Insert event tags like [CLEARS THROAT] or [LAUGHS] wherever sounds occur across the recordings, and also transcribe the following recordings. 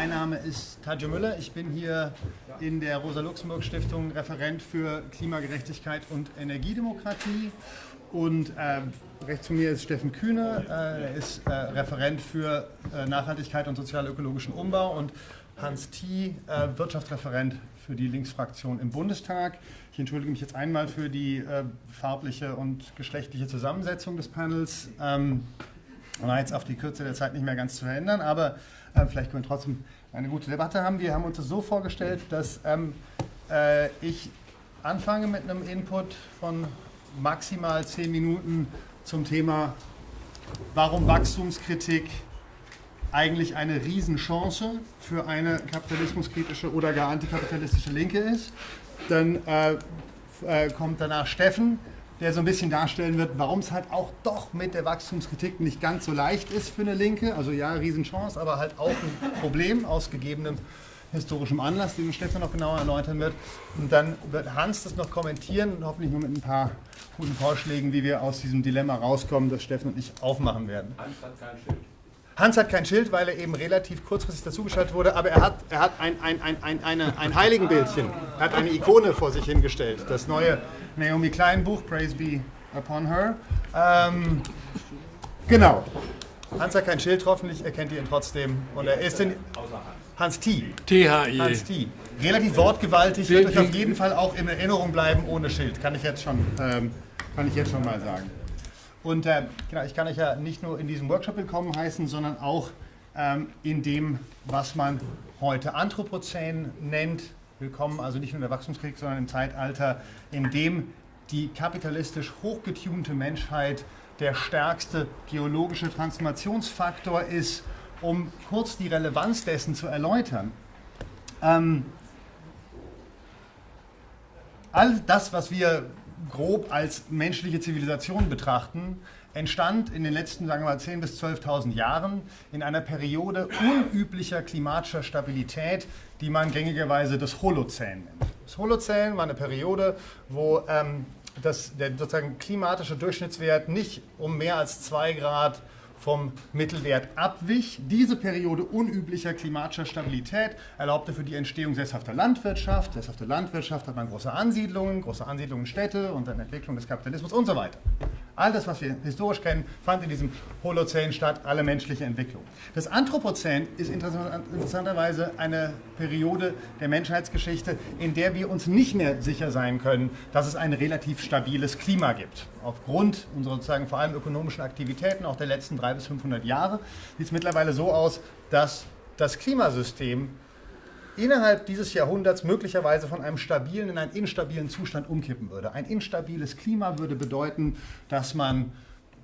Mein Name ist Tadjo Müller. Ich bin hier in der Rosa-Luxemburg-Stiftung Referent für Klimagerechtigkeit und Energiedemokratie. Und äh, rechts zu mir ist Steffen Kühne. Äh, er ist äh, Referent für äh, Nachhaltigkeit und sozial-ökologischen Umbau. Und Hans Thie, äh, Wirtschaftsreferent für die Linksfraktion im Bundestag. Ich entschuldige mich jetzt einmal für die äh, farbliche und geschlechtliche Zusammensetzung des Panels. Ähm, war jetzt auf die Kürze der Zeit nicht mehr ganz zu verändern, aber äh, vielleicht können wir trotzdem eine gute Debatte haben. Wir haben uns das so vorgestellt, dass ähm, äh, ich anfange mit einem Input von maximal zehn Minuten zum Thema, warum Wachstumskritik eigentlich eine Riesenchance für eine kapitalismuskritische oder gar antikapitalistische Linke ist. Dann äh, äh kommt danach Steffen, der so ein bisschen darstellen wird, warum es halt auch doch mit der Wachstumskritik nicht ganz so leicht ist für eine Linke. Also ja, Riesenchance, aber halt auch ein Problem aus gegebenem historischem Anlass, den Stefan noch genauer erläutern wird. Und dann wird Hans das noch kommentieren und hoffentlich nur mit ein paar guten Vorschlägen, wie wir aus diesem Dilemma rauskommen, das Steffen und ich aufmachen werden. Hans hat kein Schild. Hans hat kein Schild, weil er eben relativ kurzfristig dazugeschaltet wurde, aber er hat, er hat ein, ein, ein, ein, eine, ein Heiligenbildchen, er hat eine Ikone vor sich hingestellt. Das neue Naomi Klein Buch, Praise Be Upon Her. Ähm, genau. Hans hat kein Schild, hoffentlich erkennt ihr ihn trotzdem. Und er ist in Hans T. T-H-I. Hans T. Relativ wortgewaltig, wird euch auf jeden Fall auch in Erinnerung bleiben ohne Schild, kann ich jetzt schon, ähm, kann ich jetzt schon mal sagen. Und äh, genau, ich kann euch ja nicht nur in diesem Workshop willkommen heißen, sondern auch ähm, in dem, was man heute Anthropozän nennt. Willkommen also nicht nur in der Wachstumskrieg, sondern im Zeitalter, in dem die kapitalistisch hochgetunte Menschheit der stärkste geologische Transformationsfaktor ist, um kurz die Relevanz dessen zu erläutern. Ähm, all das, was wir grob als menschliche Zivilisation betrachten, entstand in den letzten, sagen wir mal, 10.000 bis 12.000 Jahren in einer Periode unüblicher klimatischer Stabilität, die man gängigerweise das Holozän nennt. Das Holozän war eine Periode, wo ähm, das, der sozusagen klimatische Durchschnittswert nicht um mehr als 2 Grad vom Mittelwert abwich. Diese Periode unüblicher klimatischer Stabilität erlaubte für die Entstehung sesshafter Landwirtschaft. Sesshafte Landwirtschaft hat man große Ansiedlungen, große Ansiedlungen Städte und dann Entwicklung des Kapitalismus und so weiter. All das, was wir historisch kennen, fand in diesem Holozän statt, alle menschliche Entwicklung. Das Anthropozän ist interessanterweise eine Periode der Menschheitsgeschichte, in der wir uns nicht mehr sicher sein können, dass es ein relativ stabiles Klima gibt. Aufgrund unserer sozusagen vor allem ökonomischen Aktivitäten auch der letzten 300 bis 500 Jahre sieht es mittlerweile so aus, dass das Klimasystem innerhalb dieses Jahrhunderts möglicherweise von einem stabilen in einen instabilen Zustand umkippen würde. Ein instabiles Klima würde bedeuten, dass man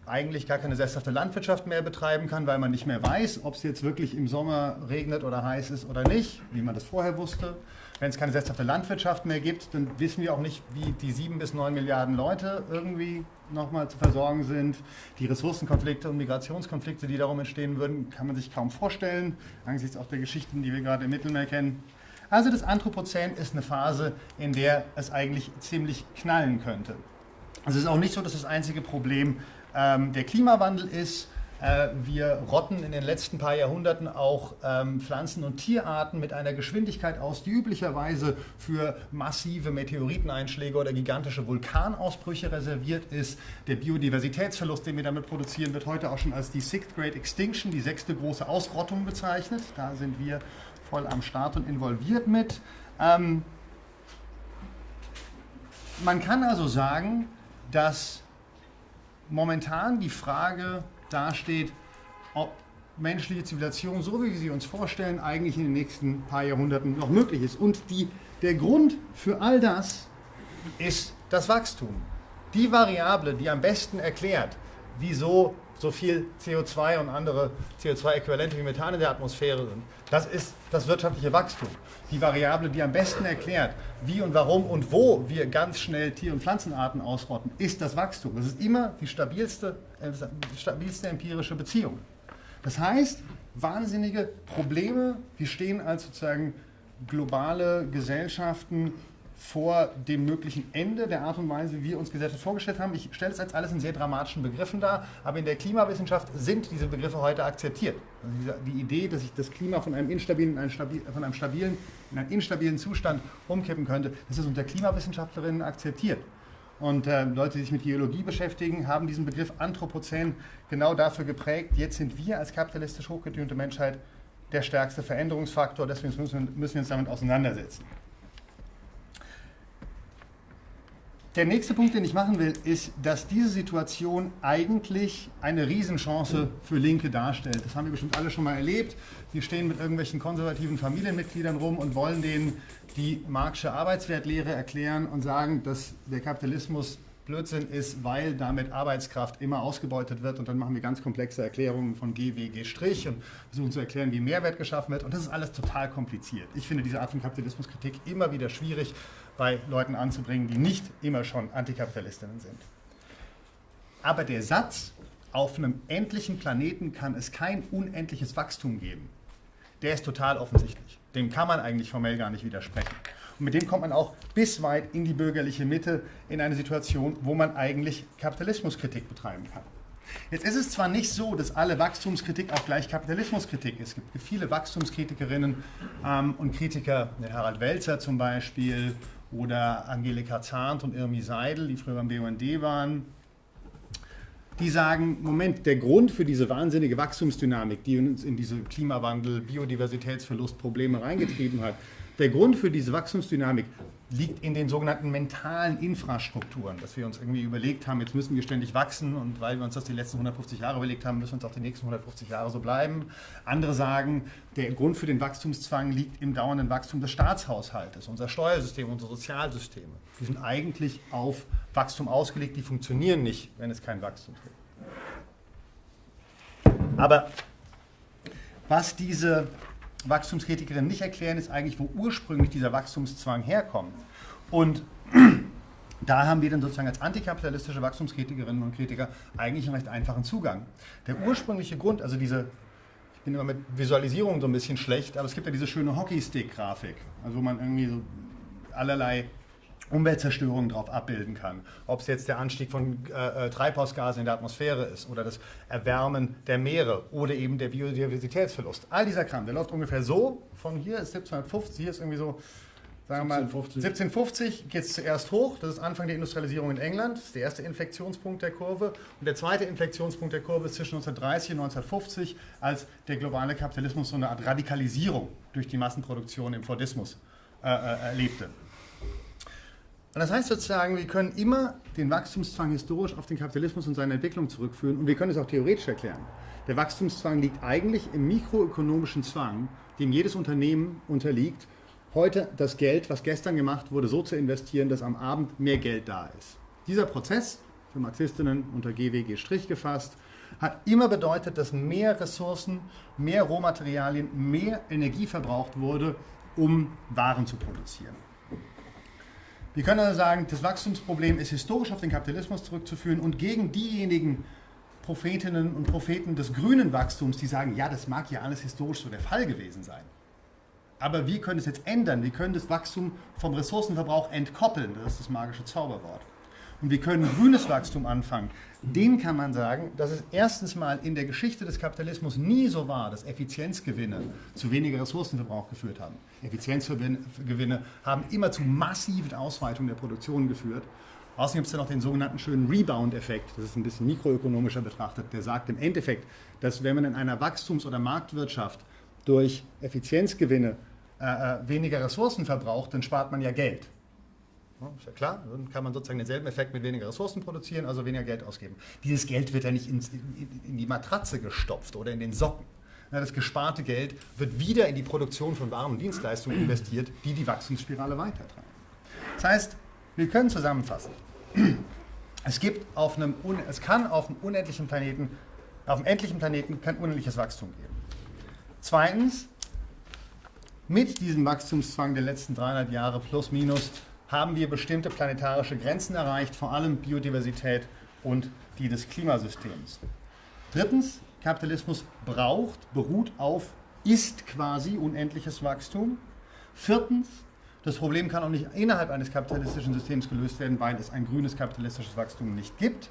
eigentlich gar keine sesshafte Landwirtschaft mehr betreiben kann, weil man nicht mehr weiß, ob es jetzt wirklich im Sommer regnet oder heiß ist oder nicht, wie man das vorher wusste. Wenn es keine sesshafte Landwirtschaft mehr gibt, dann wissen wir auch nicht, wie die sieben bis neun Milliarden Leute irgendwie nochmal zu versorgen sind. Die Ressourcenkonflikte und Migrationskonflikte, die darum entstehen würden, kann man sich kaum vorstellen, angesichts auch der Geschichten, die wir gerade im Mittelmeer kennen. Also das Anthropozän ist eine Phase, in der es eigentlich ziemlich knallen könnte. Es ist auch nicht so, dass das einzige Problem ähm, der Klimawandel ist. Äh, wir rotten in den letzten paar Jahrhunderten auch ähm, Pflanzen- und Tierarten mit einer Geschwindigkeit aus, die üblicherweise für massive Meteoriteneinschläge oder gigantische Vulkanausbrüche reserviert ist. Der Biodiversitätsverlust, den wir damit produzieren, wird heute auch schon als die Sixth Great Extinction, die sechste große Ausrottung bezeichnet. Da sind wir voll am Start und involviert mit. Ähm, man kann also sagen, dass momentan die Frage dasteht, ob menschliche Zivilisation, so wie wir sie uns vorstellen, eigentlich in den nächsten paar Jahrhunderten noch möglich ist. Und die, der Grund für all das ist das Wachstum. Die Variable, die am besten erklärt, wieso so viel CO2 und andere CO2-Äquivalente wie Methan in der Atmosphäre sind, das ist das wirtschaftliche Wachstum. Die Variable, die am besten erklärt, wie und warum und wo wir ganz schnell Tier- und Pflanzenarten ausrotten, ist das Wachstum. Das ist immer die stabilste äh, stabilste empirische Beziehung. Das heißt, wahnsinnige Probleme, wir stehen als sozusagen globale Gesellschaften vor dem möglichen Ende der Art und Weise, wie wir uns Gesetze vorgestellt haben. Ich stelle es als alles in sehr dramatischen Begriffen dar, aber in der Klimawissenschaft sind diese Begriffe heute akzeptiert. Also die Idee, dass sich das Klima von einem instabilen, in einen stabil, von einem stabilen in einen instabilen Zustand umkippen könnte, das ist unter Klimawissenschaftlerinnen akzeptiert. Und äh, Leute, die sich mit Geologie beschäftigen, haben diesen Begriff Anthropozän genau dafür geprägt. Jetzt sind wir als kapitalistisch hochgetönte Menschheit der stärkste Veränderungsfaktor, deswegen müssen müssen wir uns damit auseinandersetzen. Der nächste Punkt, den ich machen will, ist, dass diese Situation eigentlich eine Riesenchance für Linke darstellt. Das haben wir bestimmt alle schon mal erlebt. Sie stehen mit irgendwelchen konservativen Familienmitgliedern rum und wollen denen die marxische Arbeitswertlehre erklären und sagen, dass der Kapitalismus Blödsinn ist, weil damit Arbeitskraft immer ausgebeutet wird und dann machen wir ganz komplexe Erklärungen von G, W, G' und versuchen zu erklären, wie Mehrwert geschaffen wird und das ist alles total kompliziert. Ich finde diese Art von Kapitalismuskritik immer wieder schwierig bei Leuten anzubringen, die nicht immer schon Antikapitalistinnen sind. Aber der Satz, auf einem endlichen Planeten kann es kein unendliches Wachstum geben, der ist total offensichtlich. Dem kann man eigentlich formell gar nicht widersprechen. Und mit dem kommt man auch bis weit in die bürgerliche Mitte in eine Situation, wo man eigentlich Kapitalismuskritik betreiben kann. Jetzt ist es zwar nicht so, dass alle Wachstumskritik auch gleich Kapitalismuskritik ist. Es gibt viele Wachstumskritikerinnen ähm, und Kritiker, Harald Welzer zum Beispiel oder Angelika Zahnt und Irmi Seidel, die früher beim BUND waren, die sagen, Moment, der Grund für diese wahnsinnige Wachstumsdynamik, die uns in diese Klimawandel, Biodiversitätsverlust Probleme reingetrieben hat, der Grund für diese Wachstumsdynamik liegt in den sogenannten mentalen Infrastrukturen, dass wir uns irgendwie überlegt haben, jetzt müssen wir ständig wachsen und weil wir uns das die letzten 150 Jahre überlegt haben, müssen uns auch die nächsten 150 Jahre so bleiben. Andere sagen, der Grund für den Wachstumszwang liegt im dauernden Wachstum des Staatshaushaltes, unser Steuersystem, unsere Sozialsysteme. Die sind eigentlich auf Wachstum ausgelegt, die funktionieren nicht, wenn es kein Wachstum gibt. Aber was diese Wachstumskritikerinnen nicht erklären, ist eigentlich, wo ursprünglich dieser Wachstumszwang herkommt. Und [CLEARS THROAT] da haben wir dann sozusagen als antikapitalistische Wachstumskritikerinnen und Kritiker eigentlich einen recht einfachen Zugang. Der ursprüngliche Grund, also diese, ich bin immer mit Visualisierung so ein bisschen schlecht, aber es gibt ja diese schöne Hockeystick-Grafik, also wo man irgendwie so allerlei Umweltzerstörung drauf abbilden kann. Ob es jetzt der Anstieg von äh, äh, Treibhausgasen in der Atmosphäre ist oder das Erwärmen der Meere oder eben der Biodiversitätsverlust. All dieser Kram, der läuft ungefähr so, von hier ist 1750, hier ist irgendwie so, sagen wir mal, 1750 geht es zuerst hoch, das ist Anfang der Industrialisierung in England, das ist der erste Inflektionspunkt der Kurve und der zweite Inflektionspunkt der Kurve ist zwischen 1930 und 1950, als der globale Kapitalismus so eine Art Radikalisierung durch die Massenproduktion im Fordismus äh, äh, erlebte. Und das heißt sozusagen, wir können immer den Wachstumszwang historisch auf den Kapitalismus und seine Entwicklung zurückführen und wir können es auch theoretisch erklären. Der Wachstumszwang liegt eigentlich im mikroökonomischen Zwang, dem jedes Unternehmen unterliegt, heute das Geld, was gestern gemacht wurde, so zu investieren, dass am Abend mehr Geld da ist. Dieser Prozess, für Marxistinnen unter GWG' gefasst, hat immer bedeutet, dass mehr Ressourcen, mehr Rohmaterialien, mehr Energie verbraucht wurde, um Waren zu produzieren. Wir können also sagen, das Wachstumsproblem ist historisch auf den Kapitalismus zurückzuführen und gegen diejenigen Prophetinnen und Propheten des grünen Wachstums, die sagen, ja, das mag ja alles historisch so der Fall gewesen sein. Aber wir können es jetzt ändern. Wir können das Wachstum vom Ressourcenverbrauch entkoppeln. Das ist das magische Zauberwort und wir können grünes Wachstum anfangen, den kann man sagen, dass es erstens mal in der Geschichte des Kapitalismus nie so war, dass Effizienzgewinne zu weniger Ressourcenverbrauch geführt haben. Effizienzgewinne haben immer zu massiven Ausweitungen der Produktion geführt. Außerdem gibt es dann noch den sogenannten schönen Rebound-Effekt, das ist ein bisschen mikroökonomischer betrachtet, der sagt im Endeffekt, dass wenn man in einer Wachstums- oder Marktwirtschaft durch Effizienzgewinne äh, äh weniger Ressourcen verbraucht, dann spart man ja Geld. Ist ja klar, dann kann man sozusagen denselben Effekt mit weniger Ressourcen produzieren, also weniger Geld ausgeben. Dieses Geld wird ja nicht ins, in, in, die Matratze gestopft oder in den Socken. Das gesparte Geld wird wieder in die Produktion von Waren und Dienstleistungen [CLEARS THROAT] investiert, die die Wachstumsspirale weitertragen. Das heißt, wir können zusammenfassen. [CLEARS THROAT] Es, gibt auf einem, es kann auf einem unendlichen Planeten, auf einem endlichen Planeten kein unendliches Wachstum geben. Zweitens, mit diesem Wachstumszwang der letzten 300 Jahre plus minus haben wir bestimmte planetarische Grenzen erreicht, vor allem Biodiversität und die des Klimasystems. Drittens, Kapitalismus braucht, beruht auf, ist quasi unendliches Wachstum. Viertens, Das Problem kann auch nicht innerhalb eines kapitalistischen Systems gelöst werden, weil es ein grünes kapitalistisches Wachstum nicht gibt.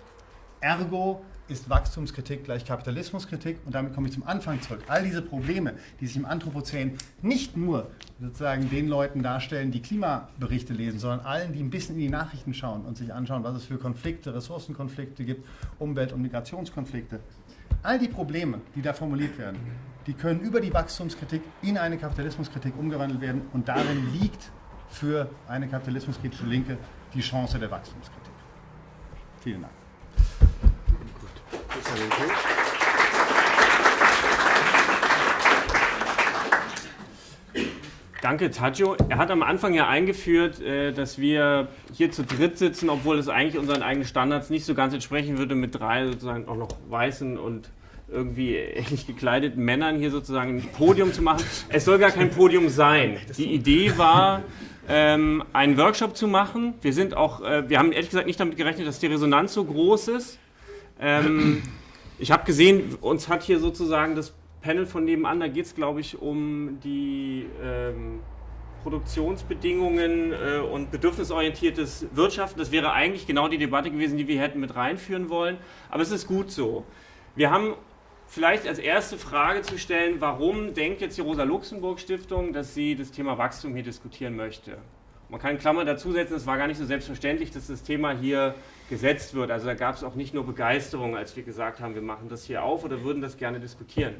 Ergo ist Wachstumskritik gleich Kapitalismuskritik und damit komme ich zum Anfang zurück. All diese Probleme, die sich im Anthropozän nicht nur sozusagen den Leuten darstellen, die Klimaberichte lesen, sondern allen, die ein bisschen in die Nachrichten schauen und sich anschauen, was es für Konflikte, Ressourcenkonflikte gibt, Umwelt- und Migrationskonflikte. All die Probleme, die da formuliert werden, die können über die Wachstumskritik in eine Kapitalismuskritik umgewandelt werden und darin liegt für eine kapitalismuskritische Linke die Chance der Wachstumskritik. Vielen Dank. Danke, Taggio. Er hat am Anfang ja eingeführt, äh, dass wir hier zu dritt sitzen, obwohl es eigentlich unseren eigenen Standards nicht so ganz entsprechen würde, mit drei sozusagen auch noch weißen und irgendwie ähnlich gekleideten Männern hier sozusagen ein Podium zu machen. Es soll gar kein Podium sein. Die Idee war, ähm, einen Workshop zu machen. Wir sind auch, äh, wir haben ehrlich gesagt nicht damit gerechnet, dass die Resonanz so groß ist. Ähm, ich habe gesehen, uns hat hier sozusagen das Panel von nebenan, da geht es, glaube ich, um die ähm, Produktionsbedingungen äh, und bedürfnisorientiertes Wirtschaften. Das wäre eigentlich genau die Debatte gewesen, die wir hätten mit reinführen wollen. Aber es ist gut so. Wir haben vielleicht als erste Frage zu stellen, warum denkt jetzt die Rosa-Luxemburg-Stiftung, dass sie das Thema Wachstum hier diskutieren möchte? Man kann Klammern dazusetzen, es war gar nicht so selbstverständlich, dass das Thema hier gesetzt wird. Also da gab es auch nicht nur Begeisterung, als wir gesagt haben, wir machen das hier auf oder würden das gerne diskutieren.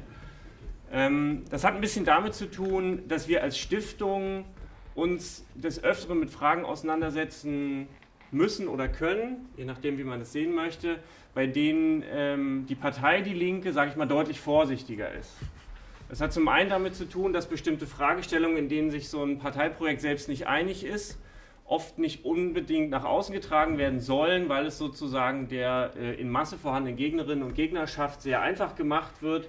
Ähm, das hat ein bisschen damit zu tun, dass wir als Stiftung uns des Öfteren mit Fragen auseinandersetzen müssen oder können, je nachdem, wie man es sehen möchte, bei denen ähm, die Partei Die Linke, sage ich mal, deutlich vorsichtiger ist. Das hat zum einen damit zu tun, dass bestimmte Fragestellungen, in denen sich so ein Parteiprojekt selbst nicht einig ist, oft nicht unbedingt nach außen getragen werden sollen, weil es sozusagen der äh, in Masse vorhandenen Gegnerinnen und Gegnerschaft sehr einfach gemacht wird,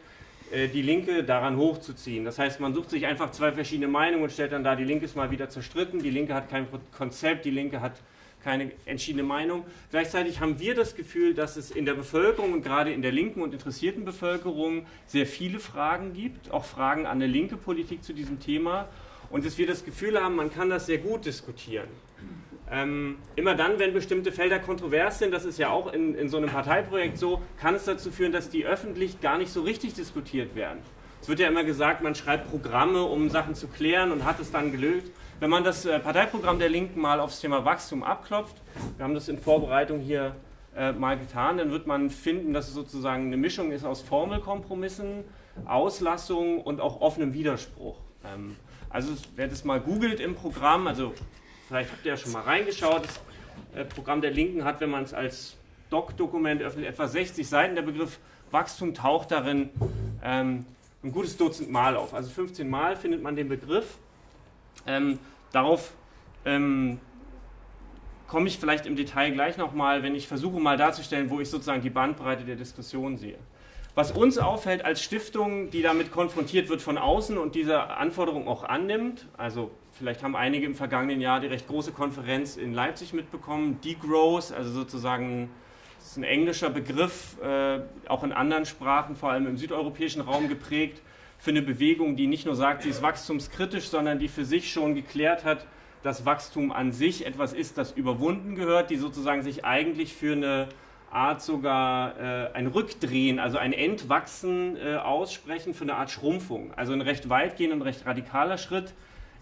äh, die Linke daran hochzuziehen. Das heißt, man sucht sich einfach zwei verschiedene Meinungen und stellt dann da, die Linke ist mal wieder zerstritten, die Linke hat kein Konzept, die Linke hat keine entschiedene Meinung. Gleichzeitig haben wir das Gefühl, dass es in der Bevölkerung und gerade in der linken und interessierten Bevölkerung sehr viele Fragen gibt, auch Fragen an eine linke Politik zu diesem Thema und dass wir das Gefühl haben, man kann das sehr gut diskutieren. Ähm, immer dann, wenn bestimmte Felder kontrovers sind, das ist ja auch in, in so einem Parteiprojekt so, kann es dazu führen, dass die öffentlich gar nicht so richtig diskutiert werden. Es wird ja immer gesagt, man schreibt Programme, um Sachen zu klären und hat es dann gelöst. Wenn man das äh, Parteiprogramm der Linken mal aufs Thema Wachstum abklopft, wir haben das in Vorbereitung hier äh, mal getan, dann wird man finden, dass es sozusagen eine Mischung ist aus Formelkompromissen, Auslassungen und auch offenem Widerspruch. Ähm, also wer das mal googelt im Programm, also vielleicht habt ihr ja schon mal reingeschaut, das äh, Programm der Linken hat, wenn man es als Doc-Dokument öffnet, etwa 60 Seiten. Der Begriff Wachstum taucht darin ähm, ein gutes Dutzend Mal auf. Also 15 Mal findet man den Begriff. Ähm, darauf ähm, komme ich vielleicht im Detail gleich nochmal, wenn ich versuche mal darzustellen, wo ich sozusagen die Bandbreite der Diskussion sehe. Was uns auffällt als Stiftung, die damit konfrontiert wird von außen und diese Anforderung auch annimmt, also vielleicht haben einige im vergangenen Jahr die recht große Konferenz in Leipzig mitbekommen, Degrowth, also sozusagen das ist ein englischer Begriff, äh, auch in anderen Sprachen, vor allem im südeuropäischen Raum geprägt, für eine Bewegung, die nicht nur sagt, sie ist wachstumskritisch, sondern die für sich schon geklärt hat, dass Wachstum an sich etwas ist, das überwunden gehört, die sozusagen sich eigentlich für eine Art sogar äh, ein Rückdrehen, also ein Entwachsen äh, aussprechen, für eine Art Schrumpfung. Also ein recht weitgehender und recht radikaler Schritt,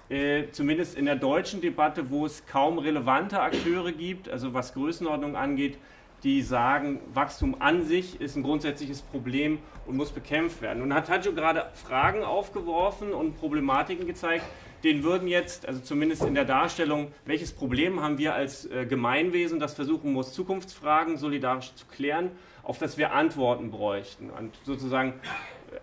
äh, zumindest in der deutschen Debatte, wo es kaum relevante Akteure gibt, also was Größenordnung angeht, die sagen, Wachstum an sich ist ein grundsätzliches Problem und muss bekämpft werden. Nun hat Taggio gerade Fragen aufgeworfen und Problematiken gezeigt, den würden jetzt, also zumindest in der Darstellung, welches Problem haben wir als äh, Gemeinwesen, das versuchen muss, Zukunftsfragen solidarisch zu klären, auf das wir Antworten bräuchten. Und sozusagen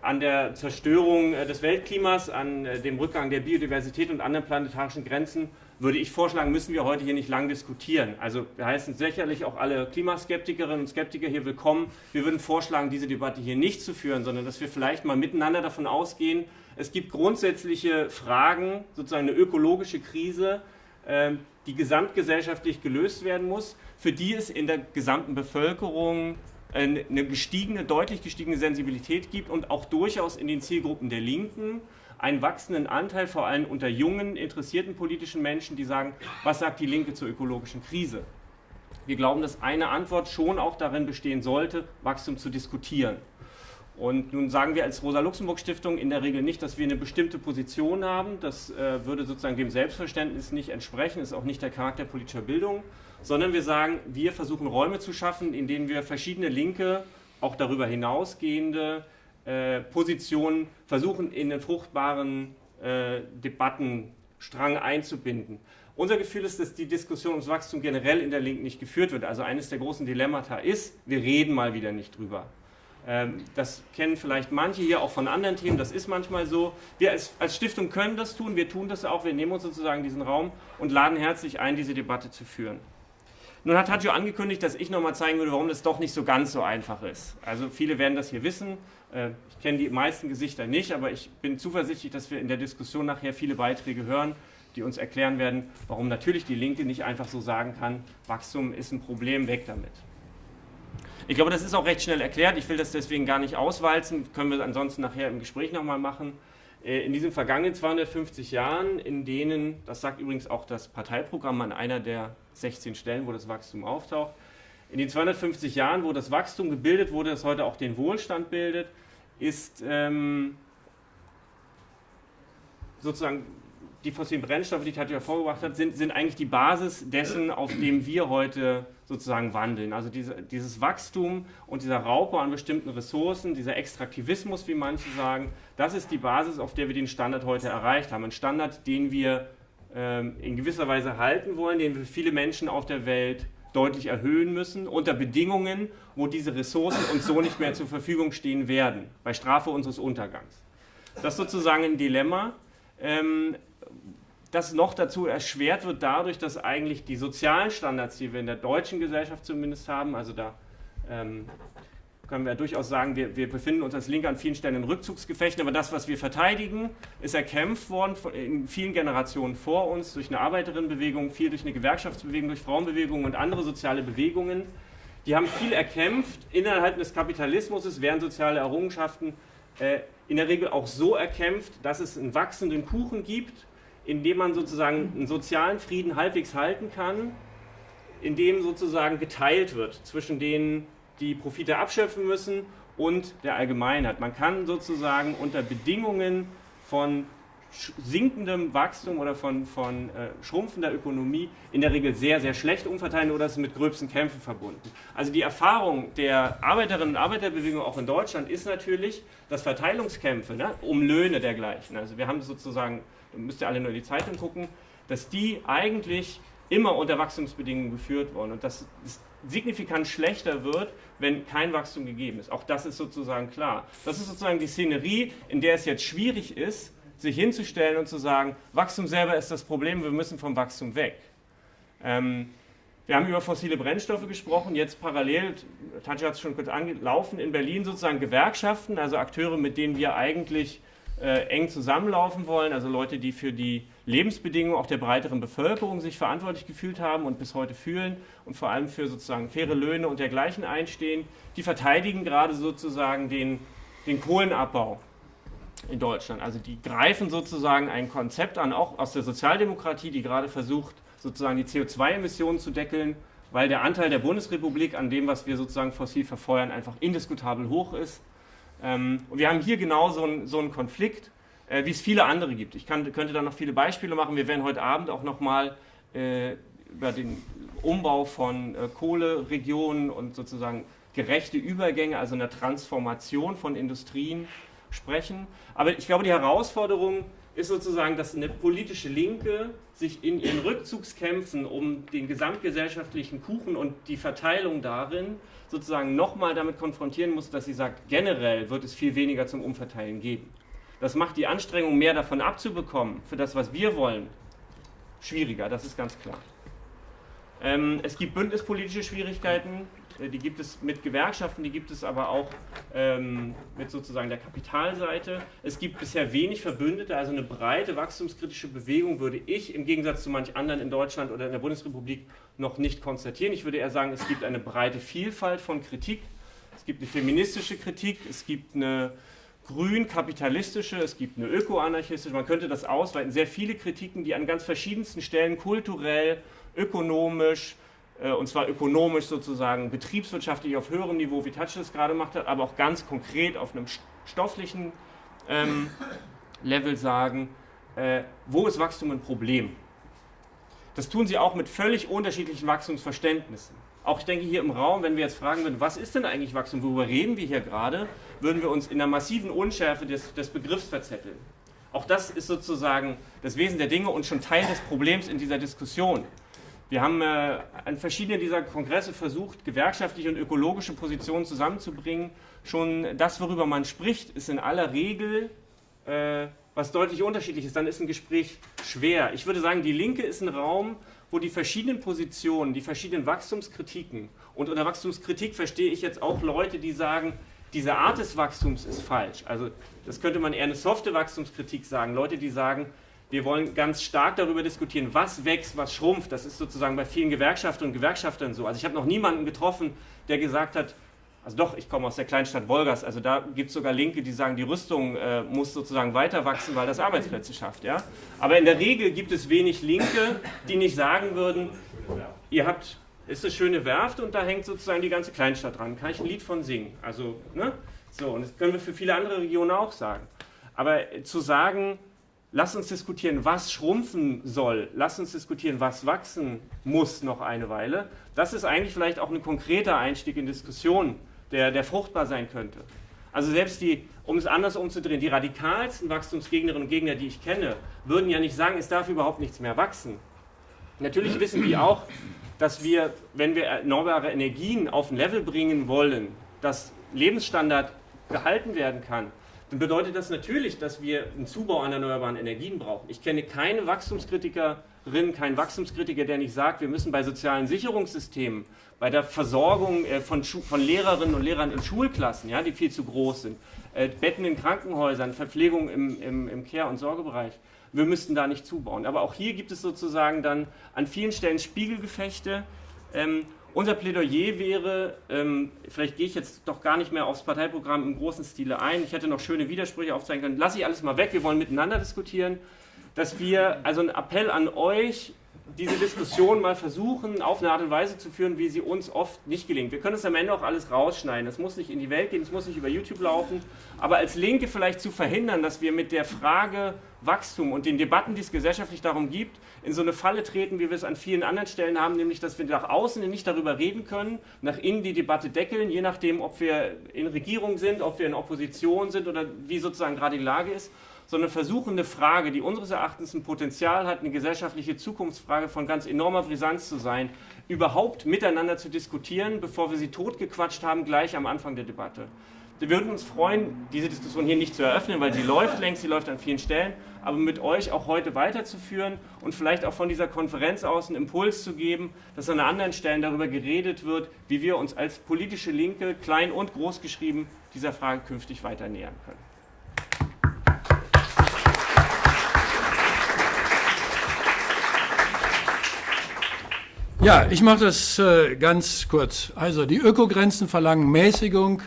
an der Zerstörung äh, des Weltklimas, an äh, dem Rückgang der Biodiversität und anderen planetarischen Grenzen würde ich vorschlagen, müssen wir heute hier nicht lang diskutieren. Also wir heißen sicherlich auch alle Klimaskeptikerinnen und Skeptiker hier willkommen. Wir würden vorschlagen, diese Debatte hier nicht zu führen, sondern dass wir vielleicht mal miteinander davon ausgehen, es gibt grundsätzliche Fragen, sozusagen eine ökologische Krise, ähm, die gesamtgesellschaftlich gelöst werden muss, für die es in der gesamten Bevölkerung eine gestiegene, deutlich gestiegene Sensibilität gibt und auch durchaus in den Zielgruppen der Linken einen wachsenden Anteil, vor allem unter jungen, interessierten politischen Menschen, die sagen, was sagt die Linke zur ökologischen Krise? Wir glauben, dass eine Antwort schon auch darin bestehen sollte, Wachstum zu diskutieren. Und nun sagen wir als Rosa-Luxemburg-Stiftung in der Regel nicht, dass wir eine bestimmte Position haben. Das äh, würde sozusagen dem Selbstverständnis nicht entsprechen, ist auch nicht der Charakter politischer Bildung, sondern wir sagen, wir versuchen Räume zu schaffen, in denen wir verschiedene linke, auch darüber hinausgehende äh, Positionen versuchen, in den fruchtbaren äh, Debattenstrang einzubinden. Unser Gefühl ist, dass die Diskussion ums Wachstum generell in der Linken nicht geführt wird. Also eines der großen Dilemmata ist, wir reden mal wieder nicht drüber. Ähm, das kennen vielleicht manche hier auch von anderen Themen, das ist manchmal so. Wir als, als, Stiftung können das tun, wir tun das auch, wir nehmen uns sozusagen diesen Raum und laden herzlich ein, diese Debatte zu führen. Nun hat Hadjo angekündigt, dass ich nochmal zeigen würde, warum das doch nicht so ganz so einfach ist. Also viele werden das hier wissen, äh, ich kenne die meisten Gesichter nicht, aber ich bin zuversichtlich, dass wir in der Diskussion nachher viele Beiträge hören, die uns erklären werden, warum natürlich die Linke nicht einfach so sagen kann, Wachstum ist ein Problem, weg damit. Ich glaube, das ist auch recht schnell erklärt. Ich will das deswegen gar nicht auswalzen. Können wir ansonsten nachher im Gespräch nochmal machen. Äh, in diesen vergangenen 250 Jahren, in denen, das sagt übrigens auch das Parteiprogramm an einer der 16 Stellen, wo das Wachstum auftaucht, in den 250 Jahren, wo das Wachstum gebildet wurde, das heute auch den Wohlstand bildet, ist ähm, sozusagen die fossilen Brennstoffe, die Tatja vorgebracht hat, sind, sind eigentlich die Basis dessen, auf dem wir heute sozusagen wandeln. Also diese, dieses Wachstum und dieser Raubbau an bestimmten Ressourcen, dieser Extraktivismus, wie manche sagen, das ist die Basis, auf der wir den Standard heute erreicht haben. Ein Standard, den wir ähm, in gewisser Weise halten wollen, den wir viele Menschen auf der Welt deutlich erhöhen müssen, unter Bedingungen, wo diese Ressourcen uns so nicht mehr zur Verfügung stehen werden, bei Strafe unseres Untergangs. Das ist sozusagen ein Dilemma. Ähm, das noch dazu erschwert wird dadurch, dass eigentlich die sozialen Standards, die wir in der deutschen Gesellschaft zumindest haben, also da ähm, können wir durchaus sagen, wir, wir, befinden uns als Linke an vielen Stellen in Rückzugsgefechten, aber das, was wir verteidigen, ist erkämpft worden in vielen Generationen vor uns durch eine Arbeiterinnenbewegung, viel durch eine Gewerkschaftsbewegung, durch Frauenbewegungen und andere soziale Bewegungen. Die haben viel erkämpft innerhalb des Kapitalismus, werden soziale Errungenschaften äh, in der Regel auch so erkämpft, dass es einen wachsenden Kuchen gibt, in dem man sozusagen einen sozialen Frieden halbwegs halten kann, in dem sozusagen geteilt wird zwischen denen, die Profite abschöpfen müssen und der Allgemeinheit. Man kann sozusagen unter Bedingungen von sinkendem Wachstum oder von, von äh, schrumpfender Ökonomie in der Regel sehr, sehr schlecht umverteilen oder ist mit gröbsten Kämpfen verbunden. Also die Erfahrung der Arbeiterinnen und Arbeiterbewegung auch in Deutschland ist natürlich, dass Verteilungskämpfe ne, um Löhne dergleichen, also wir haben sozusagen, müsst ihr alle nur in die Zeitung gucken, dass die eigentlich immer unter Wachstumsbedingungen geführt wurden und dass es signifikant schlechter wird, wenn kein Wachstum gegeben ist. Auch das ist sozusagen klar. Das ist sozusagen die Szenerie, in der es jetzt schwierig ist, sich hinzustellen und zu sagen, Wachstum selber ist das Problem, wir müssen vom Wachstum weg. Ähm, wir haben über fossile Brennstoffe gesprochen, jetzt parallel, Tatja hat es schon kurz angelaufen, in Berlin sozusagen Gewerkschaften, also Akteure, mit denen wir eigentlich äh, eng zusammenlaufen wollen, also Leute, die für die Lebensbedingungen auch der breiteren Bevölkerung sich verantwortlich gefühlt haben und bis heute fühlen und vor allem für sozusagen faire Löhne und dergleichen einstehen, die verteidigen gerade sozusagen den, den Kohlenabbau in Deutschland. Also die greifen sozusagen ein Konzept an, auch aus der Sozialdemokratie, die gerade versucht, sozusagen die CO2-Emissionen zu deckeln, weil der Anteil der Bundesrepublik an dem, was wir sozusagen fossil verfeuern, einfach indiskutabel hoch ist. Ähm, und wir haben hier genau so einen, so einen Konflikt, wie es viele andere gibt. Ich kann, könnte da noch viele Beispiele machen. Wir werden heute Abend auch nochmal äh, über den Umbau von äh, Kohleregionen und sozusagen gerechte Übergänge, also eine Transformation von Industrien sprechen. Aber ich glaube, die Herausforderung ist sozusagen, dass eine politische Linke sich in ihren Rückzugskämpfen um den gesamtgesellschaftlichen Kuchen und die Verteilung darin sozusagen nochmal damit konfrontieren muss, dass sie sagt, generell wird es viel weniger zum Umverteilen geben. Das macht die Anstrengung, mehr davon abzubekommen, für das, was wir wollen, schwieriger, das ist ganz klar. Ähm, es gibt bündnispolitische Schwierigkeiten, äh, die gibt es mit Gewerkschaften, die gibt es aber auch ähm, mit sozusagen der Kapitalseite. Es gibt bisher wenig Verbündete, also eine breite wachstumskritische Bewegung würde ich im Gegensatz zu manch anderen in Deutschland oder in der Bundesrepublik noch nicht konstatieren. Ich würde eher sagen, es gibt eine breite Vielfalt von Kritik. Es gibt eine feministische Kritik, es gibt eine grün-kapitalistische, es gibt eine öko-anarchistische, man könnte das ausweiten, sehr viele Kritiken, die an ganz verschiedensten Stellen kulturell, ökonomisch, äh, und zwar ökonomisch sozusagen, betriebswirtschaftlich auf höherem Niveau, wie Tatsch das gerade gemacht hat, aber auch ganz konkret auf einem stofflichen ähm, [CLEARS THROAT] Level sagen, äh, wo ist Wachstum ein Problem? Das tun sie auch mit völlig unterschiedlichen Wachstumsverständnissen. Auch ich denke hier im Raum, wenn wir jetzt fragen würden, was ist denn eigentlich Wachstum, worüber reden wir hier gerade, würden wir uns in einer massiven Unschärfe des, des Begriffs verzetteln. Auch das ist sozusagen das Wesen der Dinge und schon Teil des Problems in dieser Diskussion. Wir haben äh, an verschiedenen dieser Kongresse versucht, gewerkschaftliche und ökologische Positionen zusammenzubringen. Schon das, worüber man spricht, ist in aller Regel äh, was deutlich unterschiedlich ist. Dann ist ein Gespräch schwer. Ich würde sagen, die Linke ist ein Raum, wo die verschiedenen Positionen, die verschiedenen Wachstumskritiken, und unter Wachstumskritik verstehe ich jetzt auch Leute, die sagen, diese Art des Wachstums ist falsch. Also das könnte man eher eine softe Wachstumskritik sagen. Leute, die sagen, wir wollen ganz stark darüber diskutieren, was wächst, was schrumpft. Das ist sozusagen bei vielen Gewerkschaftern und Gewerkschaftern so. Also ich habe noch niemanden getroffen, der gesagt hat, also doch, ich komme aus der Kleinstadt Wolgast, also da gibt es sogar Linke, die sagen, die Rüstung äh, muss sozusagen weiter wachsen, weil das Arbeitsplätze schafft. Ja? Aber in der Regel gibt es wenig Linke, die nicht sagen würden, ihr habt, ist eine schöne Werft und da hängt sozusagen die ganze Kleinstadt dran, kann ich ein Lied von singen. Also, ne? So, und das können wir für viele andere Regionen auch sagen. Aber zu sagen, lass uns diskutieren, was schrumpfen soll, lass uns diskutieren, was wachsen muss noch eine Weile, das ist eigentlich vielleicht auch ein konkreter Einstieg in Diskussionen der, der fruchtbar sein könnte. Also selbst die, um es anders umzudrehen, die radikalsten Wachstumsgegnerinnen und Gegner, die ich kenne, würden ja nicht sagen, es darf überhaupt nichts mehr wachsen. Natürlich wissen die auch, dass wir, wenn wir erneuerbare Energien auf ein Level bringen wollen, dass Lebensstandard gehalten werden kann, dann bedeutet das natürlich, dass wir einen Zubau an erneuerbaren Energien brauchen. Ich kenne keine Wachstumskritikerin, keinen Wachstumskritiker, der nicht sagt, wir müssen bei sozialen Sicherungssystemen bei der Versorgung äh, von, von, Lehrerinnen und Lehrern in Schulklassen, ja, die viel zu groß sind, äh, Betten in Krankenhäusern, Verpflegung im, im, im Care- und Sorgebereich. Wir müssten da nicht zubauen. Aber auch hier gibt es sozusagen dann an vielen Stellen Spiegelgefechte. Ähm, unser Plädoyer wäre, ähm, vielleicht gehe ich jetzt doch gar nicht mehr aufs Parteiprogramm im großen Stile ein, ich hätte noch schöne Widersprüche aufzeigen können, lasse ich alles mal weg, wir wollen miteinander diskutieren, dass wir, also ein Appell an euch, diese Diskussion mal versuchen, auf eine Art und Weise zu führen, wie sie uns oft nicht gelingt. Wir können es am Ende auch alles rausschneiden. Es muss nicht in die Welt gehen, es muss nicht über YouTube laufen. Aber als Linke vielleicht zu verhindern, dass wir mit der Frage Wachstum und den Debatten, die es gesellschaftlich darum gibt, in so eine Falle treten, wie wir es an vielen anderen Stellen haben, nämlich dass wir nach außen nicht darüber reden können, nach innen die Debatte deckeln, je nachdem, ob wir in Regierung sind, ob wir in Opposition sind oder wie sozusagen gerade die Lage ist sondern versuchen eine Frage, die unseres Erachtens ein Potenzial hat, eine gesellschaftliche Zukunftsfrage von ganz enormer Brisanz zu sein, überhaupt miteinander zu diskutieren, bevor wir sie totgequatscht haben, gleich am Anfang der Debatte. Wir würden uns freuen, diese Diskussion hier nicht zu eröffnen, weil sie läuft längst, sie läuft an vielen Stellen, aber mit euch auch heute weiterzuführen und vielleicht auch von dieser Konferenz aus einen Impuls zu geben, dass an anderen Stellen darüber geredet wird, wie wir uns als politische Linke, klein und groß geschrieben, dieser Frage künftig weiter nähern können. Ja, ich mache das äh, ganz kurz. Also die Ökogrenzen verlangen Mäßigung,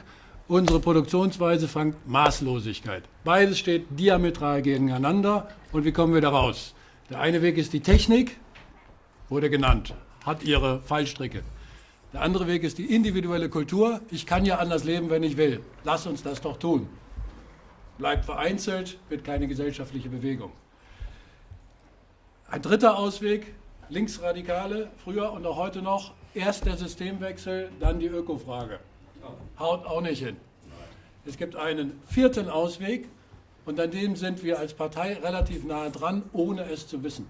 unsere Produktionsweise verlangt Maßlosigkeit. Beides steht diametral gegeneinander und wie kommen wir da raus? Der eine Weg ist die Technik, wurde genannt, hat ihre Fallstricke. Der andere Weg ist die individuelle Kultur. Ich kann ja anders leben, wenn ich will. Lass uns das doch tun. Bleibt vereinzelt, wird keine gesellschaftliche Bewegung. Ein dritter Ausweg, Linksradikale, früher und auch heute noch, erst der Systemwechsel, dann die Ökofrage. Haut auch nicht hin. Es gibt einen vierten Ausweg und an dem sind wir als Partei relativ nahe dran, ohne es zu wissen.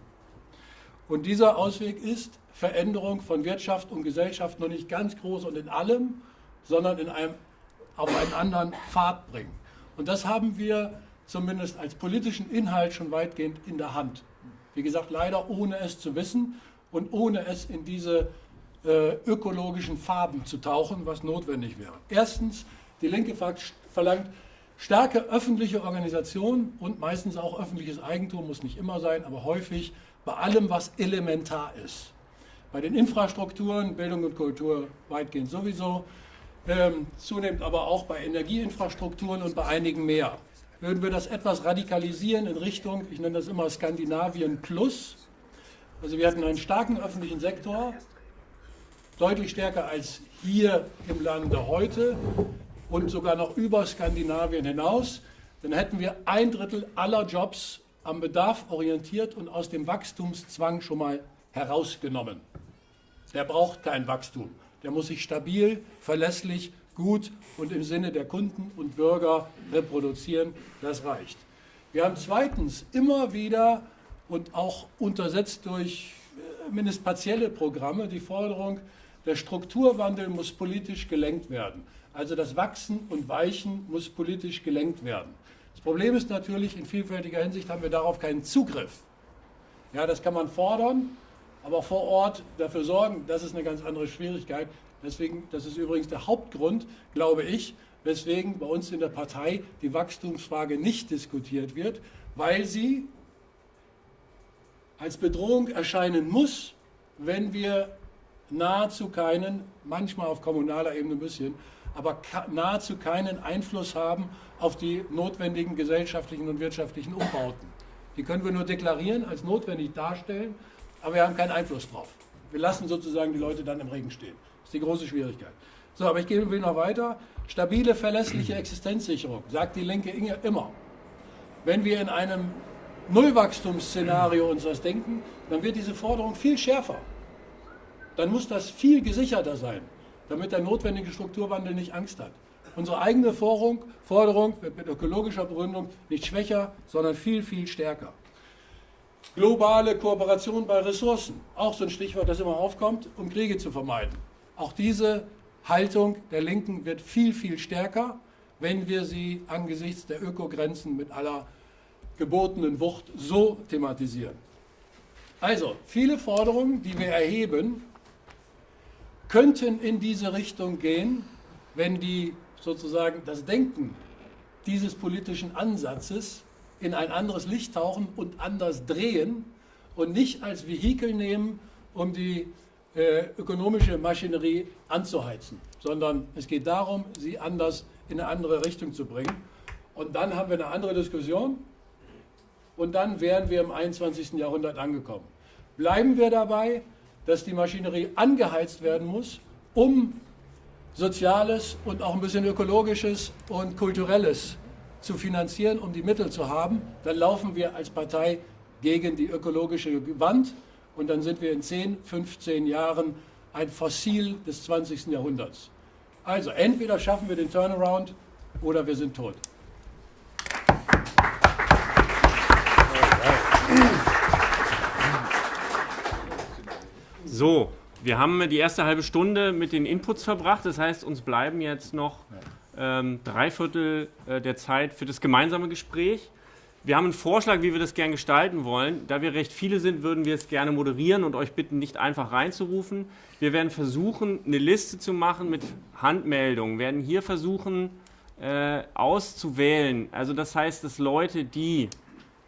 Und dieser Ausweg ist Veränderung von Wirtschaft und Gesellschaft noch nicht ganz groß und in allem, sondern in einem, auf einen anderen Pfad bringen. Und das haben wir zumindest als politischen Inhalt schon weitgehend in der Hand. Wie gesagt, leider ohne es zu wissen und ohne es in diese äh, ökologischen Farben zu tauchen, was notwendig wäre. Erstens, die Linke verlangt starke öffentliche Organisation und meistens auch öffentliches Eigentum, muss nicht immer sein, aber häufig bei allem, was elementar ist. Bei den Infrastrukturen, Bildung und Kultur weitgehend sowieso. ähm, zunehmend aber auch bei Energieinfrastrukturen und bei einigen mehr. Würden wir das etwas radikalisieren in Richtung, ich nenne das immer Skandinavien Plus, also wir hatten einen starken öffentlichen Sektor, deutlich stärker als hier im Lande heute und sogar noch über Skandinavien hinaus, dann hätten wir ein Drittel aller Jobs am Bedarf orientiert und aus dem Wachstumszwang schon mal herausgenommen. Der braucht kein Wachstum. Der muss sich stabil, verlässlich, gut und im Sinne der Kunden und Bürger reproduzieren. Das reicht. Wir haben zweitens immer wieder und auch untersetzt durch äh, mindestens partielle Programme die Forderung, der Strukturwandel muss politisch gelenkt werden. Also das Wachsen und Weichen muss politisch gelenkt werden. Das Problem ist natürlich, in vielfältiger Hinsicht haben wir darauf keinen Zugriff. Ja, das kann man fordern, aber vor Ort dafür sorgen, das ist eine ganz andere Schwierigkeit. Deswegen, das ist übrigens der Hauptgrund, glaube ich, weswegen bei uns in der Partei die Wachstumsfrage nicht diskutiert wird, weil sie als Bedrohung erscheinen muss, wenn wir nahezu keinen, manchmal auf kommunaler Ebene ein bisschen, aber nahezu keinen Einfluss haben auf die notwendigen gesellschaftlichen und wirtschaftlichen Umbauten. Die können wir nur deklarieren, als notwendig darstellen, aber wir haben keinen Einfluss drauf. Wir lassen sozusagen die Leute dann im Regen stehen. Das ist die große Schwierigkeit. So, aber ich will noch weiter. Stabile, verlässliche Existenzsicherung, sagt die Linke immer. Wenn wir in einem Nullwachstumsszenario uns das denken, dann wird diese Forderung viel schärfer dann muss das viel gesicherter sein, damit der notwendige Strukturwandel nicht Angst hat. Unsere eigene Forderung, Forderung wird mit ökologischer Begründung nicht schwächer, sondern viel, viel stärker. Globale Kooperation bei Ressourcen, auch so ein Stichwort, das immer aufkommt, um Kriege zu vermeiden. Auch diese Haltung der Linken wird viel, viel stärker, wenn wir sie angesichts der Ökogrenzen mit aller gebotenen Wucht so thematisieren. Also, viele Forderungen, die wir erheben, könnten in diese Richtung gehen, wenn die sozusagen das Denken dieses politischen Ansatzes in ein anderes Licht tauchen und anders drehen und nicht als Vehikel nehmen, um die ökonomische Maschinerie anzuheizen, sondern es geht darum, sie anders in eine andere Richtung zu bringen. Und dann haben wir eine andere Diskussion und dann wären wir im 21. Jahrhundert angekommen. Bleiben wir dabei, dass die Maschinerie angeheizt werden muss, um Soziales und auch ein bisschen Ökologisches und Kulturelles zu finanzieren, um die Mittel zu haben, dann laufen wir als Partei gegen die ökologische Wand und dann sind wir in 10, 15 Jahren ein Fossil des 20. Jahrhunderts. Also entweder schaffen wir den Turnaround oder wir sind tot. So, wir haben die erste halbe Stunde mit den Inputs verbracht. Das heißt, uns bleiben jetzt noch ähm, drei Viertel äh, der Zeit für das gemeinsame Gespräch. Wir haben einen Vorschlag, wie wir das gerne gestalten wollen. Da wir recht viele sind, würden wir es gerne moderieren und euch bitten, nicht einfach reinzurufen. Wir werden versuchen, eine Liste zu machen mit Handmeldungen. Wir werden hier versuchen, äh, auszuwählen. Also das heißt, dass Leute, die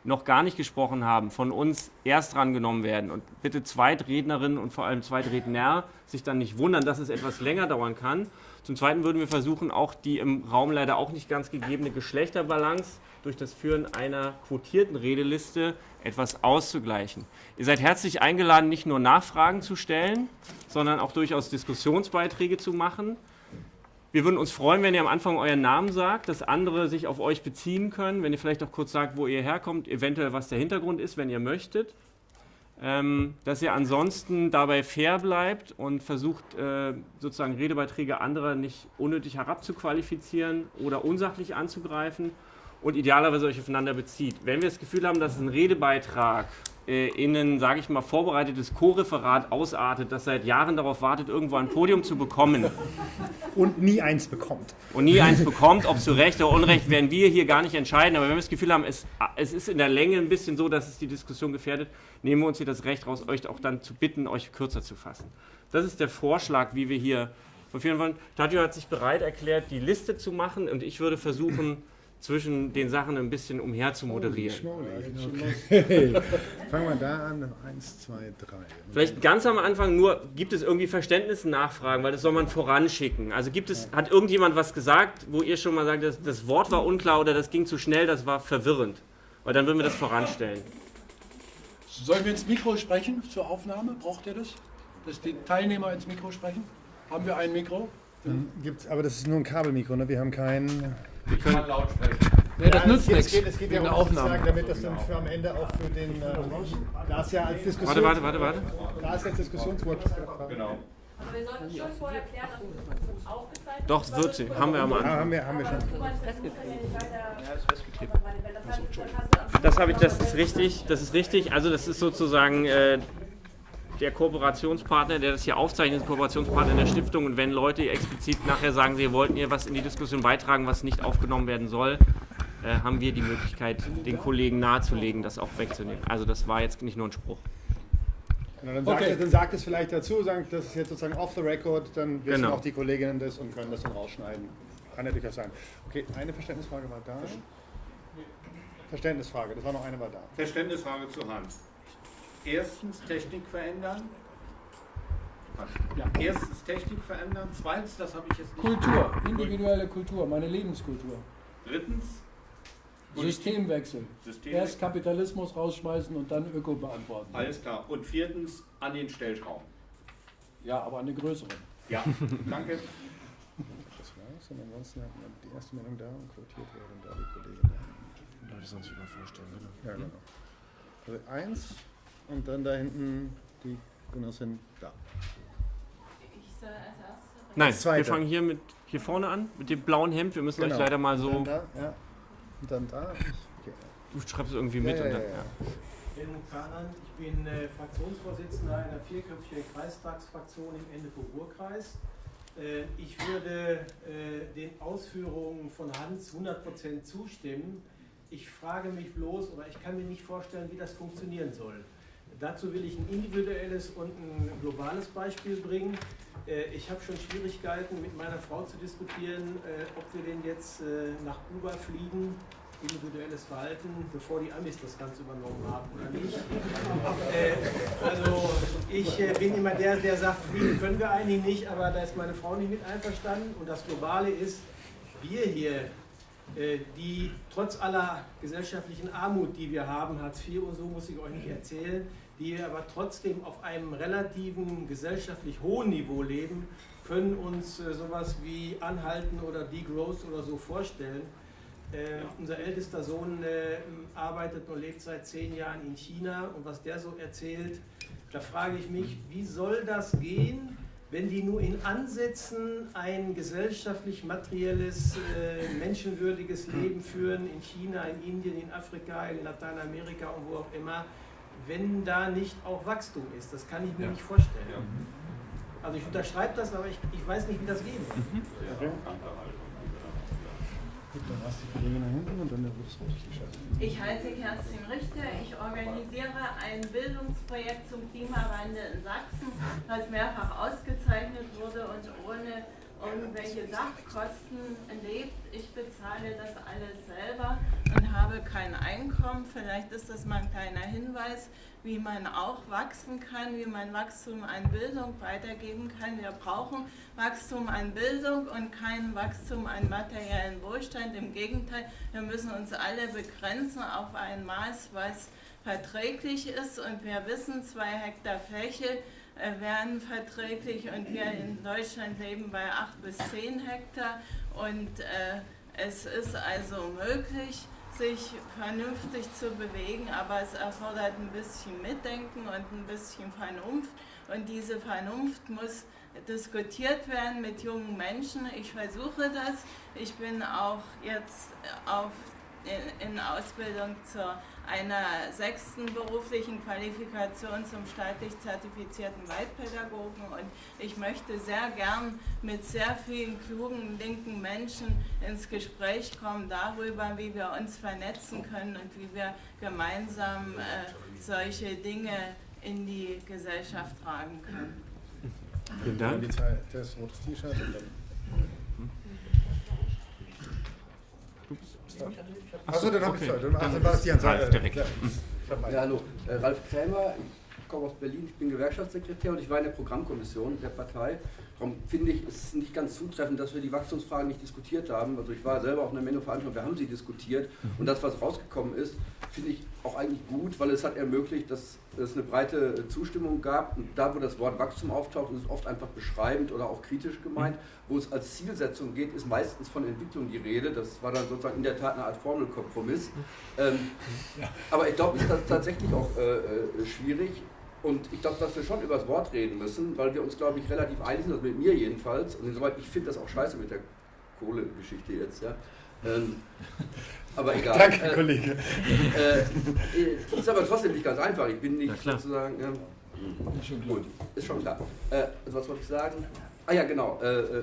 noch gar nicht gesprochen haben, von uns erst drangenommen werden. Und bitte Zweitrednerinnen und vor allem Zweitredner sich dann nicht wundern, dass es etwas länger dauern kann. Zum Zweiten würden wir versuchen, auch die im Raum leider auch nicht ganz gegebene Geschlechterbalance durch das Führen einer quotierten Redeliste etwas auszugleichen. Ihr seid herzlich eingeladen, nicht nur Nachfragen zu stellen, sondern auch durchaus Diskussionsbeiträge zu machen. Wir würden uns freuen, wenn ihr am Anfang euren Namen sagt, dass andere sich auf euch beziehen können, wenn ihr vielleicht auch kurz sagt, wo ihr herkommt, eventuell was der Hintergrund ist, wenn ihr möchtet. Ähm, dass ihr ansonsten dabei fair bleibt und versucht, äh, sozusagen Redebeiträge anderer nicht unnötig herabzuqualifizieren oder unsachlich anzugreifen und idealerweise euch aufeinander bezieht. Wenn wir das Gefühl haben, dass ein Redebeitrag in ein, sage ich mal, vorbereitetes Co-Referat ausartet, das seit Jahren darauf wartet, irgendwo ein Podium zu bekommen. [LAUGHS] Und nie eins bekommt. Und nie eins bekommt, ob zu Recht oder Unrecht, werden wir hier gar nicht entscheiden. Aber wenn wir das Gefühl haben, es, es ist in der Länge ein bisschen so, dass es die Diskussion gefährdet, nehmen wir uns hier das Recht raus, euch auch dann zu bitten, euch kürzer zu fassen. Das ist der Vorschlag, wie wir hier verführen wollen. Tatio hat sich bereit erklärt, die Liste zu machen und ich würde versuchen, zwischen den Sachen ein bisschen umher zu moderieren. Okay. [LAUGHS] Fangen wir da an. Eins, zwei, drei. Vielleicht ganz am Anfang nur, gibt es irgendwie Verständnis, Nachfragen, weil das soll man voranschicken. Also gibt es, hat irgendjemand was gesagt, wo ihr schon mal sagt, das, das Wort war unklar oder das ging zu schnell, das war verwirrend? Weil dann würden wir das voranstellen. Sollen wir ins Mikro sprechen zur Aufnahme? Braucht ihr das? Dass die Teilnehmer ins Mikro sprechen? Haben wir ein Mikro? Gibt's, aber das ist nur ein Kabelmikro, ne? Wir haben kein. Nee, das Ja, nützt es nichts. geht, es geht ja um der das Aufnahme. Aufnahme. damit das dann für am Ende auch für den. Äh, da ist ja als Diskussion. Warte, warte, warte, warte. Da ist jetzt Diskussionsworkshop. Genau. Aber wir sollten schon vorher klären, dass das aufgezeichnet Doch, es wird sie. Haben wir am Anfang. haben wir, haben wir schon. Das habe ich, das ist richtig, das ist richtig. Also das ist sozusagen äh, der Kooperationspartner, der das hier aufzeichnet, ist Kooperationspartner in der Stiftung. Und wenn Leute explizit nachher sagen, sie wollten hier was in die Diskussion beitragen, was nicht aufgenommen werden soll, äh, haben wir die Möglichkeit, den Kollegen nahezulegen, das auch wegzunehmen. Also das war jetzt nicht nur ein Spruch. Genau, dann, sagt Okay. es, dann sagt es vielleicht dazu, sagt, das ist jetzt sozusagen off the record, dann wissen Genau. auch die Kolleginnen das und können das dann rausschneiden. Kann ja durchaus sein. Okay, eine Verständnisfrage war da. Verständnisfrage, das war noch eine war da. Verständnisfrage zu Hans. Erstens Technik verändern. Ja. Erstens Technik verändern. Zweitens, das habe ich jetzt nicht. Kultur, individuelle Kultur, meine Lebenskultur. Drittens Systemwechsel. System. Erst Kapitalismus rausschmeißen und dann Öko beantworten. Alles klar. Und viertens an den Stellschrauben. Ja, aber eine größere. Ja, danke. Das war's. Und ansonsten hat man die erste Meldung da und quotiert werden da die Kollegin. Leute sollen sich mal vorstellen, Ja, genau. Also eins und dann da hinten die Genossin da. Ich soll als erstes. Nein, Zweite. wir fangen hier mit hier vorne an, mit dem blauen Hemd. Wir müssen euch Genau. leider mal Und so. Dann da, ja. Und dann da. Okay. Du schreibst es irgendwie mit Ja, und dann. ja, ja. Ja. Helmut Kahland, ich bin äh, Fraktionsvorsitzender einer vierköpfigen Kreistagsfraktion im Ennepe-Ruhr-Kreis. Äh, ich würde äh, den Ausführungen von Hans 100% zustimmen. Ich frage mich bloß, oder ich kann mir nicht vorstellen, wie das funktionieren soll. Dazu will ich ein individuelles und ein globales Beispiel bringen. Äh, Ich habe schon Schwierigkeiten mit meiner Frau zu diskutieren, äh, ob wir denn jetzt äh, nach Kuba fliegen, individuelles Verhalten, bevor die Amis das Ganze übernommen haben oder nicht. Also ich bin immer der, der sagt, fliegen können wir eigentlich nicht, aber da ist meine Frau nicht mit einverstanden. Und das Globale ist, wir hier, die trotz aller gesellschaftlichen Armut, die wir haben, Hartz IV und so muss ich euch nicht erzählen, die wir aber trotzdem auf einem relativen gesellschaftlich hohen Niveau leben, können uns äh, sowas wie Anhalten oder Degrowth oder so vorstellen. Äh, unser ältester Sohn äh, arbeitet und lebt seit zehn Jahren in China und was der so erzählt, da frage ich mich, wie soll das gehen, wenn die nur in Ansätzen ein gesellschaftlich materielles, äh, menschenwürdiges Leben führen in China, in Indien, in Afrika, in Lateinamerika und wo auch immer, wenn da nicht auch Wachstum ist. Das kann ich mir nicht vorstellen. Also ich unterschreibe das, aber ich, ich weiß nicht, wie das gehen wird. Gut, dann hast du die Kollegin da hinten und dann der Rufs Ich heiße Kerstin Richter. Ich organisiere ein Bildungsprojekt zum Klimawandel in Sachsen, was mehrfach ausgezeichnet wurde und ohne irgendwelche Sachkosten lebt. Ich bezahle das alles selber kein Einkommen. Vielleicht ist das mal ein kleiner Hinweis, wie man auch wachsen kann, wie man Wachstum an Bildung weitergeben kann. Wir brauchen Wachstum an Bildung und kein Wachstum an materiellen Wohlstand. Im Gegenteil, wir müssen uns alle begrenzen auf ein Maß, was verträglich ist. Und wir wissen, zwei Hektar Fläche äh, wären verträglich und wir in Deutschland leben bei acht bis zehn Hektar. Und äh, es ist also möglich, sich vernünftig zu bewegen, aber es erfordert ein bisschen Mitdenken und ein bisschen Vernunft. Und diese Vernunft muss diskutiert werden mit jungen Menschen. Ich versuche das. Ich bin auch jetzt auf, in, Ausbildung zu einer sechsten beruflichen Qualifikation zum staatlich zertifizierten Waldpädagogen und ich möchte sehr gern mit sehr vielen klugen linken Menschen ins Gespräch kommen darüber, wie wir uns vernetzen können und wie wir gemeinsam äh, solche Dinge in die Gesellschaft tragen können. Vielen Die Dank. zwei, das rotes T-Shirt und dann. Achso, dann habe ich Okay. Zeit. Dann, dann war es die. Ralf direkt. Ja. Ja, hallo. Äh, Ralf Krämer, ich komme aus Berlin, ich bin Gewerkschaftssekretär und ich war in der Programmkommission der Partei. Darum finde ich es nicht ganz zutreffend, dass wir die Wachstumsfragen nicht diskutiert haben. Also ich war selber auf einer Menno-Veranstaltung, wir haben sie diskutiert und das, was rausgekommen ist, finde ich auch eigentlich gut, weil es hat ermöglicht, dass es eine breite Zustimmung gab. Und da, wo das Wort Wachstum auftaucht, ist es oft einfach beschreibend oder auch kritisch gemeint. Wo es als Zielsetzung geht, ist meistens von Entwicklung die Rede. Das war dann sozusagen in der Tat eine Art Formelkompromiss. Ähm, aber ich glaube, ist das tatsächlich auch äh, äh, schwierig. Und ich glaube, dass wir schon über das Wort reden müssen, weil wir uns, glaube ich, relativ einig sind, also mit mir jedenfalls. Und insoweit, ich finde das auch scheiße mit der Kohlegeschichte jetzt. Ja. Ähm, aber egal. [LAUGHS] Danke, Äh, Kollege. äh, ist aber trotzdem nicht ganz einfach. Ich bin Ja, nicht klar. sozusagen. Ja, gut, ist schon klar. Äh, was wollte ich sagen? Ah ja, genau. Äh, äh,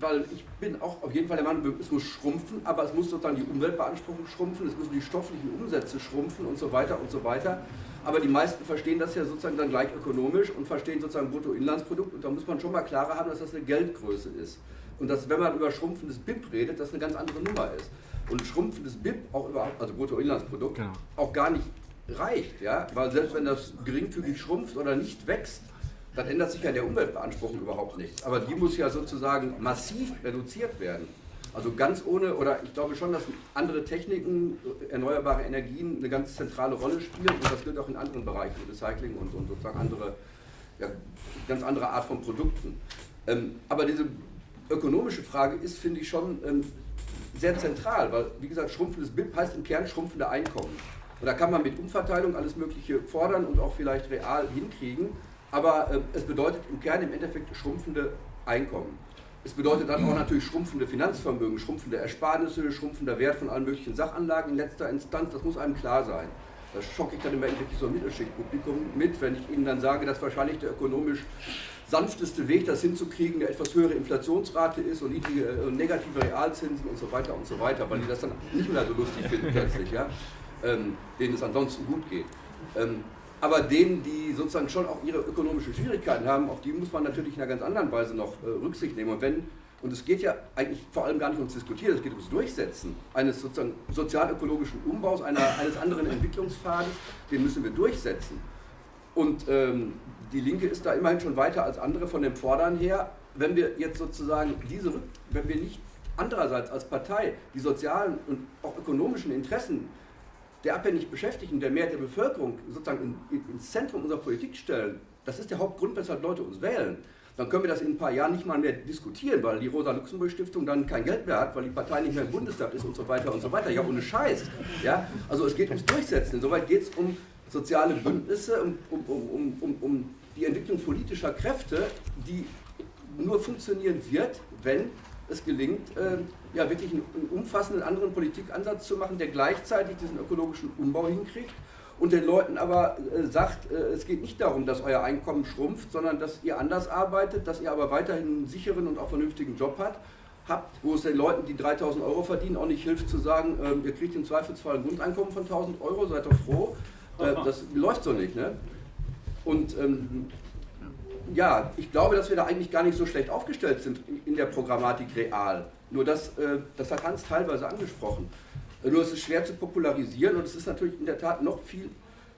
weil ich bin auch auf jeden Fall der Meinung, es muss schrumpfen, aber es muss sozusagen die Umweltbeanspruchung schrumpfen, es müssen die stofflichen Umsätze schrumpfen und so weiter und so weiter. Aber die meisten verstehen das ja sozusagen dann gleich ökonomisch und verstehen sozusagen Bruttoinlandsprodukt und da muss man schon mal klarer haben, dass das eine Geldgröße ist. Und dass, wenn man über schrumpfendes BIP redet, das eine ganz andere Nummer ist. Und schrumpfendes BIP, auch überhaupt, also Bruttoinlandsprodukt, Genau. auch gar nicht reicht, ja, weil selbst wenn das geringfügig schrumpft oder nicht wächst, dann ändert sich ja der Umweltbeanspruchung überhaupt nichts. Aber die muss ja sozusagen massiv reduziert werden. Also ganz ohne, oder ich glaube schon, dass andere Techniken, erneuerbare Energien eine ganz zentrale Rolle spielen und das gilt auch in anderen Bereichen, Recycling und, und sozusagen andere, ja, ganz andere Art von Produkten. Ähm, aber diese ökonomische Frage ist, finde ich, schon ähm, sehr zentral, weil, wie gesagt, schrumpfendes BIP heißt im Kern schrumpfende Einkommen. Und da kann man mit Umverteilung alles Mögliche fordern und auch vielleicht real hinkriegen, aber äh, es bedeutet im Kern im Endeffekt schrumpfende Einkommen. Es bedeutet dann auch natürlich schrumpfende Finanzvermögen, schrumpfende Ersparnisse, schrumpfender Wert von allen möglichen Sachanlagen in letzter Instanz, das muss einem klar sein. Das schocke ich dann immer wirklich so ein Mittelschichtpublikum mit, wenn ich ihnen dann sage, dass wahrscheinlich der ökonomisch sanfteste Weg, das hinzukriegen, eine etwas höhere Inflationsrate ist und äh, negative Realzinsen und so weiter und so weiter, weil die das dann nicht mehr so lustig finden plötzlich, ja? ähm, denen es ansonsten gut geht. Ähm, aber denen, die sozusagen schon auch ihre ökonomischen Schwierigkeiten haben, auf die muss man natürlich in einer ganz anderen Weise noch äh, Rücksicht nehmen. Und wenn und es geht ja eigentlich vor allem gar nicht ums Diskutieren, es geht ums Durchsetzen eines sozusagen sozialökologischen Umbaus, einer, eines anderen Entwicklungspfades, den müssen wir durchsetzen. Und ähm, die Linke ist da immerhin schon weiter als andere von dem Fordern her. Wenn wir jetzt sozusagen diese, wenn wir nicht andererseits als Partei die sozialen und auch ökonomischen Interessen der abhängig Beschäftigten, der Mehrheit der Bevölkerung sozusagen in, in, ins Zentrum unserer Politik stellen, das ist der Hauptgrund, weshalb Leute uns wählen, dann können wir das in ein paar Jahren nicht mal mehr diskutieren, weil die Rosa-Luxemburg-Stiftung dann kein Geld mehr hat, weil die Partei nicht mehr im Bundestag ist und so weiter und so weiter. Ja, ohne Scheiß. Ja? Also es geht ums Durchsetzen. Insoweit geht es um soziale Bündnisse, um, um, um, um, die Entwicklung politischer Kräfte, die nur funktionieren wird, wenn es gelingt, äh, ja, wirklich einen, einen umfassenden anderen Politikansatz zu machen, der gleichzeitig diesen ökologischen Umbau hinkriegt und den Leuten aber äh, sagt, äh, es geht nicht darum, dass euer Einkommen schrumpft, sondern dass ihr anders arbeitet, dass ihr aber weiterhin einen sicheren und auch vernünftigen Job habt, habt, wo es den Leuten, die 3000 Euro verdienen, auch nicht hilft zu sagen, äh, ihr kriegt im Zweifelsfall ein Grundeinkommen von 1000 Euro, seid doch froh. Äh, das läuft so nicht. Ne? Und ähm, ja, ich glaube, dass wir da eigentlich gar nicht so schlecht aufgestellt sind in der Programmatik real. Nur das, äh, das hat Hans teilweise angesprochen. Äh, Nur es ist schwer zu popularisieren und es ist natürlich in der Tat noch viel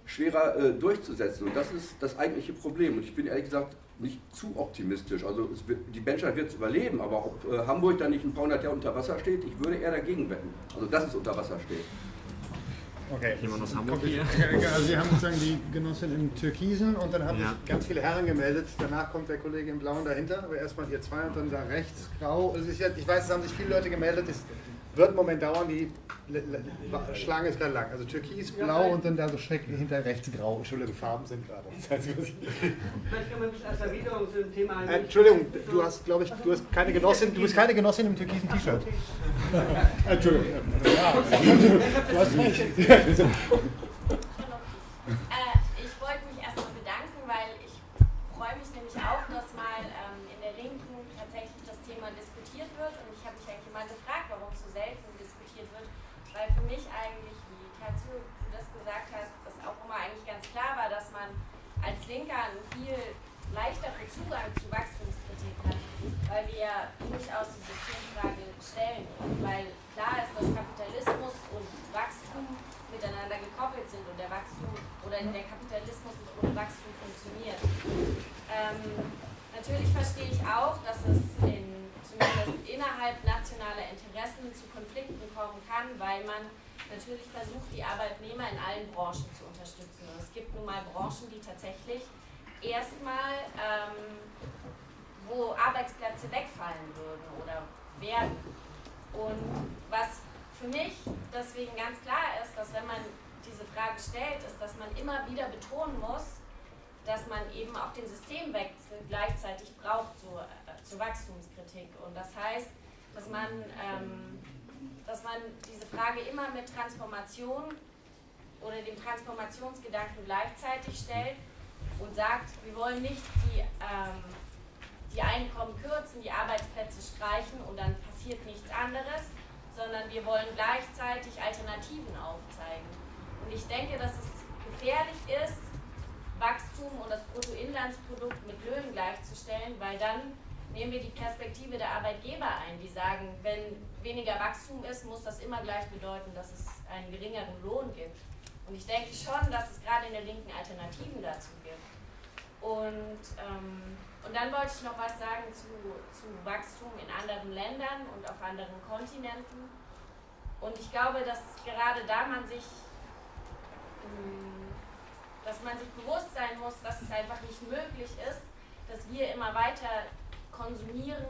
schwerer äh, durchzusetzen. Und das ist das eigentliche Problem. Und ich bin ehrlich gesagt nicht zu optimistisch. Also wird, die Menschheit wird es überleben, aber ob äh, Hamburg dann nicht ein paar hundert Jahre unter Wasser steht, ich würde eher dagegen wetten. Also dass es unter Wasser steht. Okay. Jemand aus Hamburg hier? Also Sie haben sozusagen die Genossin im Türkisen und dann haben Ja. sich ganz viele Herren gemeldet. Danach kommt der Kollege im Blauen dahinter, aber erstmal hier zwei und dann da rechts grau. Ja, ich weiß, es haben sich viele Leute gemeldet. Es wird einen Moment dauern, die Schlange ist gerade lang. Also Türkis, Blau und dann da so schräg hinter rechts grau. Entschuldigung, Farben sind gerade. [LAUGHS] Vielleicht kann man mich als Erwiderung zu dem Thema Äh, Entschuldigung, du hast, glaube ich, du hast keine Genossin, du bist keine Genossin im türkisen T-Shirt. [LAUGHS] Entschuldigung. Ja, [LAUGHS] du hast recht. Äh, ich wollte mich erstmal bedanken, weil ich freue mich nämlich auch, dass mal ähm, in der Linken tatsächlich das Thema diskutiert wird. Und ich habe mich eigentlich mal gefragt, warum es so selten diskutiert wird. Weil für mich eigentlich, wie Katsu, du das gesagt hast, das auch immer eigentlich ganz klar war, dass man als Linker einen viel leichteren Zugang zu Wachstumskritik hat, weil wir durchaus die Systemfrage stellen. Weil klar ist, dass Kapitalismus gekoppelt sind und der Wachstum oder der Kapitalismus nicht ohne Wachstum funktioniert. Ähm, natürlich verstehe ich auch, dass es in, zumindest innerhalb nationaler Interessen zu Konflikten kommen kann, weil man natürlich versucht, die Arbeitnehmer in allen Branchen zu unterstützen. Und es gibt nun mal Branchen, die tatsächlich erstmal, ähm, wo Arbeitsplätze wegfallen würden oder werden. Und was für mich deswegen ganz klar ist, dass wenn man diese Frage stellt, ist, dass man immer wieder betonen muss, dass man eben auch den Systemwechsel gleichzeitig braucht zu, äh, zur Wachstumskritik. Und das heißt, dass man ähm, dass man diese Frage immer mit Transformation oder dem Transformationsgedanken gleichzeitig stellt und sagt, wir wollen nicht die, ähm, die Einkommen kürzen, die Arbeitsplätze streichen und dann passiert nichts anderes, sondern wir wollen gleichzeitig Alternativen aufzeigen. Und ich denke, dass es gefährlich ist, Wachstum und das Bruttoinlandsprodukt mit Löhnen gleichzustellen, weil dann nehmen wir die Perspektive der Arbeitgeber ein, die sagen, wenn weniger Wachstum ist, muss das immer gleich bedeuten, dass es einen geringeren Lohn gibt. Und ich denke schon, dass es gerade in der Linken Alternativen dazu gibt. Und, ähm, und dann wollte ich noch was sagen zu, zu Wachstum in anderen Ländern und auf anderen Kontinenten. Und ich glaube, dass gerade da man sich, dass man sich bewusst sein muss, dass es einfach nicht möglich ist, dass wir immer weiter konsumieren,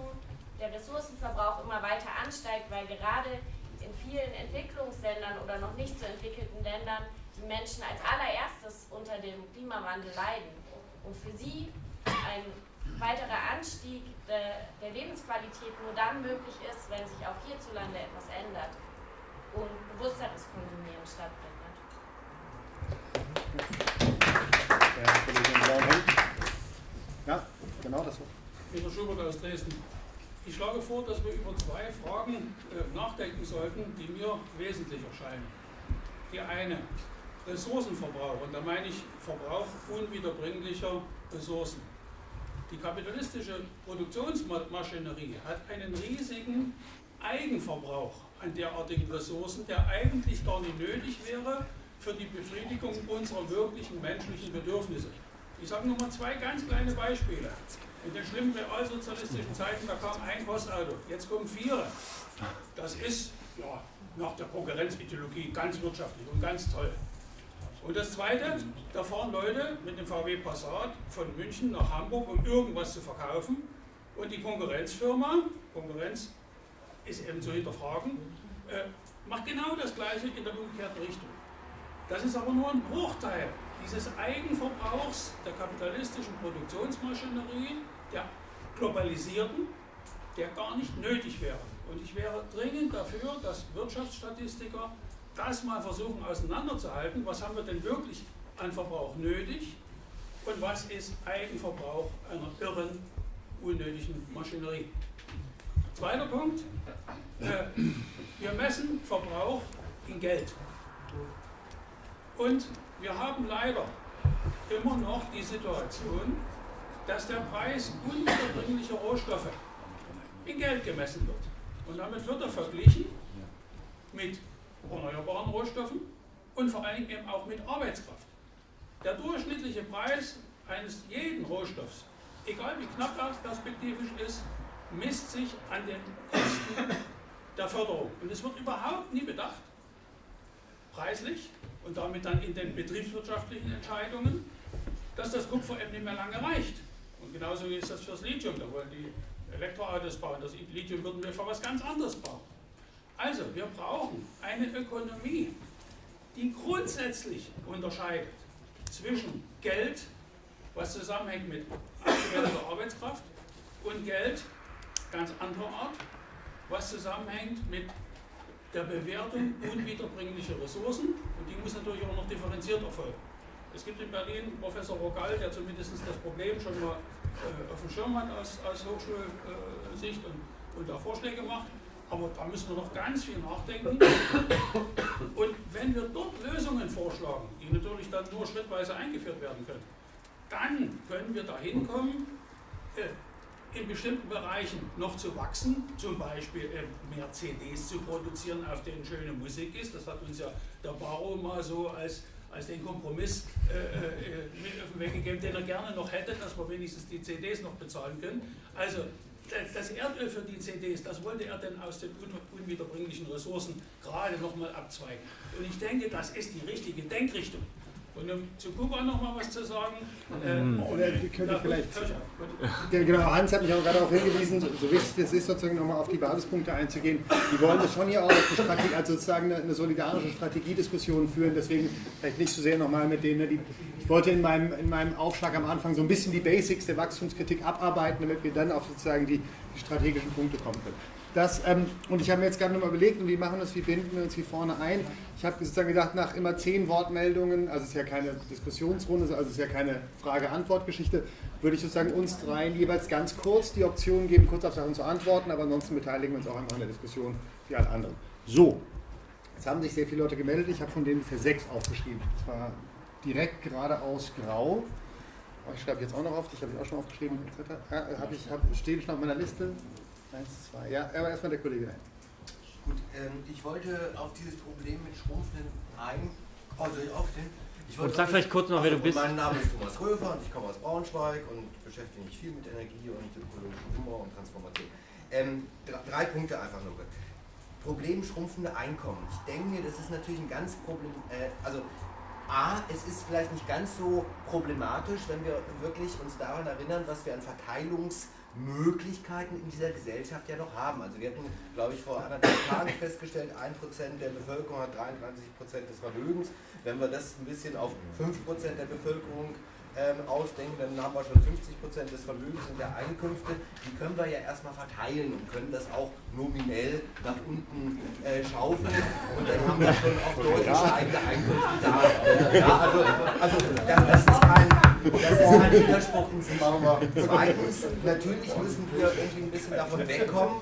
der Ressourcenverbrauch immer weiter ansteigt, weil gerade in vielen Entwicklungsländern oder noch nicht so entwickelten Ländern die Menschen als allererstes unter dem Klimawandel leiden. Und für sie ein weiterer Anstieg der, der Lebensqualität nur dann möglich ist, wenn sich auch hierzulande etwas ändert und bewussteres Konsumieren stattfindet. Ja, genau das. Peter Schubert aus Dresden. Ich schlage vor, dass wir über zwei Fragen äh, nachdenken sollten, die mir wesentlich erscheinen. Die eine, Ressourcenverbrauch, und da meine ich Verbrauch unwiederbringlicher Ressourcen. Die kapitalistische Produktionsmaschinerie hat einen riesigen Eigenverbrauch an derartigen Ressourcen, der eigentlich gar nicht nötig wäre für die Befriedigung unserer wirklichen menschlichen Bedürfnisse. Ich sage nur mal zwei ganz kleine Beispiele. In den schlimmen realsozialistischen Zeiten, da kam ein Postauto, jetzt kommen vier. Das ist ja, nach der Konkurrenzideologie ganz wirtschaftlich und ganz toll. Und das Zweite, da fahren Leute mit dem VW Passat von München nach Hamburg, um irgendwas zu verkaufen. Und die Konkurrenzfirma, Konkurrenz ist eben zu hinterfragen, äh, macht genau das Gleiche in der umgekehrten Richtung. Das ist aber nur ein Bruchteil dieses Eigenverbrauchs der kapitalistischen Produktionsmaschinerie, der globalisierten, der gar nicht nötig wäre. Und ich wäre dringend dafür, dass Wirtschaftsstatistiker das mal versuchen auseinanderzuhalten, was haben wir denn wirklich an Verbrauch nötig und was ist Eigenverbrauch einer irren, unnötigen Maschinerie. Zweiter Punkt, äh, wir messen Verbrauch in Geld. Und wir haben leider immer noch die Situation, dass der Preis unüberbrünglicher Rohstoffe in Geld gemessen wird. Und damit wird er verglichen mit erneuerbaren Rohstoffen und vor allen Dingen eben auch mit Arbeitskraft. Der durchschnittliche Preis eines jeden Rohstoffs, egal wie knapp er perspektivisch ist, misst sich an den Kosten der Förderung. Und es wird überhaupt nie bedacht, preislich und damit dann in den betriebswirtschaftlichen Entscheidungen, dass das Kupfer eben nicht mehr lange reicht. Und genauso ist das fürs Lithium. Da wollen die Elektroautos bauen. Das Lithium würden wir für was ganz anderes brauchen. Also, wir brauchen eine Ökonomie, die grundsätzlich unterscheidet zwischen Geld, was zusammenhängt mit aktueller Arbeitskraft, und Geld, ganz anderer Art, was zusammenhängt mit der Bewertung unwiederbringlicher Ressourcen und die muss natürlich auch noch differenziert erfolgen. Es gibt in Berlin Professor Rogal, der zumindest das Problem schon mal äh, auf dem Schirm hat aus, aus Hochschulsicht und, und da Vorschläge macht. Aber da müssen wir noch ganz viel nachdenken. Und wenn wir dort Lösungen vorschlagen, die natürlich dann nur schrittweise eingeführt werden können, dann können wir dahin kommen, äh, in bestimmten Bereichen noch zu wachsen, zum Beispiel äh, mehr CDs zu produzieren, auf denen schöne Musik ist. Das hat uns ja der Baro mal so als, als den Kompromiss äh, äh, mit auf den Weg gegeben, den er gerne noch hätte, dass wir wenigstens die CDs noch bezahlen können. Also das Erdöl für die CDs, das wollte er dann aus den unwiederbringlichen Ressourcen gerade nochmal abzweigen. Und ich denke, das ist die richtige Denkrichtung. Und um zu Kuba noch mal was zu sagen. Äh, mhm. Oder könnte vielleicht. Genau, Hans hat mich auch gerade darauf hingewiesen, so wichtig es ist, sozusagen nochmal auf die Basispunkte einzugehen. Die wollen das schon hier auch auf die Strategie, also sozusagen eine, eine solidarische Strategiediskussion führen, deswegen vielleicht nicht so sehr nochmal mit denen. Die, ich wollte in meinem, in meinem Aufschlag am Anfang so ein bisschen die Basics der Wachstumskritik abarbeiten, damit wir dann auf sozusagen die, die strategischen Punkte kommen können. Das, ähm, und ich habe mir jetzt gerade nochmal überlegt, und wie machen das, wie binden wir uns hier vorne ein? Ich habe sozusagen gedacht, nach immer zehn Wortmeldungen, also es ist ja keine Diskussionsrunde, also es ist ja keine Frage-Antwort-Geschichte, würde ich sozusagen uns dreien jeweils ganz kurz die Option geben, kurz auf Sachen zu antworten, aber ansonsten beteiligen wir uns auch einfach an der Diskussion wie alle anderen. So, jetzt haben sich sehr viele Leute gemeldet, ich habe von denen bisher sechs aufgeschrieben. Das war direkt geradeaus grau. Oh, ich schreibe jetzt auch noch auf, ich habe ich auch schon aufgeschrieben, Ja, hab ich, hab, stehe schon auf meiner Liste. Eins, zwei, ja, aber erstmal der Kollege. Gut, ähm, ich wollte auf dieses Problem mit schrumpfenden ein... Oh, soll ich aufstehen? Ich und sag vielleicht kurz noch, wer du bist. Mein Name ist Thomas Röfer und ich komme aus Braunschweig und beschäftige mich viel mit Energie und ökologischem Umbau und Transformation. Ähm, drei Punkte einfach nur. Problem schrumpfende Einkommen. Ich denke, das ist natürlich ein ganz Problem. Äh, also A, es ist vielleicht nicht ganz so problematisch, wenn wir wirklich uns daran erinnern, was wir an Verteilungs- Möglichkeiten in dieser Gesellschaft ja noch haben. Also wir hatten, glaube ich, vor anderthalb Tagen festgestellt, 1% der Bevölkerung hat 33% des Vermögens. Wenn wir das ein bisschen auf 5% der Bevölkerung ähm, ausdenken, dann haben wir schon 50% des Vermögens und der Einkünfte. Die können wir ja erstmal verteilen und können das auch nominell nach unten äh, schaufeln und dann haben wir schon auch deutlich steigende Einkünfte da. Ja, also, also das, ist kein das ist ein Widerspruch in sich. Zweitens, natürlich müssen wir irgendwie ein bisschen davon wegkommen,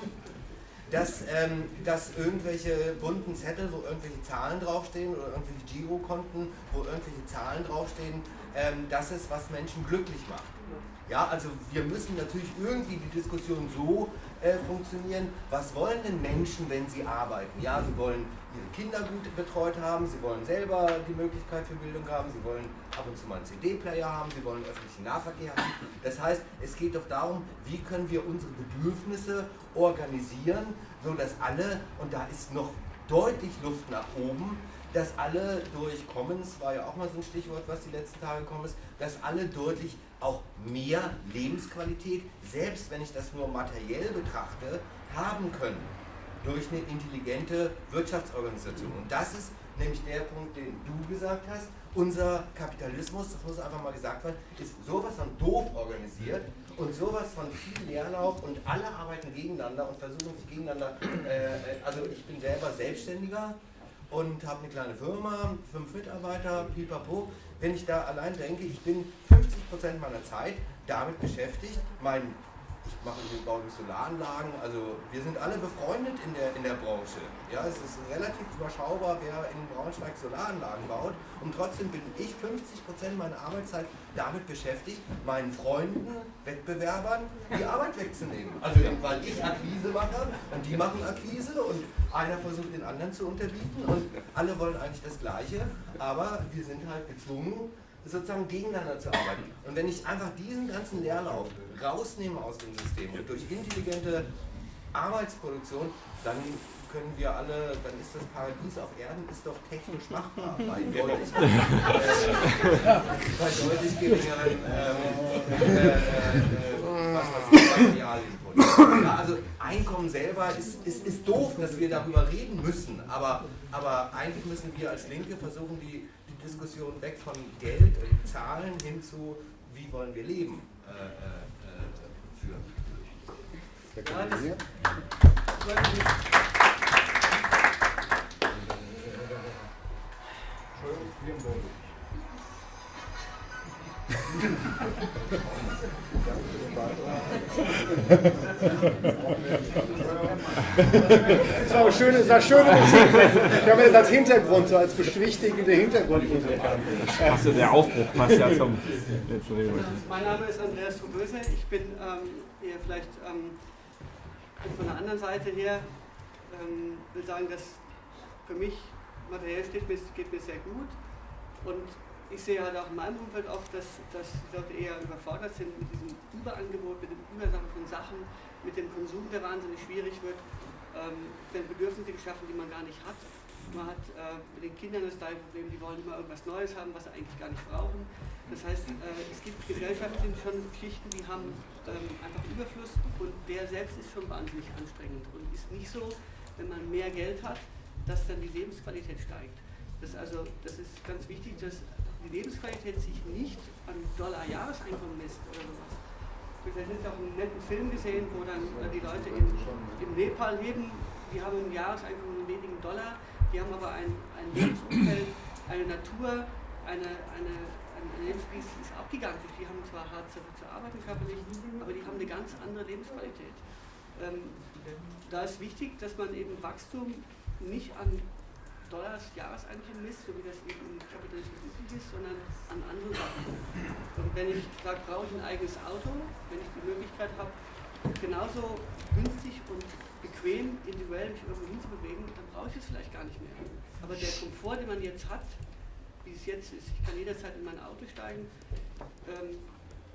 dass, ähm, dass irgendwelche bunten Zettel, wo irgendwelche Zahlen draufstehen oder irgendwelche Girokonten, wo irgendwelche Zahlen draufstehen, ähm, das ist, was Menschen glücklich macht. Ja, also wir müssen natürlich irgendwie die Diskussion so äh, funktionieren, was wollen denn Menschen, wenn sie arbeiten? Ja, sie wollen ihre Kinder gut betreut haben, sie wollen selber die Möglichkeit für Bildung haben, sie wollen ab und zu mal einen CD-Player haben, sie wollen öffentlichen Nahverkehr haben. Das heißt, es geht doch darum, wie können wir unsere Bedürfnisse organisieren, sodass alle, und da ist noch deutlich Luft nach oben, dass alle durch Commons, war ja auch mal so ein Stichwort, was die letzten Tage gekommen ist, dass alle deutlich auch mehr Lebensqualität, selbst wenn ich das nur materiell betrachte, haben können durch eine intelligente Wirtschaftsorganisation. Und das ist nämlich der Punkt, den du gesagt hast. Unser Kapitalismus, das muss einfach mal gesagt werden, ist sowas von doof organisiert und sowas von viel Leerlauf und alle arbeiten gegeneinander und versuchen sich gegeneinander. Äh, also ich bin selber Selbstständiger und habe eine kleine Firma, fünf Mitarbeiter, pipapo. Wenn ich da allein denke, ich bin 50% meiner Zeit damit beschäftigt, mein ich mache ich baue Solaranlagen, also wir sind alle befreundet in der, in der Branche. Ja, es ist relativ überschaubar, wer in Braunschweig Solaranlagen baut. Und trotzdem bin ich 50% meiner Arbeitszeit damit beschäftigt, meinen Freunden, Wettbewerbern die Arbeit wegzunehmen. Also weil ich Akquise mache und die machen Akquise und einer versucht den anderen zu unterbieten und alle wollen eigentlich das Gleiche, aber wir sind halt gezwungen, sozusagen gegeneinander zu arbeiten. Und wenn ich einfach diesen ganzen Leerlauf rausnehme aus dem System und durch intelligente Arbeitsproduktion, dann können wir alle, dann ist das Paradies auf Erden ist doch technisch machbar [LAUGHS] bei deutlich, äh, bei deutlich geringeren ähm, äh, äh, was. Ja, also Einkommen selber ist, ist, ist doof, dass wir darüber reden müssen, aber, aber eigentlich müssen wir als Linke versuchen, die Diskussion weg von Geld und Zahlen hin zu, wie wollen wir leben, äh, äh, äh führen. Ja, das, Das war schöne, das war schöne Musik. Können wir das als Hintergrund, so als beschwichtigende Hintergrundmusik haben. Achso, der Aufbruch passt ja zum letzten Mein Name ist Andreas Truböse. Ich bin ähm, eher vielleicht ähm, von der anderen Seite her, ähm, will sagen, dass für mich materiell steht mir, geht mir sehr gut. Und ich sehe halt auch in meinem Umfeld oft, dass, dass die Leute eher überfordert sind mit diesem Überangebot, mit dem Übersachen von Sachen, mit dem Konsum, der wahnsinnig schwierig wird, ähm, werden Bedürfnisse geschaffen, die man gar nicht hat. Man hat äh, mit den Kindern das gleiche Problem, die wollen immer irgendwas Neues haben, was sie eigentlich gar nicht brauchen. Das heißt, äh, es gibt Gesellschaften, schon Schichten, die haben ähm, einfach Überfluss und der selbst ist schon wahnsinnig anstrengend und ist nicht so, wenn man mehr Geld hat, dass dann die Lebensqualität steigt. Das, also, das ist ganz wichtig, dass die Lebensqualität sich nicht an Dollar-Jahreseinkommen misst oder sowas. Ich habe jetzt auch einen netten Film gesehen, wo dann die Leute in, in Nepal leben, die haben ein Jahreseinkommen von wenigen Dollar, die haben aber ein, ein Lebensumfeld, eine Natur, eine, eine, ein Lebenswesen ist auch gigantisch. Die haben zwar hart zu, zu arbeiten körperlich, aber die haben eine ganz andere Lebensqualität. Ähm, da ist wichtig, dass man eben Wachstum nicht an Dollars Jahreseinkommen misst, so wie das eben im Kapitalismus üblich ist, sondern an anderen Sachen. Und wenn ich sage, brauche ich ein eigenes Auto, wenn ich die Möglichkeit habe, genauso günstig und bequem individuell mich irgendwo hinzubewegen, dann brauche ich es vielleicht gar nicht mehr. Aber der Komfort, den man jetzt hat, wie es jetzt ist, ich kann jederzeit in mein Auto steigen, ähm,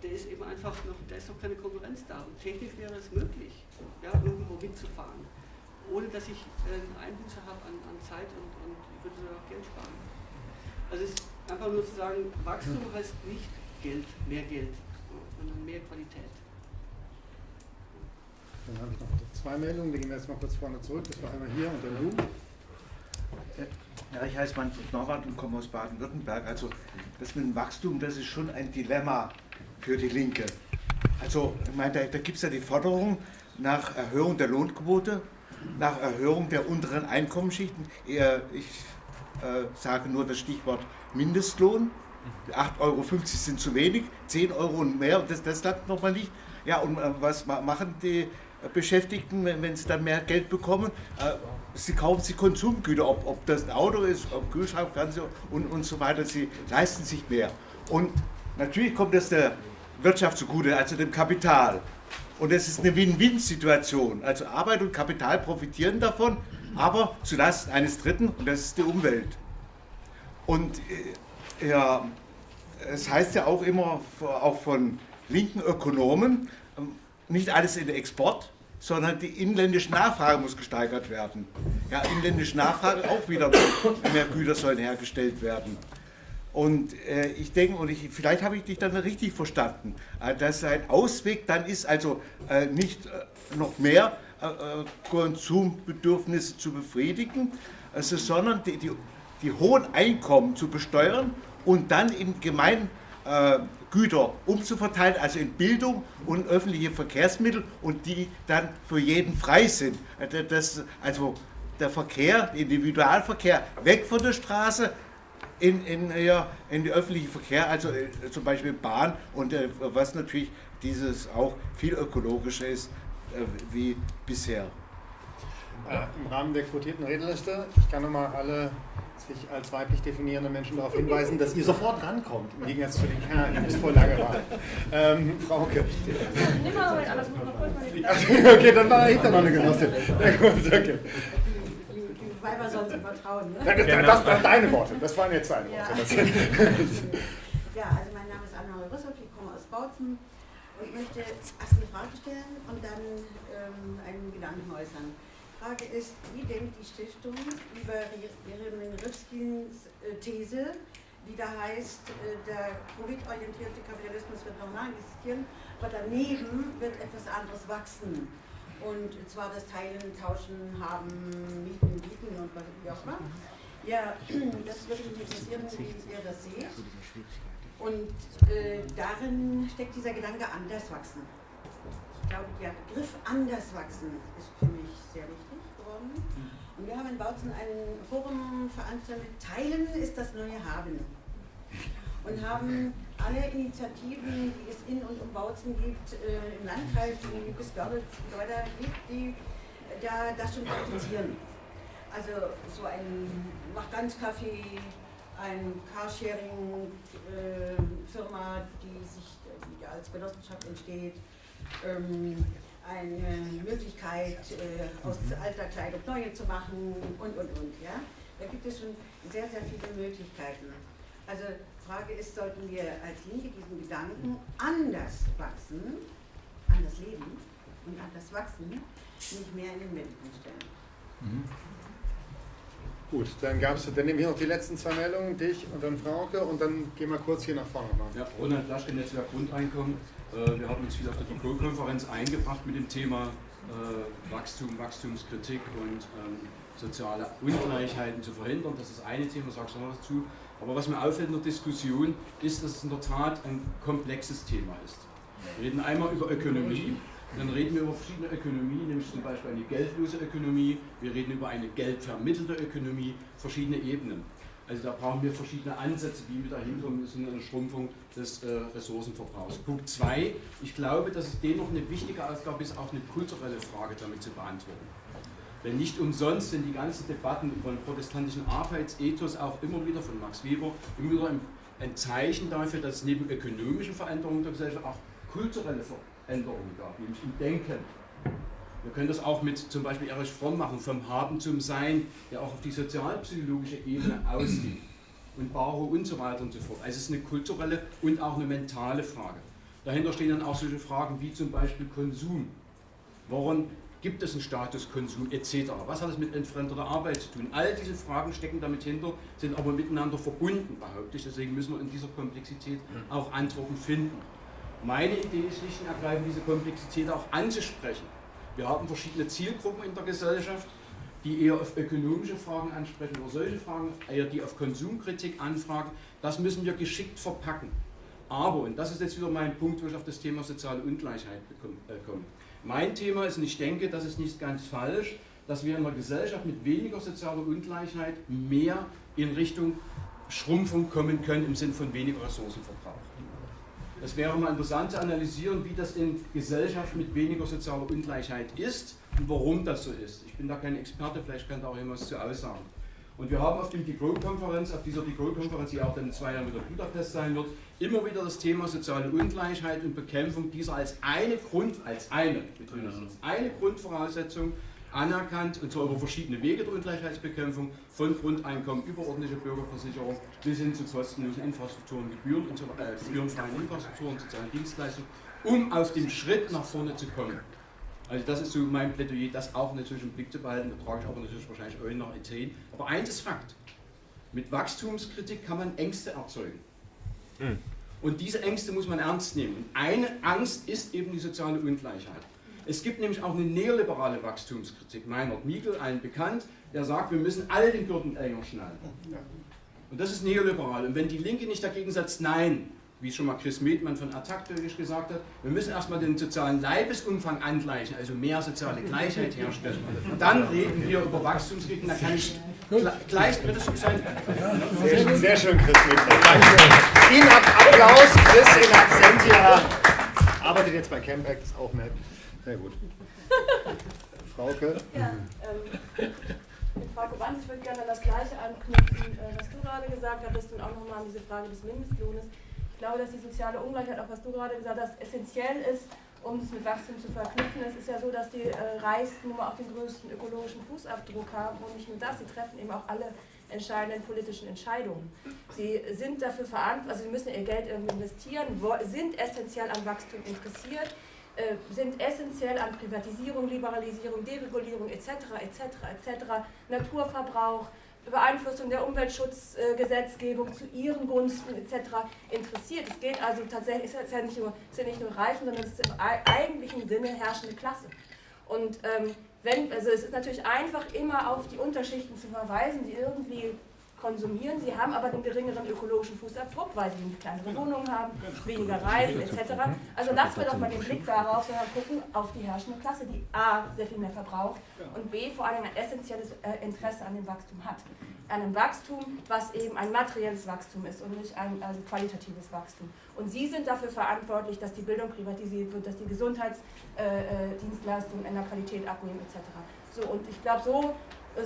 der ist eben einfach noch, da ist noch keine Konkurrenz da. Und technisch wäre es möglich, ja, irgendwo mitzufahren ohne dass ich äh, Einbuße habe an, an, Zeit und, und ich würde sogar auch Geld sparen. Also es ist einfach nur zu sagen, Wachstum heißt nicht Geld, mehr Geld, sondern mehr Qualität. Dann habe ich noch zwei Meldungen, die gehen wir jetzt mal kurz vorne zurück. Das war einmal hier und dann du. Ja, ich heiße Manfred Norwart und komme aus Baden-Württemberg. Also das mit dem Wachstum, das ist schon ein Dilemma für die Linke. Also, ich meine, da, da gibt es ja die Forderung nach Erhöhung der Lohnquote nach Erhöhung der unteren Einkommensschichten. Ich äh, sage nur das Stichwort Mindestlohn. 8,50 Euro sind zu wenig, 10 Euro und mehr, das, das langt nochmal nicht. Ja, und äh, was machen die Beschäftigten, wenn, wenn sie dann mehr Geld bekommen? Äh, sie kaufen sich Konsumgüter, ob, ob das ein Auto ist, ob Kühlschrank, Fernseher und, und so weiter. Sie leisten sich mehr. Und natürlich kommt das der Wirtschaft zugute, also dem Kapital. Und es ist eine Win-Win-Situation. Also Arbeit und Kapital profitieren davon, aber zulasten eines Dritten, und das ist die Umwelt. Und äh, ja, es heißt ja auch immer, auch von linken Ökonomen, ähm, nicht alles in den Export, sondern die inländische Nachfrage muss gesteigert werden. Ja, inländische Nachfrage auch wieder, mehr Güter sollen hergestellt werden. Und äh, ich denke, und ich, vielleicht habe ich dich dann richtig verstanden, äh, dass ein Ausweg dann ist, also äh, nicht äh, noch mehr äh, äh, Konsumbedürfnisse zu befriedigen, also, sondern die, die, die, hohen Einkommen zu besteuern und dann in Gemeingüter umzuverteilen, also in Bildung und öffentliche Verkehrsmittel und die dann für jeden frei sind. Das, also der Verkehr, der Individualverkehr weg von der Straße, in, in, ja, in den öffentlichen Verkehr, also äh, zum Beispiel Bahn und äh, was natürlich dieses auch viel ökologischer ist äh, wie bisher. Äh, Im Rahmen der quotierten Redeliste, ich kann nochmal alle sich als weiblich definierende Menschen darauf hinweisen, dass ihr sofort rankommt, im Gegensatz zu den Kerlen, die bis vor lange waren. Ähm, Frau Hocke. [LAUGHS] Okay, dann war dahinter noch eine Genossin. Ja, gut, okay. Weiber sollen sich vertrauen. Ne? Das, das, das, das deine Worte, das waren jetzt deine Worte. Ja, [LAUGHS] also mein Name ist Anna Rüssow, ich komme aus Bautzen und möchte erst eine Frage stellen und dann ähm, einen Gedanken äußern. Die Frage ist, wie denkt die Stiftung über Jeremy Rifskins äh, These, die da heißt, äh, der profitorientierte Kapitalismus wird normal existieren, aber daneben wird etwas anderes wachsen und zwar das Teilen, Tauschen, Haben, Mieten, Bieten und was wie auch immer. Ja, [CLEARS THROAT] das würde mich interessieren, wie ihr das seht. Und äh, darin steckt dieser Gedanke anders wachsen. Ich glaube, der Begriff anders wachsen ist für mich sehr wichtig geworden. Und wir haben in Bautzen ein Forum veranstaltet, Teilen ist das neue Haben. [LAUGHS] und haben alle Initiativen, die es in und um Bautzen gibt, äh, im Landkreis, die bis Görlitz und so weiter gibt, die da das schon praktizieren. Also so ein Macht-Ganz-Café, ein Carsharing-Firma, die sich die als Genossenschaft entsteht, ähm, eine Möglichkeit, äh, aus alter Kleidung neue zu machen und, und, und. Ja? Da gibt es schon sehr, sehr viele Möglichkeiten. Also Frage ist, sollten wir als Linke diesen Gedanken anders wachsen, anders leben und anders wachsen, nicht mehr in den Mittelpunkt stellen. Mhm. Gut, dann gab es, dann nehmen wir noch die letzten zwei Meldungen, dich und dann Frauke und dann gehen wir kurz hier nach vorne. Mal. Ja, Ronald Laschke, Netzwerk Grundeinkommen. Äh, wir haben uns viel auf der Dipolkonferenz eingebracht mit dem Thema äh, Wachstum, Wachstumskritik und ähm, soziale Ungleichheiten zu verhindern. Das ist das eine Thema, sagst du noch dazu. Aber was mir auffällt in der Diskussion, ist, dass es in der Tat ein komplexes Thema ist. Wir reden einmal über Ökonomie, dann reden wir über verschiedene Ökonomien, nämlich zum Beispiel eine geldlose Ökonomie, wir reden über eine geldvermittelte Ökonomie, verschiedene Ebenen. Also da brauchen wir verschiedene Ansätze, wie wir da hinkommen müssen, eine Schrumpfung des äh, Ressourcenverbrauchs. Punkt 2, ich glaube, dass es dennoch eine wichtige Aufgabe ist, auch eine kulturelle Frage damit zu beantworten. Denn nicht umsonst sind die ganzen Debatten über den protestantischen Arbeitsethos auch immer wieder von Max Weber immer wieder ein Zeichen dafür, dass es neben ökonomischen Veränderungen der Gesellschaft auch kulturelle Veränderungen gab, nämlich im Denken. Wir können das auch mit zum Beispiel Erich Fromm machen, vom Haben zum Sein, der auch auf die sozialpsychologische Ebene [CLEARS THROAT] ausgeht. Und Baro und so weiter und so fort. Also es ist eine kulturelle und auch eine mentale Frage. Dahinter stehen dann auch solche Fragen wie zum Beispiel Konsum. Woran Gibt es einen Status, Konsum etc.? Was hat es mit entfremdeter Arbeit zu tun? All diese Fragen stecken damit hinter, sind aber miteinander verbunden, behaupte ich. Deswegen müssen wir in dieser Komplexität auch Antworten finden. Meine Idee ist schlicht und ergreifend, diese Komplexität auch anzusprechen. Wir haben verschiedene Zielgruppen in der Gesellschaft, die eher auf ökonomische Fragen ansprechen oder solche Fragen, eher die auf Konsumkritik anfragen. Das müssen wir geschickt verpacken. Aber, und das ist jetzt wieder mein Punkt, wo ich auf das Thema soziale Ungleichheit äh, komme, mein Thema ist, und ich denke, das ist nicht ganz falsch, dass wir in einer Gesellschaft mit weniger sozialer Ungleichheit mehr in Richtung Schrumpfung kommen können im Sinne von weniger Ressourcenverbrauch. Es wäre mal interessant zu analysieren, wie das in Gesellschaften mit weniger sozialer Ungleichheit ist und warum das so ist. Ich bin da kein Experte, vielleicht kann da auch jemand was zu aussagen. Und wir haben auf dem Degrowth-Konferenz, auf dieser Degrowth-Konferenz, die auch dann in zwei Jahren wieder Budapest sein wird, immer wieder das Thema soziale Ungleichheit und Bekämpfung dieser als eine Grund, als eine, als eine Grundvoraussetzung anerkannt, und zwar über verschiedene Wege der Ungleichheitsbekämpfung, von Grundeinkommen über ordentliche Bürgerversicherung bis hin zu kostenlosen Infrastrukturen, Gebühren und so, äh, gebührenfreien Infrastrukturen, sozialen Dienstleistungen, um auf dem Schritt nach vorne zu kommen. Also das ist so mein Plädoyer, das auch natürlich im Blick zu behalten. Da trage ich aber natürlich wahrscheinlich auch nach Athen. Aber eins ist Fakt. Mit Wachstumskritik kann man Ängste erzeugen. Mhm. Und diese Ängste muss man ernst nehmen. Und eine Angst ist eben die soziale Ungleichheit. Es gibt nämlich auch eine neoliberale Wachstumskritik. Meinhard Miegel, allen bekannt, der sagt, wir müssen alle den Gürtel enger schnallen. Und das ist neoliberal. Und wenn die Linke nicht dagegen setzt, nein, wie schon mal Chris Medmann von Attac gesagt hat, wir müssen erstmal den sozialen Leibesumfang angleichen, also mehr soziale Gleichheit herstellen. Dann reden wir über Wachstumskritiken, da kann ich gleich, bitte so sein. Sehr, sehr schön, Chris Medmann. Danke. Ihnen Applaus, Chris in Absentia. Arbeitet jetzt bei Campact, ist auch nett. Sehr gut. Frauke? Ja, ähm, Frau Banz, ich würde gerne an das Gleiche anknüpfen, äh, was du gerade gesagt hattest und auch nochmal an diese Frage des Mindestlohnes. Ich glaube, dass die soziale Ungleichheit, auch was du gerade gesagt hast, essentiell ist, um es mit Wachstum zu verknüpfen. Es ist ja so, dass die äh, Reichsten nun mal auch den größten ökologischen Fußabdruck haben und nicht nur das, sie treffen eben auch alle entscheidenden politischen Entscheidungen. Sie sind dafür verantwortlich, also sie müssen ihr Geld irgendwie investieren, sind essentiell am Wachstum interessiert, äh, sind essentiell an Privatisierung, Liberalisierung, Deregulierung etc. etc. etc. Naturverbrauch, Beeinflussung der Umweltschutzgesetzgebung zu ihren Gunsten etc. interessiert. Es geht also tatsächlich, es ist ja nicht nur, es sind nicht nur Reichen, sondern es ist im eigentlichen Sinne herrschende Klasse. Und ähm, wenn, also es ist natürlich einfach immer auf die Unterschichten zu verweisen, die irgendwie konsumieren. Sie haben aber den geringeren ökologischen Fußabdruck, weil sie kleinere Wohnungen haben, weniger Reisen etc. Also lassen wir doch mal den Blick darauf, sondern gucken auf die herrschende Klasse, die A, sehr viel mehr verbraucht und B, vor allem ein essentielles äh, Interesse an dem Wachstum hat. An einem Wachstum, was eben ein materielles Wachstum ist und nicht ein also qualitatives Wachstum. Und Sie sind dafür verantwortlich, dass die Bildung privatisiert wird, dass die Gesundheitsdienstleistungen in der Qualität abnehmen etc. So, und ich glaube, so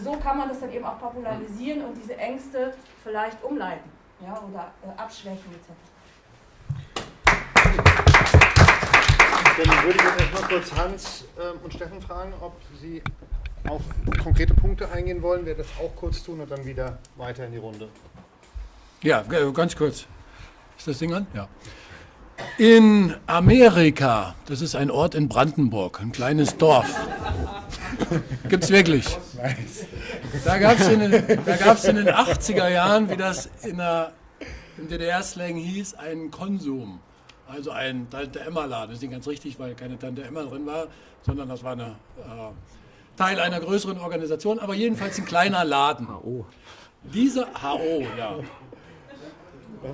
so kann man das dann eben auch popularisieren und diese Ängste vielleicht umleiten ja, oder äh, abschwächen etc. Dann würde ich jetzt erstmal kurz Hans äh, und Steffen fragen, ob sie auf konkrete Punkte eingehen wollen. Wer das auch kurz tun und dann wieder weiter in die Runde. Ja, ganz kurz. Ist das Ding an? Ja. In Amerika, das ist ein Ort in Brandenburg, ein kleines Dorf. [LAUGHS] Gibt es wirklich. Da gab es in, den, in den 80er Jahren, wie das in der, im DDR-Slang hieß, einen Konsum. Also ein Tante Emma-Laden. Das ist nicht ganz richtig, weil keine Tante Emma drin war, sondern das war eine, äh, Teil einer größeren Organisation, aber jedenfalls ein kleiner Laden. HO. Dieser HO, ja.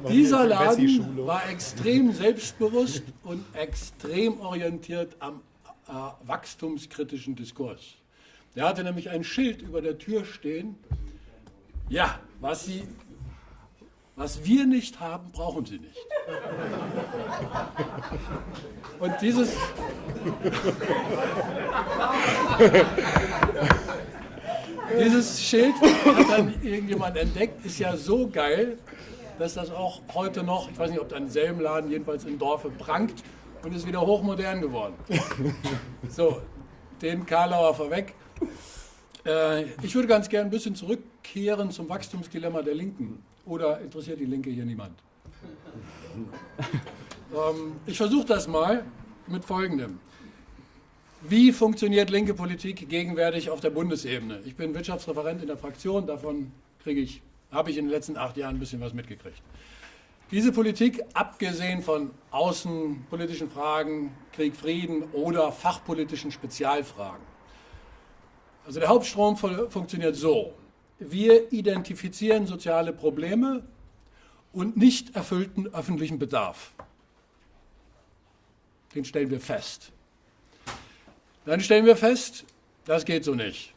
Dieser Laden war extrem selbstbewusst und extrem orientiert am äh, wachstumskritischen Diskurs. Der hatte nämlich ein Schild über der Tür stehen. Ja, was, Sie, was wir nicht haben, brauchen Sie nicht. Und dieses... Dieses Schild hat dann irgendjemand entdeckt, ist ja so geil, dass das auch heute noch, ich weiß nicht, ob da in selben Laden, jedenfalls im Dorfe, prangt und ist wieder hochmodern geworden. So, den Karlauer vorweg. Äh, ich würde ganz gerne ein bisschen zurückkehren zum Wachstumsdilemma der Linken. Oder interessiert die Linke hier niemand? [LAUGHS] Ähm, ich versuche das mal mit Folgendem. Wie funktioniert linke Politik gegenwärtig auf der Bundesebene? Ich bin Wirtschaftsreferent in der Fraktion, davon kriege ich, habe ich in den letzten acht Jahren ein bisschen was mitgekriegt. Diese Politik, abgesehen von außenpolitischen Fragen, Krieg, Frieden oder fachpolitischen Spezialfragen, also der Hauptstrom funktioniert so. Wir identifizieren soziale Probleme und nicht erfüllten öffentlichen Bedarf. Den stellen wir fest. Dann stellen wir fest, das geht so nicht.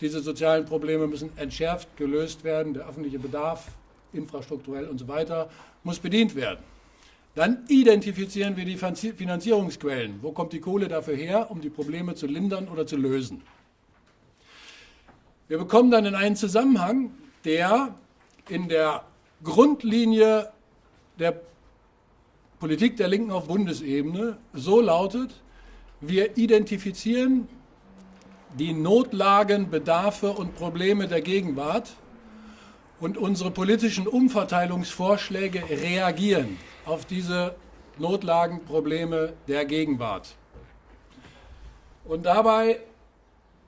Diese sozialen Probleme müssen entschärft gelöst werden. Der öffentliche Bedarf, infrastrukturell und so weiter, muss bedient werden. Dann identifizieren wir die Finanzierungsquellen. Wo kommt die Kohle dafür her, um die Probleme zu lindern oder zu lösen? Wir bekommen dann in einen Zusammenhang, der in der Grundlinie der Politik der Linken auf Bundesebene so lautet, wir identifizieren die Notlagen, Bedarfe und Probleme der Gegenwart und unsere politischen Umverteilungsvorschläge reagieren auf diese Notlagen, Probleme der Gegenwart. Und dabei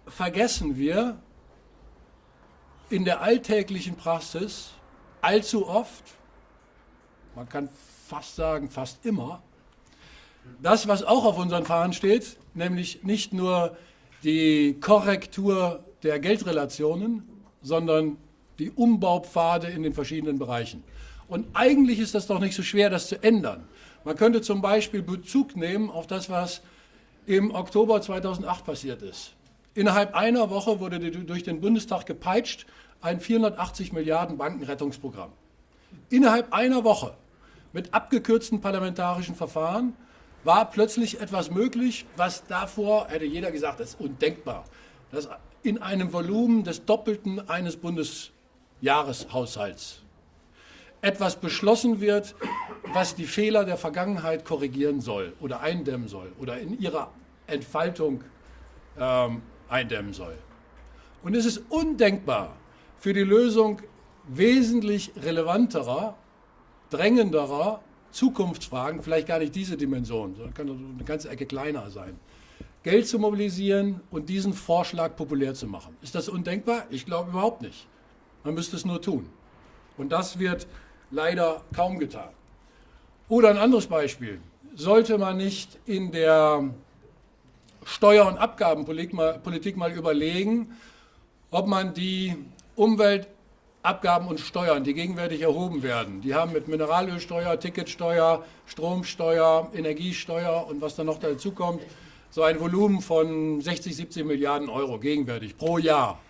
vergessen wir, in der alltäglichen Praxis allzu oft, man kann fast sagen fast immer, das, was auch auf unseren Fahnen steht, nämlich nicht nur die Korrektur der Geldrelationen, sondern die Umbaupfade in den verschiedenen Bereichen. Und eigentlich ist das doch nicht so schwer, das zu ändern. Man könnte zum Beispiel Bezug nehmen auf das, was im Oktober 2008 passiert ist. Innerhalb einer Woche wurde durch den Bundestag gepeitscht ein 480 Milliarden Bankenrettungsprogramm. Innerhalb einer Woche mit abgekürzten parlamentarischen Verfahren war plötzlich etwas möglich, was davor, hätte jeder gesagt, ist undenkbar, dass in einem Volumen des Doppelten eines Bundesjahreshaushalts etwas beschlossen wird, was die Fehler der Vergangenheit korrigieren soll oder eindämmen soll oder in ihrer Entfaltung ähm, eindämmen soll. Und es ist undenkbar für die Lösung wesentlich relevanterer, drängenderer Zukunftsfragen, vielleicht gar nicht diese Dimension, sondern kann eine ganze Ecke kleiner sein, Geld zu mobilisieren und diesen Vorschlag populär zu machen. Ist das undenkbar? Ich glaube überhaupt nicht. Man müsste es nur tun. Und das wird leider kaum getan. Oder ein anderes Beispiel. Sollte man nicht in der Steuer- und Abgabenpolitik mal, überlegen, ob man die Umwelt Abgaben und Steuern, die gegenwärtig erhoben werden, die haben mit Mineralölsteuer, Ticketsteuer, Stromsteuer, Energiesteuer und was dann noch dazu kommt, so ein Volumen von 60, 70 Milliarden Euro gegenwärtig pro Jahr.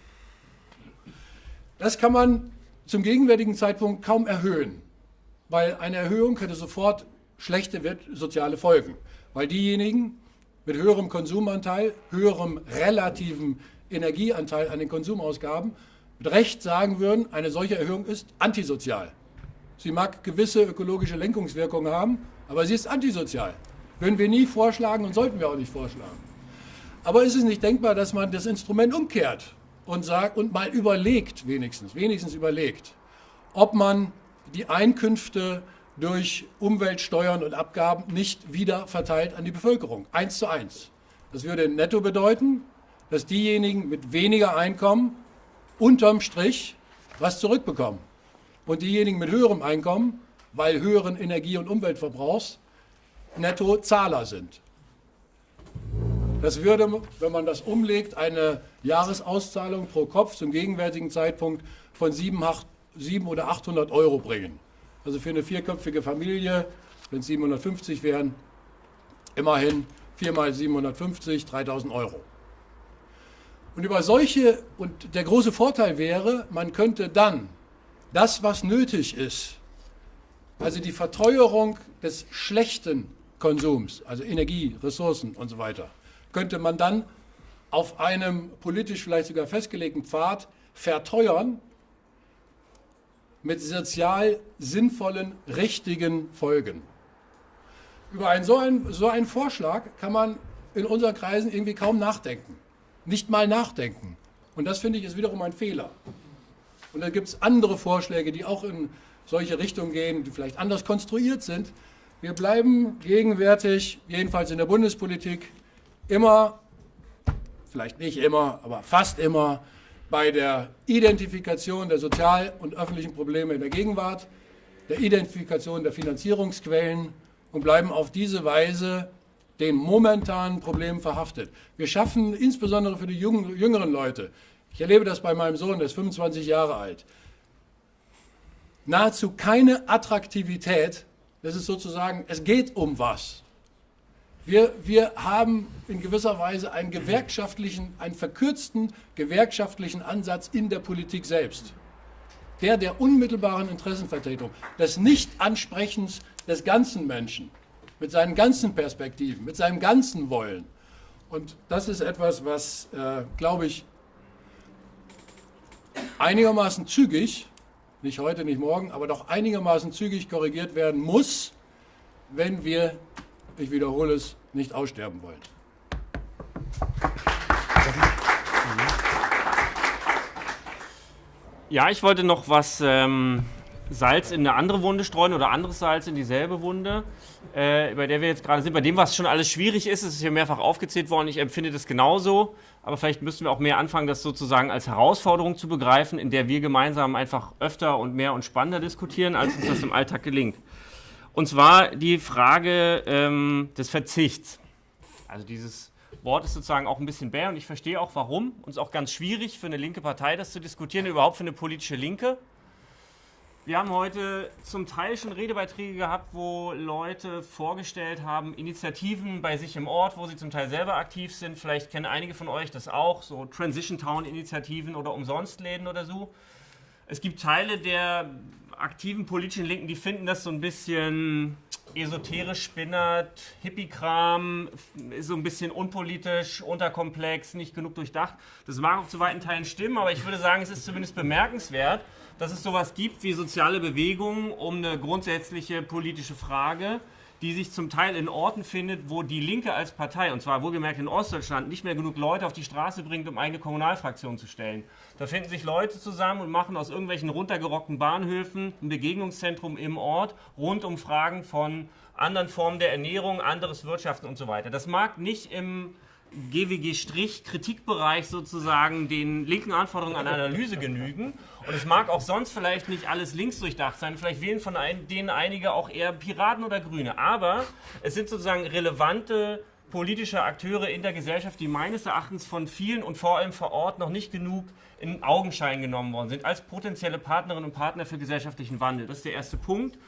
Das kann man zum gegenwärtigen Zeitpunkt kaum erhöhen, weil eine Erhöhung hätte sofort schlechte soziale Folgen, weil diejenigen mit höherem Konsumanteil, höherem relativen Energieanteil an den Konsumausgaben mit Recht sagen würden, eine solche Erhöhung ist antisozial. Sie mag gewisse ökologische Lenkungswirkungen haben, aber sie ist antisozial. Können wir nie vorschlagen und sollten wir auch nicht vorschlagen. Aber ist es nicht denkbar, dass man das Instrument umkehrt und sagt und mal überlegt, wenigstens, wenigstens überlegt, ob man die Einkünfte durch Umweltsteuern und Abgaben nicht wieder verteilt an die Bevölkerung, eins zu eins. Das würde netto bedeuten, dass diejenigen mit weniger Einkommen unterm Strich was zurückbekommen. Und diejenigen mit höherem Einkommen, weil höheren Energie- und Umweltverbrauchs, netto Zahler sind. Das würde, wenn man das umlegt, eine Jahresauszahlung pro Kopf zum gegenwärtigen Zeitpunkt von 700 oder 800 Euro bringen. Also für eine vierköpfige Familie, wenn es 750 wären, immerhin 4 mal 750, 3000 Euro. Und über solche, und der große Vorteil wäre, man könnte dann das, was nötig ist, also die Verteuerung des schlechten Konsums, also Energie, Ressourcen und so weiter, könnte man dann auf einem politisch vielleicht sogar festgelegten Pfad verteuern mit sozial sinnvollen, richtigen Folgen. Über einen, so, einen, so einen Vorschlag kann man in unseren Kreisen irgendwie kaum nachdenken nicht mal nachdenken. Und das finde ich ist wiederum ein Fehler. Und da gibt es andere Vorschläge, die auch in solche Richtungen gehen, die vielleicht anders konstruiert sind. Wir bleiben gegenwärtig, jedenfalls in der Bundespolitik, immer, vielleicht nicht immer, aber fast immer, bei der Identifikation der sozial- und öffentlichen Probleme in der Gegenwart, der Identifikation der Finanzierungsquellen und bleiben auf diese Weise den momentanen Problemen verhaftet. Wir schaffen insbesondere für die jüngeren Leute, ich erlebe das bei meinem Sohn, der ist 25 Jahre alt, nahezu keine Attraktivität. Das ist sozusagen, es geht um was. Wir, wir haben in gewisser Weise einen gewerkschaftlichen, einen verkürzten gewerkschaftlichen Ansatz in der Politik selbst. Der der unmittelbaren Interessenvertretung, des Nichtansprechens des ganzen Menschen mit seinen ganzen Perspektiven, mit seinem ganzen Wollen. Und das ist etwas, was, äh, glaube ich, einigermaßen zügig, nicht heute, nicht morgen, aber doch einigermaßen zügig korrigiert werden muss, wenn wir, ich wiederhole es, nicht aussterben wollen. Ja, ich wollte noch was ähm, Salz in eine andere Wunde streuen oder anderes Salz in dieselbe Wunde, äh, bei der wir jetzt gerade sind. Bei dem, was schon alles schwierig ist, ist hier mehrfach aufgezählt worden. Ich empfinde das genauso, aber vielleicht müssen wir auch mehr anfangen, das sozusagen als Herausforderung zu begreifen, in der wir gemeinsam einfach öfter und mehr und spannender diskutieren, als uns das im Alltag gelingt. Und zwar die Frage ähm, des Verzichts. Also dieses Wort ist sozusagen auch ein bisschen bär und ich verstehe auch warum. Und es ist auch ganz schwierig für eine linke Partei, das zu diskutieren, überhaupt für eine politische Linke. Wir haben heute zum Teil schon Redebeiträge gehabt, wo Leute vorgestellt haben, Initiativen bei sich im Ort, wo sie zum Teil selber aktiv sind. Vielleicht kennen einige von euch das auch, so Transition Town Initiativen oder Umsonstläden oder so. Es gibt Teile der aktiven politischen Linken, die finden das so ein bisschen esoterisch spinnert, Hippie-Kram, ist so ein bisschen unpolitisch, unterkomplex, nicht genug durchdacht. Das mag auch zu weiten Teilen stimmen, aber ich würde sagen, es ist zumindest bemerkenswert, dass es sowas gibt wie soziale Bewegungen um eine grundsätzliche politische Frage, die sich zum Teil in Orten findet, wo die Linke als Partei, und zwar wohlgemerkt in Ostdeutschland, nicht mehr genug Leute auf die Straße bringt, um eine Kommunalfraktion zu stellen. Da finden sich Leute zusammen und machen aus irgendwelchen runtergerockten Bahnhöfen ein Begegnungszentrum im Ort rund um Fragen von anderen Formen der Ernährung, anderes Wirtschaften und so weiter. Das mag nicht im GWG-Kritikbereich sozusagen den linken Anforderungen an Analyse genügen. Und es mag auch sonst vielleicht nicht alles links durchdacht sein. Vielleicht wählen von denen einige auch eher Piraten oder Grüne. Aber es sind sozusagen relevante politische Akteure in der Gesellschaft, die meines Erachtens von vielen und vor allem vor Ort noch nicht genug in Augenschein genommen worden sind, als potenzielle Partnerinnen und Partner für gesellschaftlichen Wandel. Das ist der erste Punkt.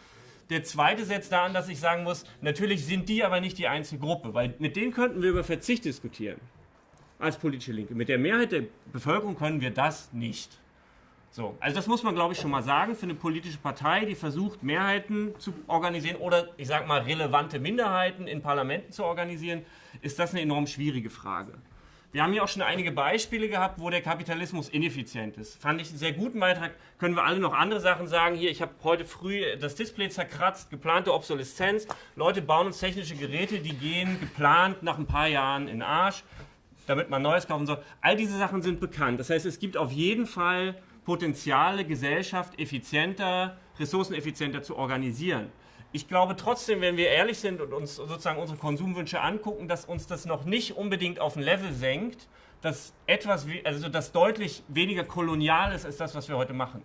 Der zweite setzt da an, dass ich sagen muss, natürlich sind die aber nicht die einzige Gruppe, weil mit denen könnten wir über Verzicht diskutieren als politische Linke. Mit der Mehrheit der Bevölkerung können wir das nicht. So, also das muss man, glaube ich, schon mal sagen für eine politische Partei, die versucht, Mehrheiten zu organisieren oder, ich sage mal, relevante Minderheiten in Parlamenten zu organisieren, ist das eine enorm schwierige Frage. Wir haben hier auch schon einige Beispiele gehabt, wo der Kapitalismus ineffizient ist. Fand ich einen sehr guten Beitrag. Können wir alle noch andere Sachen sagen? Hier, ich habe heute früh das Display zerkratzt, geplante Obsoleszenz. Leute bauen uns technische Geräte, die gehen geplant nach ein paar Jahren in den Arsch, damit man Neues kaufen soll. All diese Sachen sind bekannt. Das heißt, es gibt auf jeden Fall Potenziale, Gesellschaft effizienter, ressourceneffizienter zu organisieren. Ich glaube trotzdem, wenn wir ehrlich sind und uns sozusagen unsere Konsumwünsche angucken, dass uns das noch nicht unbedingt auf ein Level senkt, das etwas, also das deutlich weniger kolonial ist als das, was wir heute machen.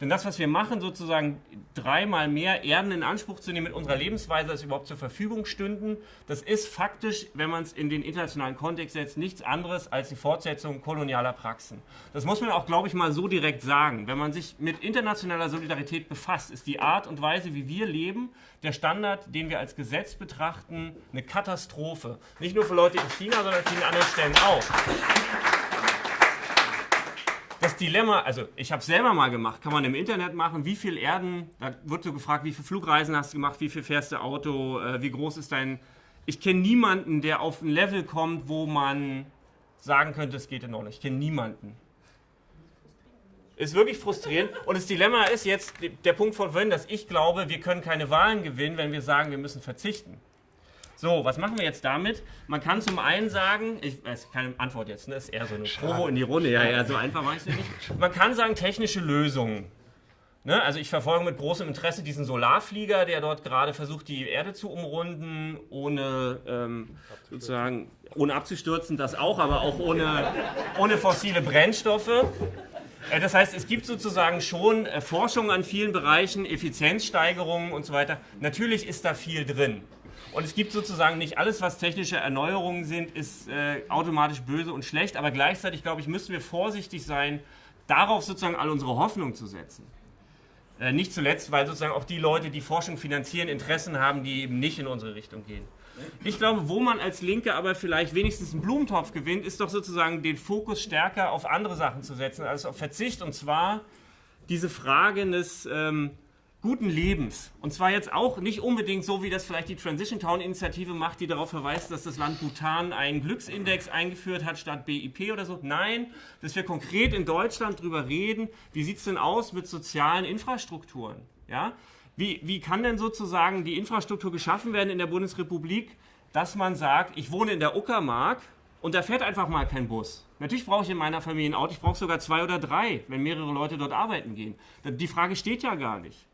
Denn das, was wir machen, sozusagen dreimal mehr Erden in Anspruch zu nehmen mit unserer Lebensweise, als überhaupt zur Verfügung stünden, das ist faktisch, wenn man es in den internationalen Kontext setzt, nichts anderes als die Fortsetzung kolonialer Praxen. Das muss man auch, glaube ich, mal so direkt sagen. Wenn man sich mit internationaler Solidarität befasst, ist die Art und Weise, wie wir leben, der Standard, den wir als Gesetz betrachten, eine Katastrophe. Nicht nur für Leute in China, sondern vielen anderen Stellen auch das Dilemma, also ich habe es selber mal gemacht, kann man im Internet machen, wie viel Erden, da wird so gefragt, wie viele Flugreisen hast du gemacht, wie viel fährst du Auto, äh, wie groß ist dein... Ich kenne niemanden, der auf ein Level kommt, wo man sagen könnte, es geht in Ordnung. Ich kenne niemanden. Ist wirklich frustrierend. Und das Dilemma ist jetzt der Punkt von vorhin, dass ich glaube, wir können keine Wahlen gewinnen, wenn wir sagen, wir müssen verzichten. So, was machen wir jetzt damit? Man kann zum einen sagen, ich weiß keine Antwort jetzt, ne? ist eher so eine Promo in die Runde, ja, ja, so einfach mache ich es nicht. Man kann sagen, technische Lösungen. Ne? Also ich verfolge mit großem Interesse diesen Solarflieger, der dort gerade versucht, die Erde zu umrunden, ohne ähm, sozusagen, ohne abzustürzen, das auch, aber auch ohne, ohne fossile Brennstoffe. Äh, das heißt, es gibt sozusagen schon äh, Forschung an vielen Bereichen, Effizienzsteigerungen und so weiter. Natürlich ist da viel drin. Und es gibt sozusagen nicht alles, was technische Erneuerungen sind, ist äh, automatisch böse und schlecht. Aber gleichzeitig, glaube ich, müssen wir vorsichtig sein, darauf sozusagen all unsere Hoffnung zu setzen. Äh, nicht zuletzt, weil sozusagen auch die Leute, die Forschung finanzieren, Interessen haben, die eben nicht in unsere Richtung gehen. Ich glaube, wo man als Linke aber vielleicht wenigstens einen Blumentopf gewinnt, ist doch sozusagen den Fokus stärker auf andere Sachen zu setzen als auf Verzicht. Und zwar diese Frage des ähm, guten Lebens. Und zwar jetzt auch nicht unbedingt so, wie das vielleicht die Transition Town Initiative macht, die darauf verweist, dass das Land Bhutan einen Glücksindex eingeführt hat statt BIP oder so. Nein, dass wir konkret in Deutschland darüber reden, wie sieht es denn aus mit sozialen Infrastrukturen? Ja? Wie, wie kann denn sozusagen die Infrastruktur geschaffen werden in der Bundesrepublik, dass man sagt, ich wohne in der Uckermark und da fährt einfach mal kein Bus. Natürlich brauche ich in meiner Familie ein Auto, ich brauche sogar zwei oder drei, wenn mehrere Leute dort arbeiten gehen. Die Frage steht ja gar nicht.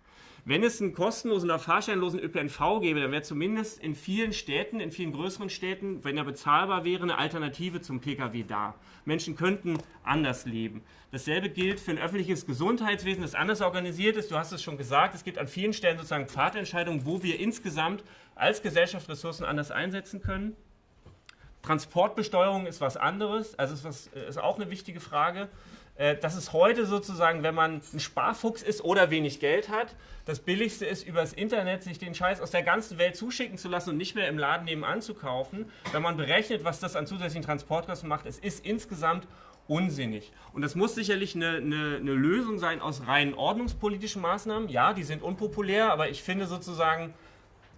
Wenn es einen kostenlosen oder fahrscheinlosen ÖPNV gäbe, dann wäre zumindest in vielen Städten, in vielen größeren Städten, wenn er bezahlbar wäre, eine Alternative zum Pkw da. Menschen könnten anders leben. Dasselbe gilt für ein öffentliches Gesundheitswesen, das anders organisiert ist. Du hast es schon gesagt, es gibt an vielen Stellen sozusagen Pfadentscheidungen, wo wir insgesamt als Gesellschaft Ressourcen anders einsetzen können. Transportbesteuerung ist was anderes, also ist, was, ist auch eine wichtige Frage. Äh, das ist heute sozusagen, wenn man ein Sparfuchs ist oder wenig Geld hat, das Billigste ist, übers Internet sich den Scheiß aus der ganzen Welt zuschicken zu lassen und nicht mehr im Laden nebenan zu kaufen. Wenn man berechnet, was das an zusätzlichen Transportkosten macht, es ist insgesamt unsinnig. Und das muss sicherlich eine, eine, eine Lösung sein aus rein ordnungspolitischen Maßnahmen. Ja, die sind unpopulär, aber ich finde sozusagen,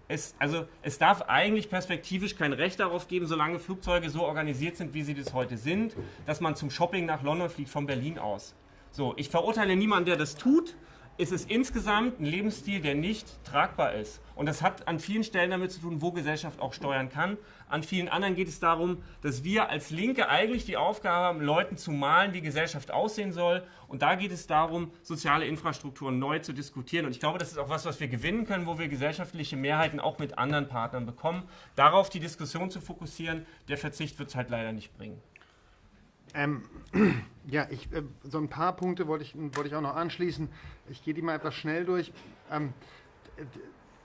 es, also es darf eigentlich perspektivisch kein Recht darauf geben, solange Flugzeuge so organisiert sind, wie sie das heute sind, dass man zum Shopping nach London fliegt von Berlin aus. So, ich verurteile niemanden, der das tut, ist es insgesamt ein Lebensstil, der nicht tragbar ist. Und das hat an vielen Stellen damit zu tun, wo Gesellschaft auch steuern kann. An vielen anderen geht es darum, dass wir als Linke eigentlich die Aufgabe haben, Leuten zu malen, wie Gesellschaft aussehen soll. Und da geht es darum, soziale Infrastrukturen neu zu diskutieren. Und ich glaube, das ist auch was, was wir gewinnen können, wo wir gesellschaftliche Mehrheiten auch mit anderen Partnern bekommen. Darauf die Diskussion zu fokussieren, der Verzicht wird es halt leider nicht bringen. Ähm, [CLEARS THROAT] ja, ich, äh, so ein paar Punkte wollte ich, wollte ich auch noch anschließen. Ich gehe die mal etwas schnell durch. Ähm,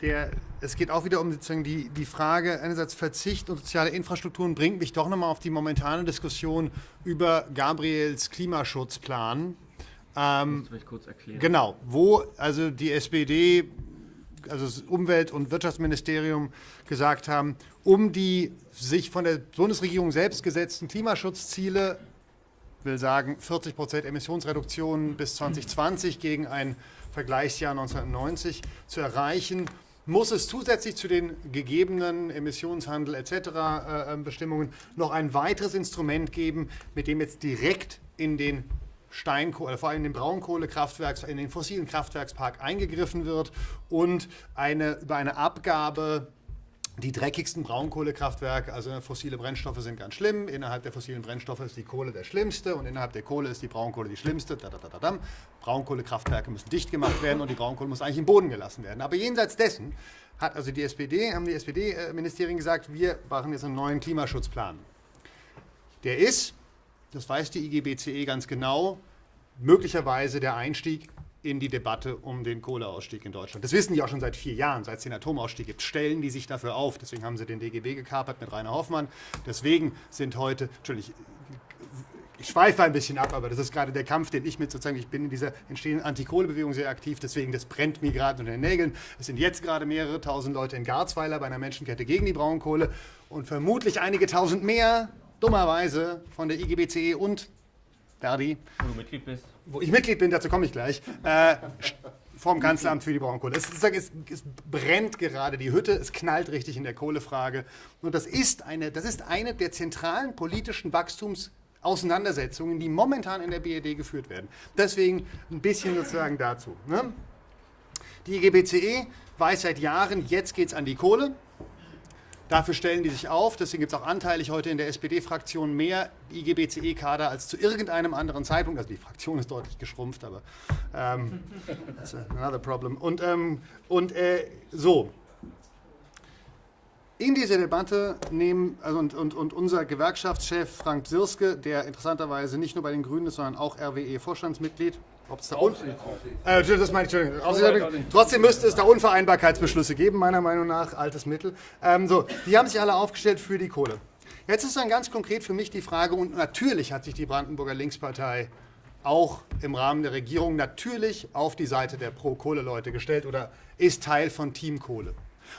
der, es geht auch wieder um sozusagen die, die Frage, einerseits Verzicht und soziale Infrastrukturen bringt mich doch nochmal auf die momentane Diskussion über Gabriels Klimaschutzplan. Ähm, vielleicht kurz erklären. Genau, wo also die SPD, also das Umwelt- und Wirtschaftsministerium gesagt haben, um die sich von der Bundesregierung selbst gesetzten Klimaschutzziele, will sagen 40 Prozent Emissionsreduktion bis 2020 gegen ein Vergleichsjahr 1990 zu erreichen, muss es zusätzlich zu den gegebenen Emissionshandel etc. Äh, Bestimmungen noch ein weiteres Instrument geben, mit dem jetzt direkt in den Steinkohle, vor allem in den Braunkohlekraftwerks, in den fossilen Kraftwerkspark eingegriffen wird und eine, über eine Abgabe die dreckigsten Braunkohlekraftwerke, also fossile Brennstoffe sind ganz schlimm. Innerhalb der fossilen Brennstoffe ist die Kohle der schlimmste und innerhalb der Kohle ist die Braunkohle die schlimmste. Da, da, da, da, Braunkohlekraftwerke müssen dicht gemacht werden und die Braunkohle muss eigentlich im Boden gelassen werden. Aber jenseits dessen hat also die SPD, haben die SPD-Ministerien gesagt, wir machen jetzt einen neuen Klimaschutzplan. Der ist, das weiß die IGBCE ganz genau, möglicherweise der Einstieg in die Debatte um den Kohleausstieg in Deutschland. Das wissen die auch schon seit vier Jahren. Seit es den Atomausstieg gibt, stellen die sich dafür auf. Deswegen haben sie den DGB gekapert mit Rainer Hoffmann. Deswegen sind heute, Entschuldigung, ich schweife ein bisschen ab, aber das ist gerade der Kampf, den ich mit sozusagen, ich bin in dieser entstehenden Antikohlebewegung sehr aktiv, deswegen das brennt mir gerade unter den Nägeln. Es sind jetzt gerade mehrere tausend Leute in Garzweiler bei einer Menschenkette gegen die Braunkohle und vermutlich einige tausend mehr, dummerweise, von der IGBCE und Verdi. Wo du Mitglied bist. Wo ich Mitglied bin, dazu komme ich gleich. Äh, vom Kanzleramt für die Braunkohle. Es, es, es, brennt gerade die Hütte, es knallt richtig in der Kohlefrage. Und das ist eine, das ist eine der zentralen politischen Wachstumsauseinandersetzungen, die momentan in der BRD geführt werden. Deswegen ein bisschen sozusagen dazu. Ne? Die IGBCE weiß seit Jahren, jetzt geht es an die Kohle. Dafür stellen die sich auf. Deswegen gibt es auch anteilig heute in der SPD-Fraktion mehr IGBCE-Kader als zu irgendeinem anderen Zeitpunkt. Also die Fraktion ist deutlich geschrumpft, aber ähm, [LAUGHS] that's another problem. Und, ähm, und äh, so. In dieser Debatte nehmen, also und, und, und unser Gewerkschaftschef Frank Sirske, der interessanterweise nicht nur bei den Grünen ist, sondern auch RWE-Vorstandsmitglied, ob es da un äh, das meine ich, Entschuldigung. Trotzdem müsste es da Unvereinbarkeitsbeschlüsse geben, meiner Meinung nach, altes Mittel. Ähm, so, die haben sich alle aufgestellt für die Kohle. Jetzt ist dann ganz konkret für mich die Frage, und natürlich hat sich die Brandenburger Linkspartei auch im Rahmen der Regierung natürlich auf die Seite der Pro-Kohle-Leute gestellt oder ist Teil von Team Kohle.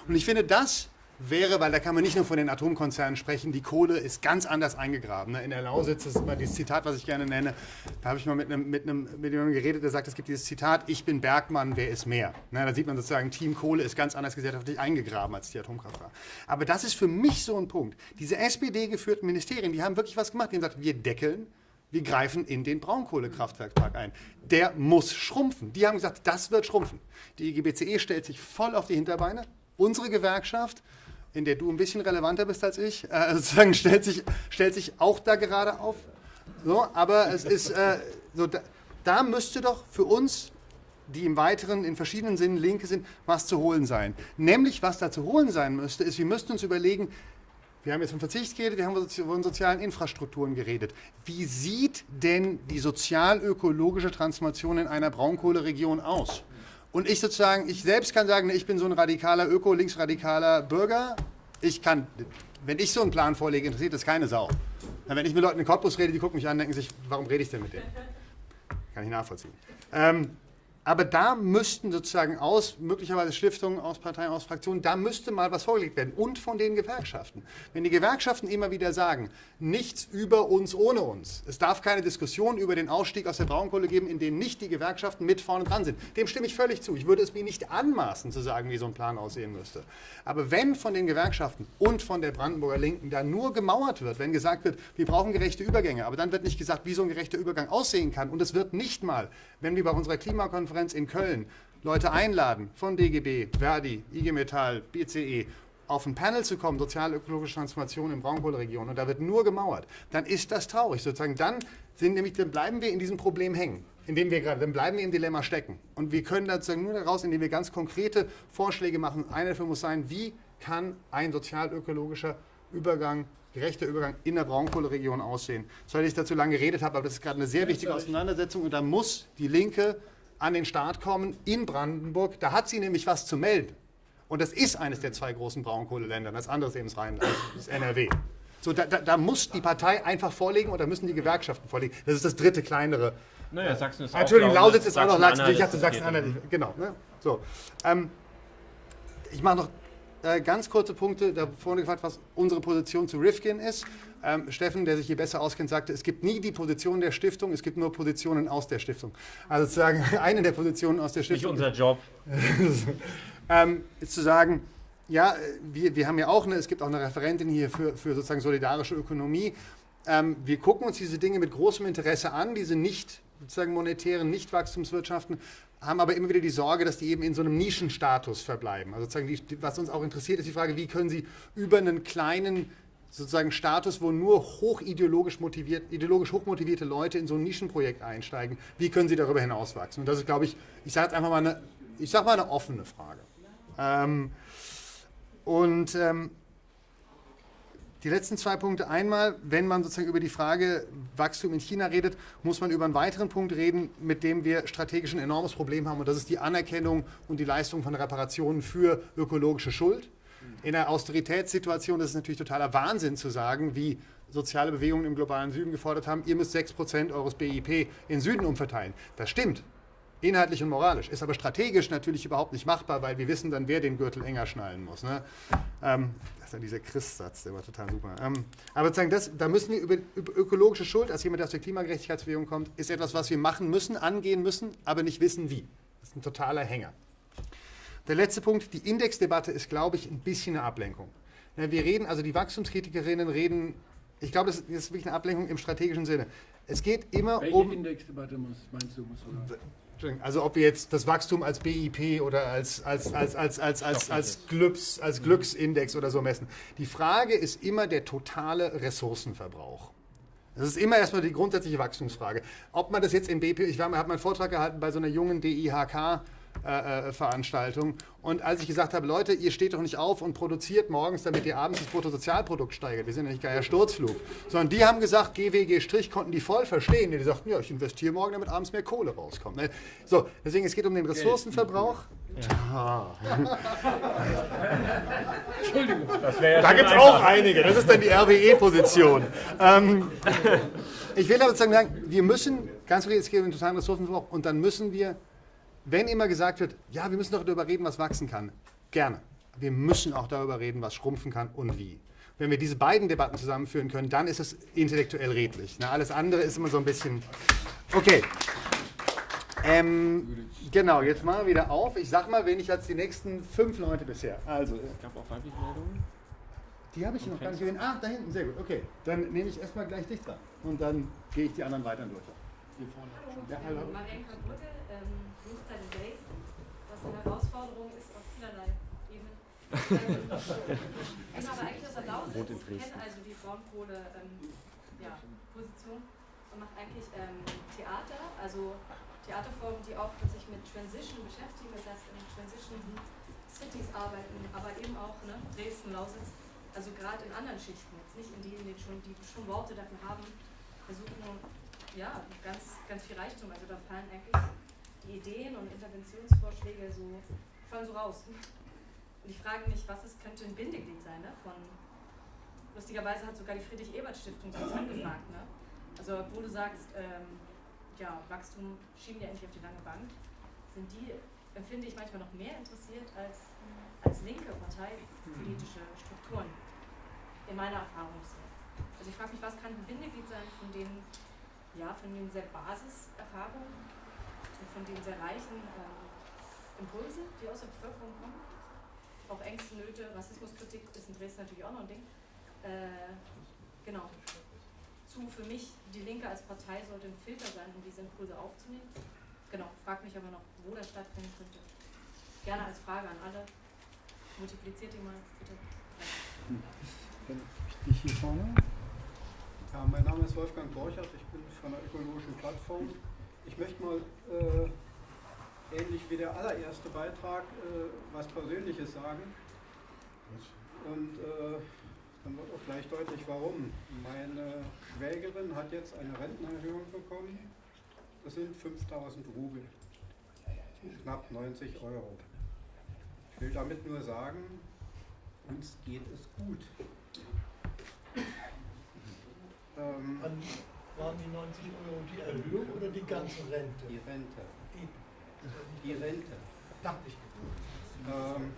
Und ich finde, das wäre, weil da kann man nicht nur von den Atomkonzernen sprechen, die Kohle ist ganz anders eingegraben. Ne? In der Lausitz, ist immer dieses Zitat, was ich gerne nenne, da habe ich mal mit einem, mit, einem, mit jemandem geredet, der sagt, es gibt dieses Zitat, ich bin Bergmann, wer ist mehr? Ne, da sieht man sozusagen, Team Kohle ist ganz anders gesellschaftlich eingegraben, als die Atomkraft war. Aber das ist für mich so ein Punkt. Diese SPD-geführten Ministerien, die haben wirklich was gemacht. Die haben gesagt, wir deckeln wir greifen in den Braunkohlekraftwerkpark ein. Der muss schrumpfen. Die haben gesagt, das wird schrumpfen. Die IGBCE stellt sich voll auf die Hinterbeine. Unsere Gewerkschaft in der du ein bisschen relevanter bist als ich, äh, [LAUGHS] sozusagen stellt sich, stellt sich auch da gerade auf. So, aber es ist, äh, so, da, da müsste doch für uns, die im Weiteren in verschiedenen Sinnen Linke sind, was zu holen sein. Nämlich, was da zu holen sein müsste, ist, wir müssten uns überlegen, wir haben jetzt von Verzicht geredet, wir haben von sozialen Infrastrukturen geredet. Wie sieht denn die sozial-ökologische Transformation in einer Braunkohleregion aus? Und ich sozusagen, ich selbst kann sagen, ich bin so ein radikaler Öko-linksradikaler Bürger. Ich kann, wenn ich so einen Plan vorlege, interessiert das keine Sau. Wenn ich mit Leuten in Cottbus rede, die gucken mich an und denken sich, warum rede ich denn mit denen? Kann ich nachvollziehen. Ähm, aber da müssten sozusagen aus, möglicherweise Stiftungen, aus Parteien, aus Fraktionen, da müsste mal was vorgelegt werden. Und von den Gewerkschaften. Wenn die Gewerkschaften immer wieder sagen, nichts über uns ohne uns. Es darf keine Diskussion über den Ausstieg aus der Braunkohle geben, in denen nicht die Gewerkschaften mit vorne dran sind. Dem stimme ich völlig zu. Ich würde es mir nicht anmaßen zu sagen, wie so ein Plan aussehen müsste. Aber wenn von den Gewerkschaften und von der Brandenburger Linken da nur gemauert wird, wenn gesagt wird, wir brauchen gerechte Übergänge, aber dann wird nicht gesagt, wie so ein gerechter Übergang aussehen kann. Und es wird nicht mal, wenn wir bei unserer Klimakonferenz Konferenz in Köln Leute einladen von DGB, Verdi, IG Metall, BCE auf ein Panel zu kommen, sozial-ökologische Transformation in Braunkohleregion, und da wird nur gemauert, dann ist das traurig. Sozusagen dann, sind nämlich, dann bleiben wir in diesem Problem hängen, in dem wir gerade, dann bleiben wir im Dilemma stecken. Und wir können sozusagen nur daraus, indem wir ganz konkrete Vorschläge machen. Einer davon muss sein, wie kann ein sozial-ökologischer Übergang gerechter Übergang in der Braunkohleregion aussehen. Soll ich dazu lange geredet habe, aber das ist gerade eine sehr wichtige Auseinandersetzung und da muss die Linke an den Start kommen in Brandenburg. Da hat sie nämlich was zu melden. Und das ist eines der zwei großen Braunkohleländer. Das andere ist eben das Rheinland, das NRW. So, da, da, da, muss die Partei einfach vorlegen oder müssen die Gewerkschaften vorlegen. Das ist das dritte kleinere. Naja, Sachsen ist auch. Entschuldigung, Lausitz ist auch noch Leipzig. Ich hatte Sachsen-Anhalt. Genau. Ne? So. Ähm, ich mache noch äh, ganz kurze Punkte. Da vorne gefragt, was unsere Position zu Rifkin ist. Ähm, Steffen, der sich hier besser auskennt, sagte, es gibt nie die Position der Stiftung, es gibt nur Positionen aus der Stiftung. Also sozusagen [LAUGHS] eine der Positionen aus der Stiftung. Nicht unser Job. [LAUGHS] ähm, ist zu sagen, ja, wir, wir haben ja auch eine, es gibt auch eine Referentin hier für, für sozusagen solidarische Ökonomie. Ähm, wir gucken uns diese Dinge mit großem Interesse an, diese nicht sozusagen monetären Nichtwachstumswirtschaften, haben aber immer wieder die Sorge, dass die eben in so einem Nischenstatus verbleiben. Also sozusagen, die, was uns auch interessiert, ist die Frage, wie können sie über einen kleinen sozusagen Status, wo nur hochideologisch motiviert, ideologisch hochmotivierte Leute in so ein Nischenprojekt einsteigen, wie können sie darüber hinauswachsen? Und das ist, glaube ich, ich sage jetzt einfach mal eine, ich sage mal eine offene Frage. Ähm, und ähm, die letzten zwei Punkte. Einmal, wenn man sozusagen über die Frage Wachstum in China redet, muss man über einen weiteren Punkt reden, mit dem wir strategisch ein enormes Problem haben. Und das ist die Anerkennung und die Leistung von Reparationen für ökologische Schuld. In einer Austeritätssituation ist es natürlich totaler Wahnsinn zu sagen, wie soziale Bewegungen im globalen Süden gefordert haben, ihr müsst 6% eures BIP in den Süden umverteilen. Das stimmt, inhaltlich und moralisch, ist aber strategisch natürlich überhaupt nicht machbar, weil wir wissen dann, wer den Gürtel enger schnallen muss. Ne? Ähm, das ist ja dieser Chris-Satz, der war total super. Ähm, aber sozusagen das, da müssen wir über, über, ökologische Schuld, als jemand, der aus der Klimagerechtigkeitsbewegung kommt, ist etwas, was wir machen müssen, angehen müssen, aber nicht wissen wie. Das ist ein totaler Hänger. Der letzte Punkt, die Indexdebatte ist, glaube ich, ein bisschen eine Ablenkung. Ja, wir reden, also die Wachstumskritikerinnen reden, ich glaube, das ist wirklich eine Ablenkung im strategischen Sinne. Es geht immer Welche um... Indexdebatte muss, meinst du? Muss, also ob wir jetzt das Wachstum als BIP oder als, als, als, als, als, als, als, Glücks, als Glücksindex oder so messen. Die Frage ist immer der totale Ressourcenverbrauch. Das ist immer erstmal die grundsätzliche Wachstumsfrage. Ob man das jetzt im BP, ich habe meinen Vortrag gehalten bei so einer jungen DIHK, äh, äh, Veranstaltung. Und als ich gesagt habe, Leute, ihr steht doch nicht auf und produziert morgens, damit ihr abends das Bruttosozialprodukt steigert. Wir sind ja nicht geiler Sturzflug. Sondern die haben gesagt, GWG' konnten die voll verstehen. Die sagten, ja, ich investiere morgen, damit abends mehr Kohle rauskommt. Ne? So, deswegen, es geht um den Ressourcenverbrauch. Ja. Entschuldigung. Ja da gibt es auch einige. Das ist dann die RWE-Position. ähm, ich will aber sagen, wir müssen, ganz richtig, es geht um den totalen Ressourcenverbrauch, und dann müssen wir wenn immer gesagt wird, ja, wir müssen doch darüber reden, was wachsen kann, gerne. Wir müssen auch darüber reden, was schrumpfen kann und wie. Wenn wir diese beiden Debatten zusammenführen können, dann ist es intellektuell redlich. Na, alles andere ist immer so ein bisschen. Okay. Ähm, genau, jetzt mal wieder auf. Ich sag mal, wen ich als die nächsten fünf Leute bisher. Also. Es gab auch weibliche Meldungen. Die habe ich noch gar nicht gesehen. Ah, da hinten, sehr gut. Okay, dann nehme ich erstmal gleich dich dran. Und dann gehe ich die anderen weiter durch. Hier vorne. Ja, hallo. Marienka Brücke, eine Herausforderung ist auf vielerlei Ebenen. [LAUGHS] ähm, aber eigentlich aus der Lausitz, kenne also die Braunkohle-Position ähm, ja, und macht eigentlich ähm, Theater, also Theaterformen, die auch sich mit Transition beschäftigen, das heißt in Transition Cities arbeiten, aber eben auch ne, Dresden, Lausitz, also gerade in anderen Schichten, jetzt nicht in denen, die schon, die schon Worte dafür haben, versuchen ja, ganz, ganz viel Reichtum. Also da fallen eigentlich Ideen und Interventionsvorschläge so, fallen so raus. Und ich frage mich, was es könnte ein Bindeglied sein, ne? Von, lustigerweise hat sogar die Friedrich-Ebert-Stiftung das angefragt, ne? Also, wo du sagst, ähm, ja, Wachstum schieben ja endlich auf die lange Bank, sind die, empfinde ich manchmal noch mehr interessiert als, als linke parteipolitische Strukturen, in meiner Erfahrung. Also ich frage mich, was kann ein Bindeglied sein von den, ja, von den sehr Basiserfahrungen von den sehr reichen äh, Impulsen, die aus der Bevölkerung kommen. Auch Ängste, Nöte, Rassismuskritik ist in Dresden natürlich auch noch ein Ding. Äh, genau. Zu für mich, die Linke als Partei sollte ein Filter sein, um diese Impulse aufzunehmen. Genau, frag mich aber noch, wo das stattfinden könnte. Gerne als Frage an alle. Multipliziert die mal, bitte. Dann ich hier vorne. Ja, mein Name ist Wolfgang Borchert, ich bin von der ökologischen Plattform. Ich möchte mal äh, ähnlich wie der allererste Beitrag äh, was Persönliches sagen. Und äh, dann wird auch gleich deutlich, warum. Meine Schwägerin hat jetzt eine Rentenerhöhung bekommen. Das sind 5000 Rubel, knapp 90 Euro. Ich will damit nur sagen, uns geht es gut. Ähm, waren die 90 Euro die Erhöhung oder die ganze Rente? Die Rente. Die Rente. Dachte ich. Ähm,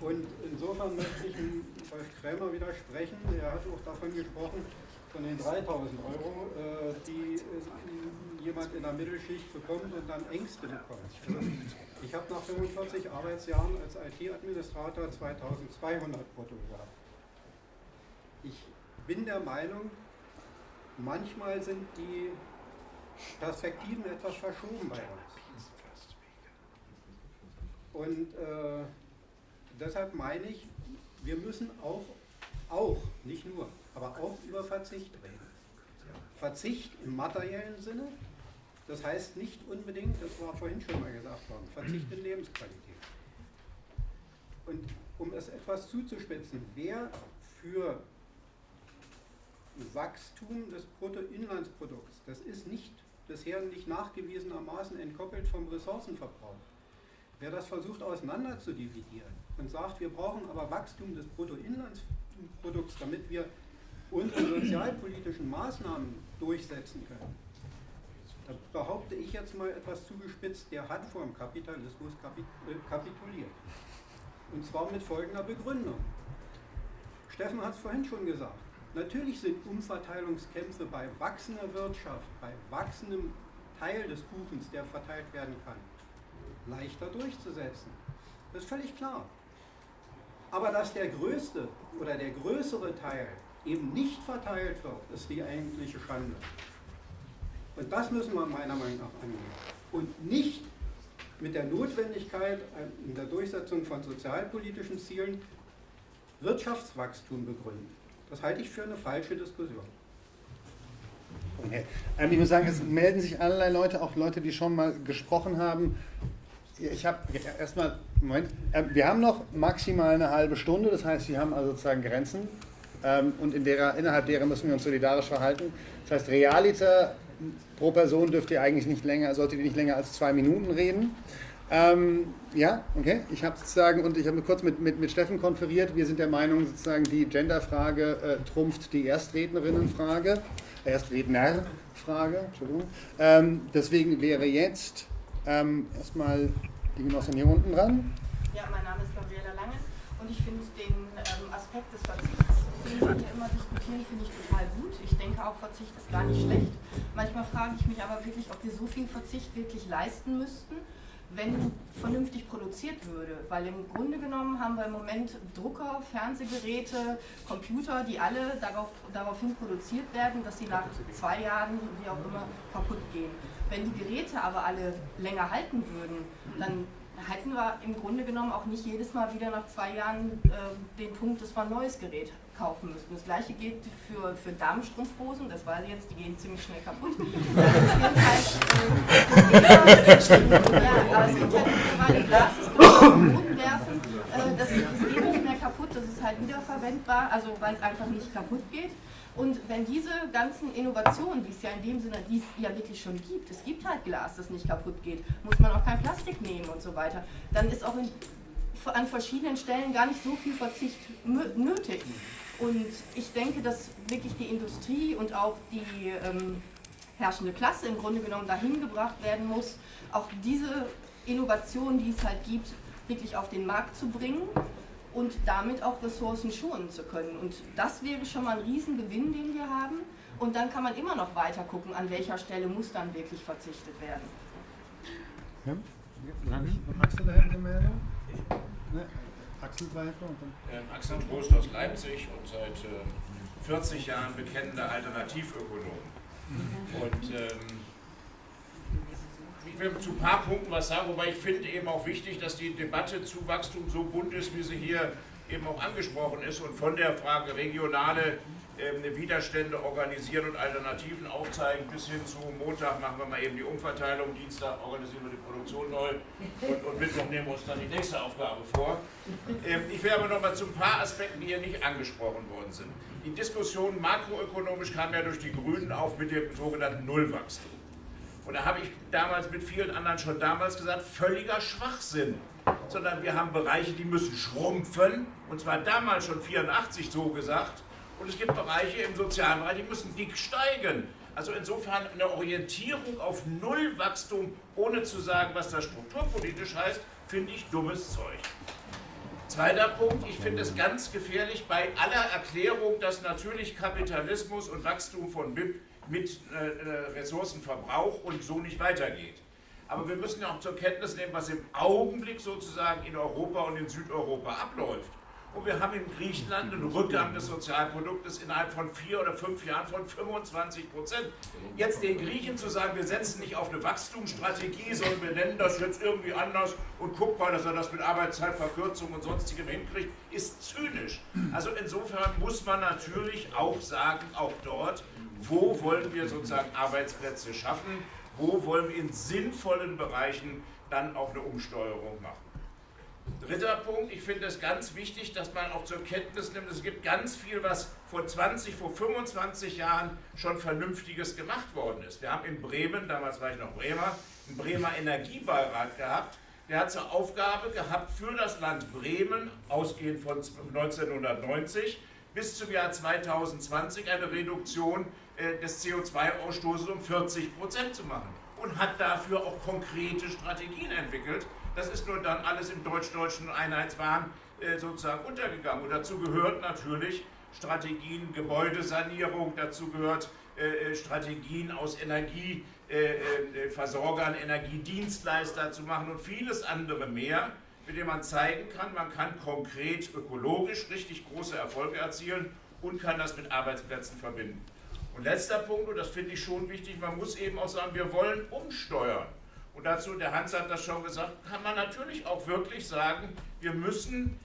und insofern möchte ich Rolf Krämer widersprechen. Er hat auch davon gesprochen, von den 3000 Euro, äh, die äh, jemand in der Mittelschicht bekommt und dann Ängste bekommt. Ich habe nach 45 Arbeitsjahren als IT-Administrator 2200 brutto gehabt. Ich bin der Meinung, manchmal sind die Perspektiven etwas verschoben bei uns. Und äh, deshalb meine ich, wir müssen auch, auch, nicht nur, aber auch über Verzicht reden. Verzicht im materiellen Sinne, das heißt nicht unbedingt, das war vorhin schon mal gesagt worden, Verzicht in Lebensqualität. Und um es etwas zuzuspitzen, wer für Wachstum des Bruttoinlandsprodukts, das ist nicht bisher nicht nachgewiesenermaßen entkoppelt vom Ressourcenverbrauch. Wer das versucht auseinander zu dividieren und sagt, wir brauchen aber Wachstum des Bruttoinlandsprodukts, damit wir unsere sozialpolitischen Maßnahmen durchsetzen können, da behaupte ich jetzt mal etwas zugespitzt, der hat vor dem Kapitalismus äh, kapituliert. Und zwar mit folgender Begründung. Steffen hat es vorhin schon gesagt. Natürlich sind Umverteilungskämpfe bei wachsender Wirtschaft, bei wachsendem Teil des Kuchens, der verteilt werden kann, leichter durchzusetzen. Das ist völlig klar. Aber dass der größte oder der größere Teil eben nicht verteilt wird, ist die eigentliche Schande. Und das müssen wir meiner Meinung nach angehen. Und nicht mit der Notwendigkeit in der Durchsetzung von sozialpolitischen Zielen Wirtschaftswachstum begründen. Das halte ich für eine falsche Diskussion. Okay. Ähm, ich muss sagen, es melden sich allerlei Leute, auch Leute, die schon mal gesprochen haben. Ich habe erstmal, Moment, ähm, wir haben noch maximal eine halbe Stunde, das heißt, wir haben also sozusagen Grenzen ähm, und in derer, innerhalb derer müssen wir uns solidarisch verhalten. Das heißt, Realiter pro Person dürft ihr eigentlich nicht länger, solltet ihr nicht länger als zwei Minuten reden. Ähm, ja, okay. Ich habe sozusagen, und ich habe kurz mit, mit, mit Steffen konferiert, wir sind der Meinung, sozusagen die Genderfrage äh, trumpft die Erstrednerinnenfrage, Erstrednerfrage, Entschuldigung. Ähm, deswegen wäre jetzt ähm, erstmal die Genossin hier unten dran. Ja, mein Name ist Gabriela Lange und ich finde den ähm, Aspekt des Verzichts, den wir hier immer diskutieren, finde ich total gut. Ich denke auch, Verzicht ist gar nicht schlecht. Manchmal frage ich mich aber wirklich, ob wir so viel Verzicht wirklich leisten müssten wenn vernünftig produziert würde. Weil im Grunde genommen haben wir im Moment Drucker, Fernsehgeräte, Computer, die alle darauf, daraufhin produziert werden, dass sie nach zwei Jahren, wie auch immer, kaputt gehen. Wenn die Geräte aber alle länger halten würden, dann hätten wir im Grunde genommen auch nicht jedes Mal wieder nach zwei Jahren äh, den Punkt, dass wir ein neues Gerät kaufen müssten. Das gleiche gilt für, für Damenstrumpfhosen, das weiß ich jetzt, die gehen ziemlich schnell kaputt. [LAUGHS] halt, äh, ja, aber es gibt halt mittlerweile Glas, das den Boden werfen, äh, das, das geht nicht mehr kaputt, das ist halt wiederverwendbar, also weil es einfach nicht kaputt geht. Und wenn diese ganzen Innovationen, die es ja in dem Sinne, die es ja wirklich schon gibt, es gibt halt Glas, das nicht kaputt geht, muss man auch kein Plastik nehmen und so weiter, dann ist auch in, an verschiedenen Stellen gar nicht so viel Verzicht nötig. Und ich denke, dass wirklich die Industrie und auch die ähm, herrschende Klasse im Grunde genommen dahin gebracht werden muss, auch diese Innovationen, die es halt gibt, wirklich auf den Markt zu bringen und damit auch Ressourcen schonen zu können. Und das wäre schon mal ein Riesengewinn, den wir haben. Und dann kann man immer noch weiter gucken, an welcher Stelle muss dann wirklich verzichtet werden. Ja. Axel, eine Meldung? Ne? Axel weiter. Ähm, Axel Trost aus Leipzig und seit äh, 40 Jahren bekennender Alternativökonom. Mhm. Und ähm, ich will zu ein paar Punkten was sagen, wobei ich finde eben auch wichtig, dass die Debatte zu Wachstum so bunt ist, wie sie hier eben auch angesprochen ist und von der Frage regionale äh, Widerstände organisieren und Alternativen aufzeigen, bis hin zu Montag machen wir mal eben die Umverteilung, Dienstag organisieren wir die Produktion neu und, und Mittwoch nehmen wir uns dann die nächste Aufgabe vor. Ähm, ich will aber noch mal zu ein paar Aspekten, die hier nicht angesprochen worden sind. Die Diskussion makroökonomisch kam ja durch die Grünen auf mit dem sogenannten Nullwachstum. Und da habe ich damals mit vielen anderen schon damals gesagt, völliger Schwachsinn. Sondern wir haben Bereiche, die müssen schrumpfen. Und zwar damals schon 84 so gesagt. Und es gibt Bereiche im sozialen Bereich, die müssen dick steigen. Also insofern eine Orientierung auf Nullwachstum, ohne zu sagen, was das strukturpolitisch heißt, finde ich dummes Zeug. Zweiter Punkt, ich finde es ganz gefährlich bei aller Erklärung, dass natürlich Kapitalismus und Wachstum von BIP mit äh, äh, Ressourcenverbrauch und so nicht weitergeht. Aber wir müssen ja auch zur Kenntnis nehmen, was im Augenblick sozusagen in Europa und in Südeuropa abläuft. Und wir haben in Griechenland einen Rückgang des Sozialproduktes innerhalb von vier oder fünf Jahren von 25 Prozent. Jetzt den Griechen zu sagen, wir setzen nicht auf eine Wachstumsstrategie, sondern wir nennen das jetzt irgendwie anders und guck mal, dass er das mit Arbeitszeitverkürzung und sonstigem hinkriegt, ist zynisch. Also insofern muss man natürlich auch sagen, auch dort, wo wollen wir sozusagen Arbeitsplätze schaffen, wo wollen wir in sinnvollen Bereichen dann auch eine Umsteuerung machen. Dritter Punkt, ich finde es ganz wichtig, dass man auch zur Kenntnis nimmt, es gibt ganz viel, was vor 20, vor 25 Jahren schon Vernünftiges gemacht worden ist. Wir haben in Bremen, damals war ich noch Bremer, einen Bremer Energiebeirat gehabt, der hat zur Aufgabe gehabt, für das Land Bremen, ausgehend von 1990, bis zum Jahr 2020 eine Reduktion äh, des CO2-Ausstoßes um 40 Prozent zu machen und hat dafür auch konkrete Strategien entwickelt, das ist nur dann alles im deutsch-deutschen Einheitswahn äh, sozusagen untergegangen. Und dazu gehört natürlich Strategien, Gebäudesanierung, dazu gehört äh, äh Strategien aus Energieversorgern, Energiedienstleister zu machen und vieles andere mehr, mit dem man zeigen kann, man kann konkret ökologisch richtig große Erfolge erzielen und kann das mit Arbeitsplätzen verbinden. Und letzter Punkt, und das finde ich schon wichtig, man muss eben auch sagen, wir wollen umsteuern. Und dazu, der Hans hat das schon gesagt, kann man natürlich auch wirklich sagen, wir müssen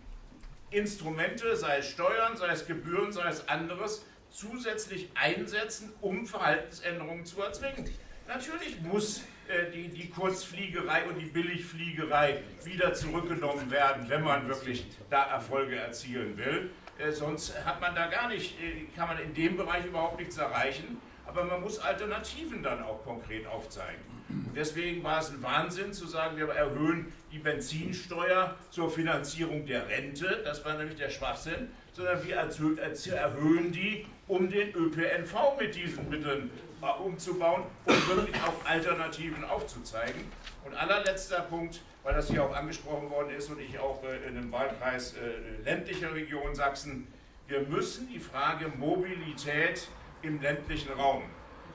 Instrumente, sei es Steuern, sei es Gebühren, sei es anderes, zusätzlich einsetzen, um Verhaltensänderungen zu erzwingen. Natürlich muss äh, die, die Kurzfliegerei und die Billigfliegerei wieder zurückgenommen werden, wenn man wirklich da Erfolge erzielen will. Äh, sonst hat man da gar nicht, äh, kann man in dem Bereich überhaupt nichts erreichen. Aber man muss Alternativen dann auch konkret aufzeigen. Und deswegen war es ein Wahnsinn zu sagen, wir erhöhen die Benzinsteuer zur Finanzierung der Rente, das war nämlich der Schwachsinn, sondern wir erhöhen die, um den ÖPNV mit diesen Mitteln äh, umzubauen und wirklich auch Alternativen aufzuzeigen. Und allerletzter Punkt, weil das hier auch angesprochen worden ist und ich auch äh, in dem Wahlkreis äh, ländlicher Region Sachsen, wir müssen die Frage Mobilität im ländlichen Raum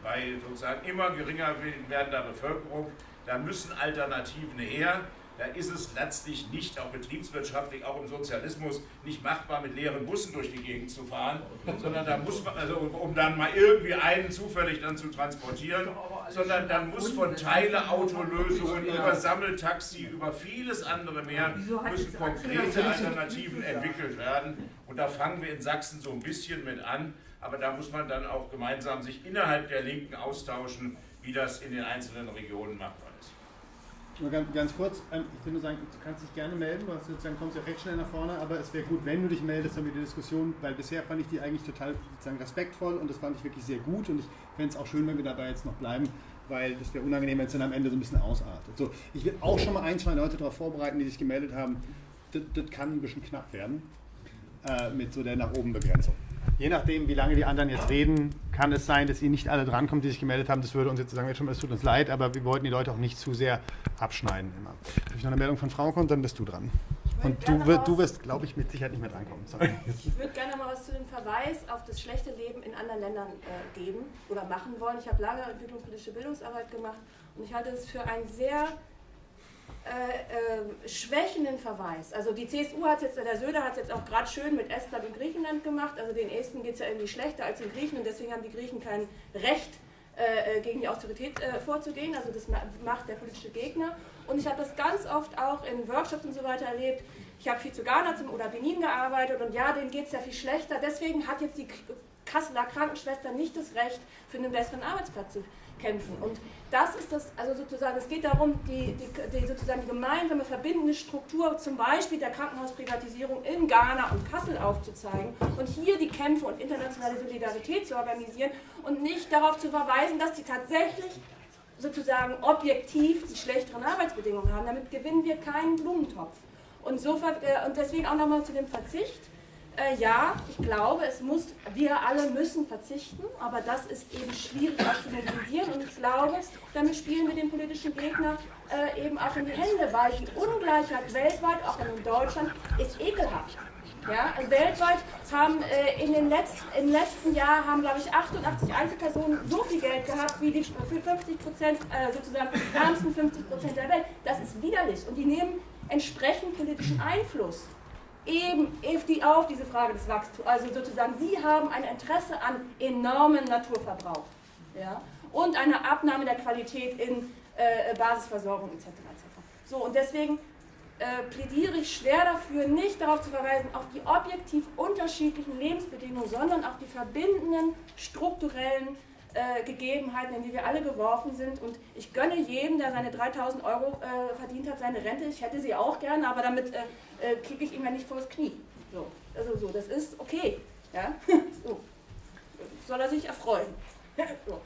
bei sozusagen immer geringer werdender Bevölkerung. Da müssen Alternativen her. Da ist es letztlich nicht, auch betriebswirtschaftlich, auch im Sozialismus, nicht machbar, mit leeren Bussen durch die Gegend zu fahren, sondern da muss man, also um dann mal irgendwie einen zufällig dann zu transportieren, sondern dann muss von Teileautolösungen über Sammeltaxi, über vieles andere mehr, müssen konkrete Alternativen entwickelt werden. Und da fangen wir in Sachsen so ein bisschen mit an aber da muss man dann auch gemeinsam sich innerhalb der Linken austauschen, wie das in den einzelnen Regionen machbar ist. Nur ganz, kurz, ähm, ich würde nur sagen, du kannst dich gerne melden, du sozusagen kommst ja recht schnell nach vorne, aber es wäre gut, wenn du dich meldest, damit die Diskussion, weil bisher fand ich die eigentlich total sozusagen respektvoll und das fand ich wirklich sehr gut und ich fände es auch schön, wenn wir dabei jetzt noch bleiben, weil das wäre unangenehm, wenn es dann am Ende so ein bisschen ausartet. So, ich will auch schon mal ein, zwei Leute darauf vorbereiten, die sich gemeldet haben. Das, das kann ein bisschen knapp werden äh, mit so der nach oben Begrenzung. Je nachdem, wie lange die anderen jetzt reden, kann es sein, dass ihr nicht alle drankommen, die sich gemeldet haben. Das würde uns jetzt sagen, wir schon, es tut uns leid, aber wir wollten die Leute auch nicht zu sehr abschneiden. Immer. Habe ich noch eine Meldung von Frau kommt, dann bist du dran. Und du, wirst, du wirst, glaube ich, mit Sicherheit nicht mehr drankommen. Sorry. [LAUGHS] Ich würde gerne mal was zu dem Verweis auf das schlechte Leben in anderen Ländern äh, geben oder machen wollen. Ich habe lange entwicklungspolitische Bildungsarbeit gemacht und ich halte es für ein sehr äh, äh, schwächenden Verweis. Also die CSU hat jetzt, der Söder hat es jetzt auch gerade schön mit Estland und Griechenland gemacht. Also den Esten geht es ja irgendwie schlechter als den Griechen und deswegen haben die Griechen kein Recht, äh, äh gegen die Autorität äh, vorzugehen. Also das macht der politische Gegner. Und ich habe das ganz oft auch in Workshops und so weiter erlebt. Ich habe viel zu Ghana zum, oder Benin gearbeitet und ja, denen geht es ja viel schlechter. Deswegen hat jetzt die Kasseler Krankenschwester nicht das Recht, für einen besseren Arbeitsplatz zu kämpfen. Und das ist das, also sozusagen, es geht darum, die, die, die, sozusagen die gemeinsame verbindende Struktur zum Beispiel der Krankenhausprivatisierung in Ghana und Kassel aufzuzeigen und hier die Kämpfe und internationale Solidarität zu organisieren und nicht darauf zu verweisen, dass die tatsächlich sozusagen objektiv die schlechteren Arbeitsbedingungen haben. Damit gewinnen wir keinen Blumentopf. Und, so, äh, und deswegen auch nochmal zu dem Verzicht. Äh, ja, ich glaube, es muss, wir alle müssen verzichten, aber das ist eben schwierig zu mobilisieren und ich glaube, damit spielen wir den politischen Gegner äh, eben auch in die Hände, weil die Ungleichheit weltweit, auch in Deutschland, ist ekelhaft. Ja, also weltweit haben äh, in den letzten, im letzten Jahr haben, glaube ich, 88 Einzelpersonen so viel Geld gehabt wie die für 50 Prozent, äh, sozusagen ärmsten 50 Prozent der Welt. Das ist widerlich und die nehmen entsprechend politischen Einfluss eben auf diese Frage des Wachstums. Also sozusagen, sie haben ein Interesse an enormen Naturverbrauch ja, und einer Abnahme der Qualität in äh, Basisversorgung etc. etc. So, und deswegen äh, plädiere ich schwer dafür, nicht darauf zu verweisen, auf die objektiv unterschiedlichen Lebensbedingungen, sondern auf die verbindenden strukturellen äh, Gegebenheiten, in die wir alle geworfen sind. Und ich gönne jedem, der seine 3000 Euro äh, verdient hat, seine Rente. Ich hätte sie auch gerne, aber damit äh, äh, kicke ich ihm ja nicht vors Knie. So, also so, das ist okay. Ja? [LAUGHS] so. Soll er sich erfreuen. [LAUGHS] so.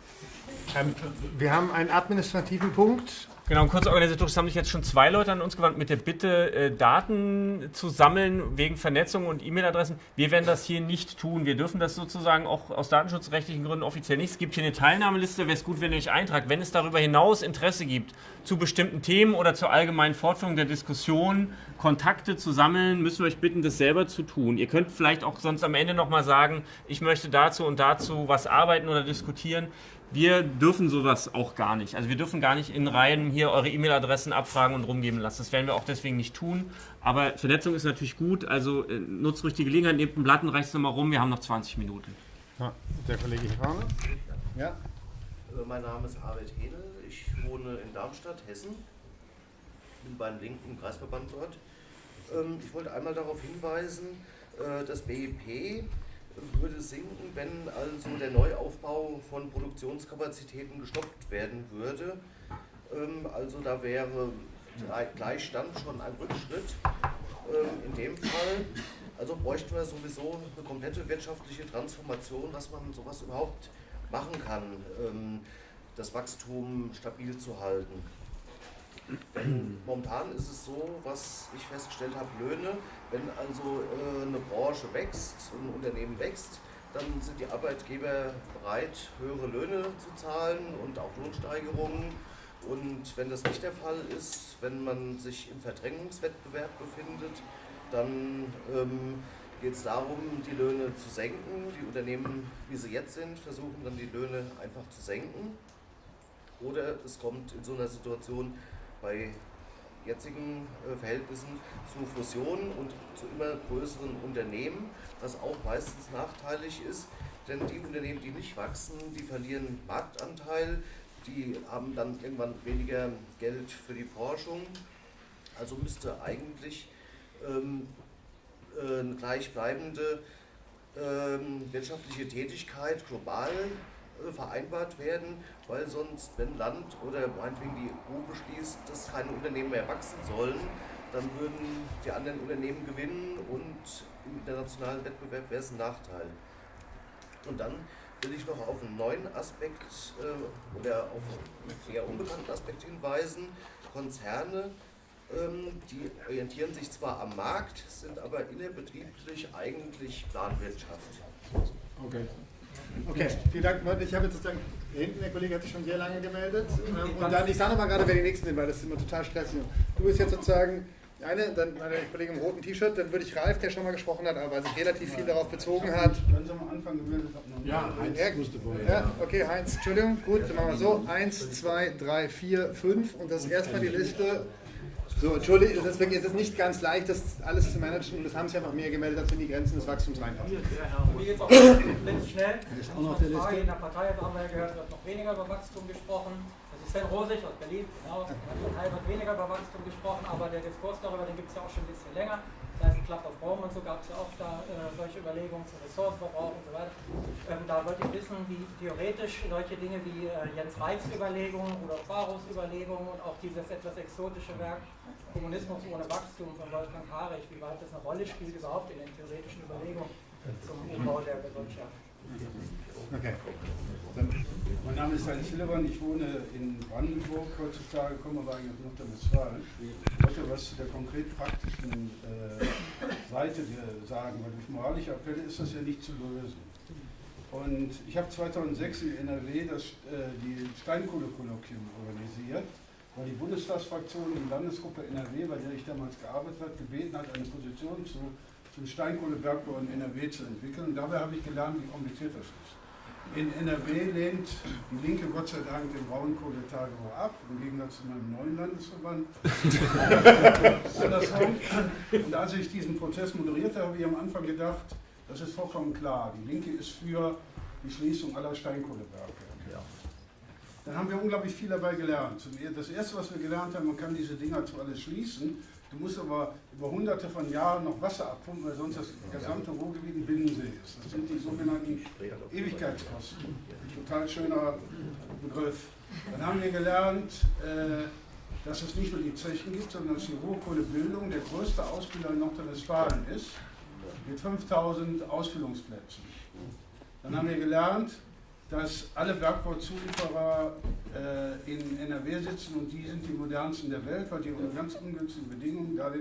ähm, wir haben einen administrativen Punkt Genau, kurz organisatorisch haben sich jetzt schon zwei Leute an uns gewandt mit der Bitte, äh, Daten zu sammeln wegen Vernetzung und E-Mail-Adressen. Wir werden das hier nicht tun. Wir dürfen das sozusagen auch aus datenschutzrechtlichen Gründen offiziell nicht. Es gibt hier eine Teilnahmeliste, wäre es gut, wenn ihr euch eintragt. Wenn es darüber hinaus Interesse gibt zu bestimmten Themen oder zur allgemeinen Fortführung der Diskussion, Kontakte zu sammeln, müssen wir euch bitten, das selber zu tun. Ihr könnt vielleicht auch sonst am Ende nochmal sagen, ich möchte dazu und dazu was arbeiten oder diskutieren wir dürfen sowas auch gar nicht. Also wir dürfen gar nicht in Reihen hier eure E-Mail-Adressen abfragen und rumgeben lassen. Das werden wir auch deswegen nicht tun. Aber Vernetzung ist natürlich gut. Also äh, nutzt ruhig die Gelegenheit, nehmt ein Blatt und reicht es nochmal rum. Wir haben noch 20 Minuten. Ja, der Kollege hier vorne. Ja. Äh, mein Name ist Arvid Henel. Ich wohne in Darmstadt, Hessen. Bin beim linken Kreisverband dort. Ähm, ich wollte einmal darauf hinweisen, äh, das BIP würde sinken, wenn also der Neuaufbau von Produktionskapazitäten gestoppt werden würde. Ähm, also da wäre Gleichstand schon ein Rückschritt ähm, in dem Fall. Also bräuchten wir sowieso eine komplette wirtschaftliche Transformation, dass man sowas überhaupt machen kann, ähm, das Wachstum stabil zu halten. Momentan ist es so, was ich festgestellt habe, Löhne, wenn also äh, eine Branche wächst, ein Unternehmen wächst, dann sind die Arbeitgeber bereit, höhere Löhne zu zahlen und auch Lohnsteigerungen. Und wenn das nicht der Fall ist, wenn man sich im Verdrängungswettbewerb befindet, dann ähm, geht es darum, die Löhne zu senken. Die Unternehmen, wie sie jetzt sind, versuchen dann die Löhne einfach zu senken. Oder es kommt in so einer Situation bei jetzigen äh, Verhältnissen zu Fusionen und zu immer größeren Unternehmen, was auch meistens nachteilig ist, denn die Unternehmen, die nicht wachsen, die verlieren Marktanteil, die haben dann irgendwann weniger Geld für die Forschung. Also müsste eigentlich ähm, äh, eine gleichbleibende ähm, wirtschaftliche Tätigkeit global vereinbart werden, weil sonst, wenn Land oder meinetwegen die EU beschließt, dass keine Unternehmen mehr wachsen sollen, dann würden die anderen Unternehmen gewinnen und im internationalen Wettbewerb wäre es ein Nachteil. Und dann will ich noch auf einen neuen Aspekt äh, oder auf einen eher unbekannten Aspekt hinweisen. Konzerne, ähm, die orientieren sich zwar am Markt, sind aber innerbetrieblich eigentlich Planwirtschaft. Okay. Okay, vielen Dank. Ich habe jetzt sozusagen, hinten der Kollege hat sich schon sehr lange gemeldet. Ähm, und dann, ich sage nochmal gerade, wer die Nächsten sind, weil das ist immer total stressig. Du bist jetzt sozusagen eine, dann meine Kollegin im roten T-Shirt, dann würde ich Ralf, der schon mal gesprochen hat, aber sich relativ viel darauf bezogen hat. Wenn Sie am Anfang gemeldet haben, ja, Heinz ja, musste vorher. Ja, okay, Heinz, Entschuldigung, gut, dann machen wir so. Eins, zwei, drei, vier, fünf und das ist erstmal die Liste so, Entschuldigung, es ist, es nicht ganz leicht, das alles zu managen und das haben sich einfach mehr gemeldet, als in die Grenzen des Wachstums reinpassen. Mir geht es auch schnell. Das ist auch in der Partei haben wir gehört, wird noch weniger über Wachstum gesprochen. Das ist Sven Rosig aus Berlin, genau. In der Partei wird weniger über Wachstum gesprochen, aber der Diskurs darüber, den gibt es ja auch schon ein bisschen länger. Das heißt, Club of Rome und so gab es ja auch da äh, solche Überlegungen zu Ressourcenverbrauch und so weiter. Ähm, da wollte ich wissen, wie theoretisch solche Dinge wie äh, Jens Reichs Überlegungen oder Faros Überlegungen und auch dieses etwas exotische Werk Kommunismus ohne Wachstum von Wolfgang Harich, wie weit das eine Rolle spielt überhaupt in den theoretischen Überlegungen zum Umbau der Gesellschaft. Okay. Mein Name ist Heinz Hillebrand, ich wohne in Brandenburg, heutzutage komme aber eigentlich aus Nordrhein-Westfalen. Ich wollte was zu der konkret praktischen äh, Seite sagen, weil durch moralische Appelle ist das ja nicht zu lösen. Und ich habe 2006 in NRW das, äh, die Steinkohlekolloquium organisiert, weil die Bundestagsfraktion, die Landesgruppe NRW, bei der ich damals gearbeitet habe, gebeten hat, eine Position zu, zum Steinkohlebergbau in NRW zu entwickeln. Und dabei habe ich gelernt, wie kompliziert das ist. In NRW lehnt die Linke Gott sei Dank den Braunkohletagebau ab, im Gegensatz zu meinem neuen Landesverband. [LAUGHS] Und als ich diesen Prozess moderierte, habe ich am Anfang gedacht, das ist vollkommen klar. Die Linke ist für die Schließung aller Steinkohlewerke. Dann haben wir unglaublich viel dabei gelernt. Das Erste, was wir gelernt haben, man kann diese Dinger zwar alle schließen, du musst aber über hunderte von Jahren noch Wasser abpumpen, weil sonst das gesamte Ruhrgebiet ein Binnensee ist. Das sind die sogenannten Ewigkeitskosten. Total schöner Begriff. Dann haben wir gelernt, äh, dass es nicht nur die Zechen gibt, sondern dass die Ruhrkohlebildung der größte Ausbilder in Nordrhein-Westfalen ist mit 5000 Ausfüllungsplätzen. Dann haben wir gelernt, dass alle Bergbauzulieferer äh, in NRW sitzen und die sind die modernsten der Welt, weil die unter ganz ungünstigen Bedingungen da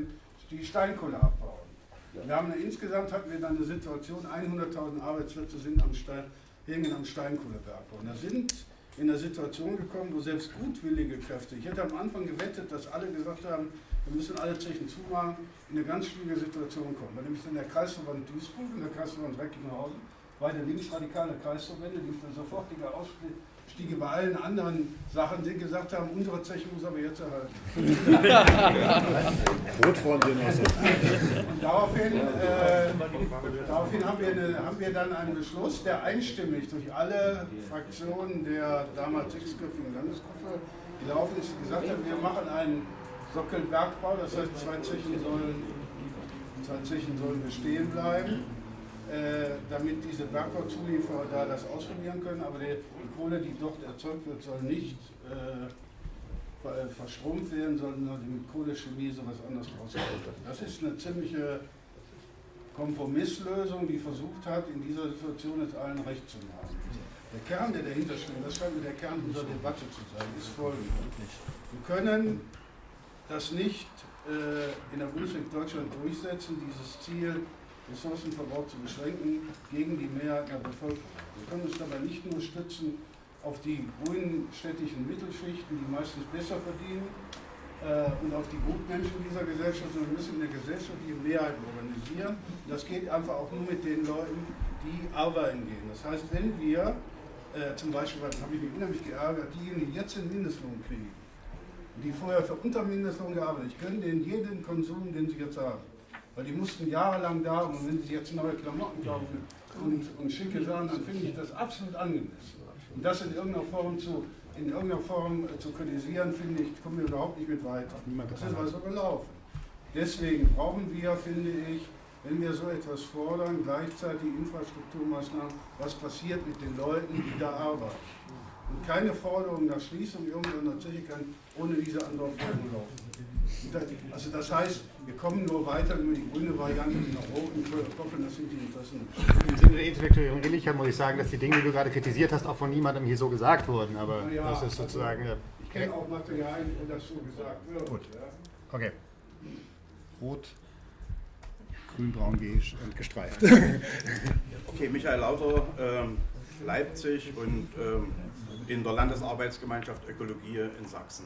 die Steinkohle abbauen. Wir haben insgesamt hatten wir dann eine Situation, 100.000 Arbeitsplätze sind am Stein, hängen am Steinkohlebergbau. Und da sind in eine Situation gekommen, wo selbst gutwillige Kräfte, ich hätte am Anfang gewettet, dass alle gesagt haben, wir müssen alle Zechen zumachen, in eine ganz schwierige Situation kommen. Weil nämlich dann der Kreisverband Duisburg und der Kreisverband Recklinghausen, beide linksradikale Kreisverbände, die für sofortige Ausstiege bei allen anderen Sachen die gesagt haben, unsere Zeche muss aber jetzt erhalten. [LAUGHS] Und daraufhin, äh, daraufhin haben, wir eine, haben wir dann einen Beschluss, der einstimmig durch alle Fraktionen der damals sechsköpfigen Landesgruppe gelaufen ist, gesagt hat, wir machen einen Sockelbergbau, das heißt, zwei Zechen sollen, zwei Zechen sollen bestehen bleiben, damit diese Bergbauzulieferer da das ausprobieren können, aber die, Kohle, die dort erzeugt wird, soll nicht äh, äh verstromt werden, sondern mit Kohlechemie sowas anderes rauskommen. Das ist eine ziemliche Kompromisslösung, die versucht hat, in dieser Situation es allen recht zu machen. Der Kern, der dahinter steht, das scheint mir der Kern unserer Debatte zu sein, ist folgender. Wir können das nicht äh, in der Bundesrepublik Deutschland durchsetzen, dieses Ziel, Ressourcenverbrauch zu beschränken, gegen die Mehrheit der Bevölkerung. Wir können uns dabei nicht nur stützen auf die grünen städtischen Mittelschichten, die meistens besser verdienen, äh, und auf die Gutmenschen dieser Gesellschaft, sondern wir müssen eine gesellschaftliche Mehrheit organisieren. Das geht einfach auch nur mit den Leuten, die arbeiten gehen. Das heißt, wenn wir, äh, zum Beispiel, habe ich mich unheimlich geärgert, diejenigen, die jetzt den Mindestlohn kriegen, die vorher für Untermindestlohn gearbeitet haben, können denen jeden Konsum, den sie jetzt haben. Weil die mussten jahrelang da und wenn sie jetzt neue Klamotten kaufen und, und schicke Sachen, dann finde ich das absolut angemessen. Und das in irgendeiner Form zu, in irgendeiner Form äh, zu kritisieren, finde ich, kommen wir überhaupt nicht mit weiter. Das ist also gelaufen. Deswegen brauchen wir, finde ich, wenn wir so etwas fordern, gleichzeitig Infrastrukturmaßnahmen, was passiert mit den Leuten, die da arbeiten. Und keine Forderung nach Schließung irgendeiner Zeche kann ohne diese Anlaufforderung laufen. Also das heißt, wir kommen nur weiter über die grüne Variante mit einer roten Koppeln, das sind die Interessen. Im Sinne der intellektuellen Ähnlichkeit muss ich sagen, dass die Dinge, die du gerade kritisiert hast, auch von niemandem hier so gesagt wurden. Aber ja, das ist sozusagen... Also, ich kenne auch Materialien, wo das so gesagt wird. Gut. Ja. Okay. Rot, grün, braun, gestreift. [LAUGHS] okay, Michael Lauter, ähm, Leipzig und ähm, in der Landesarbeitsgemeinschaft Ökologie in Sachsen.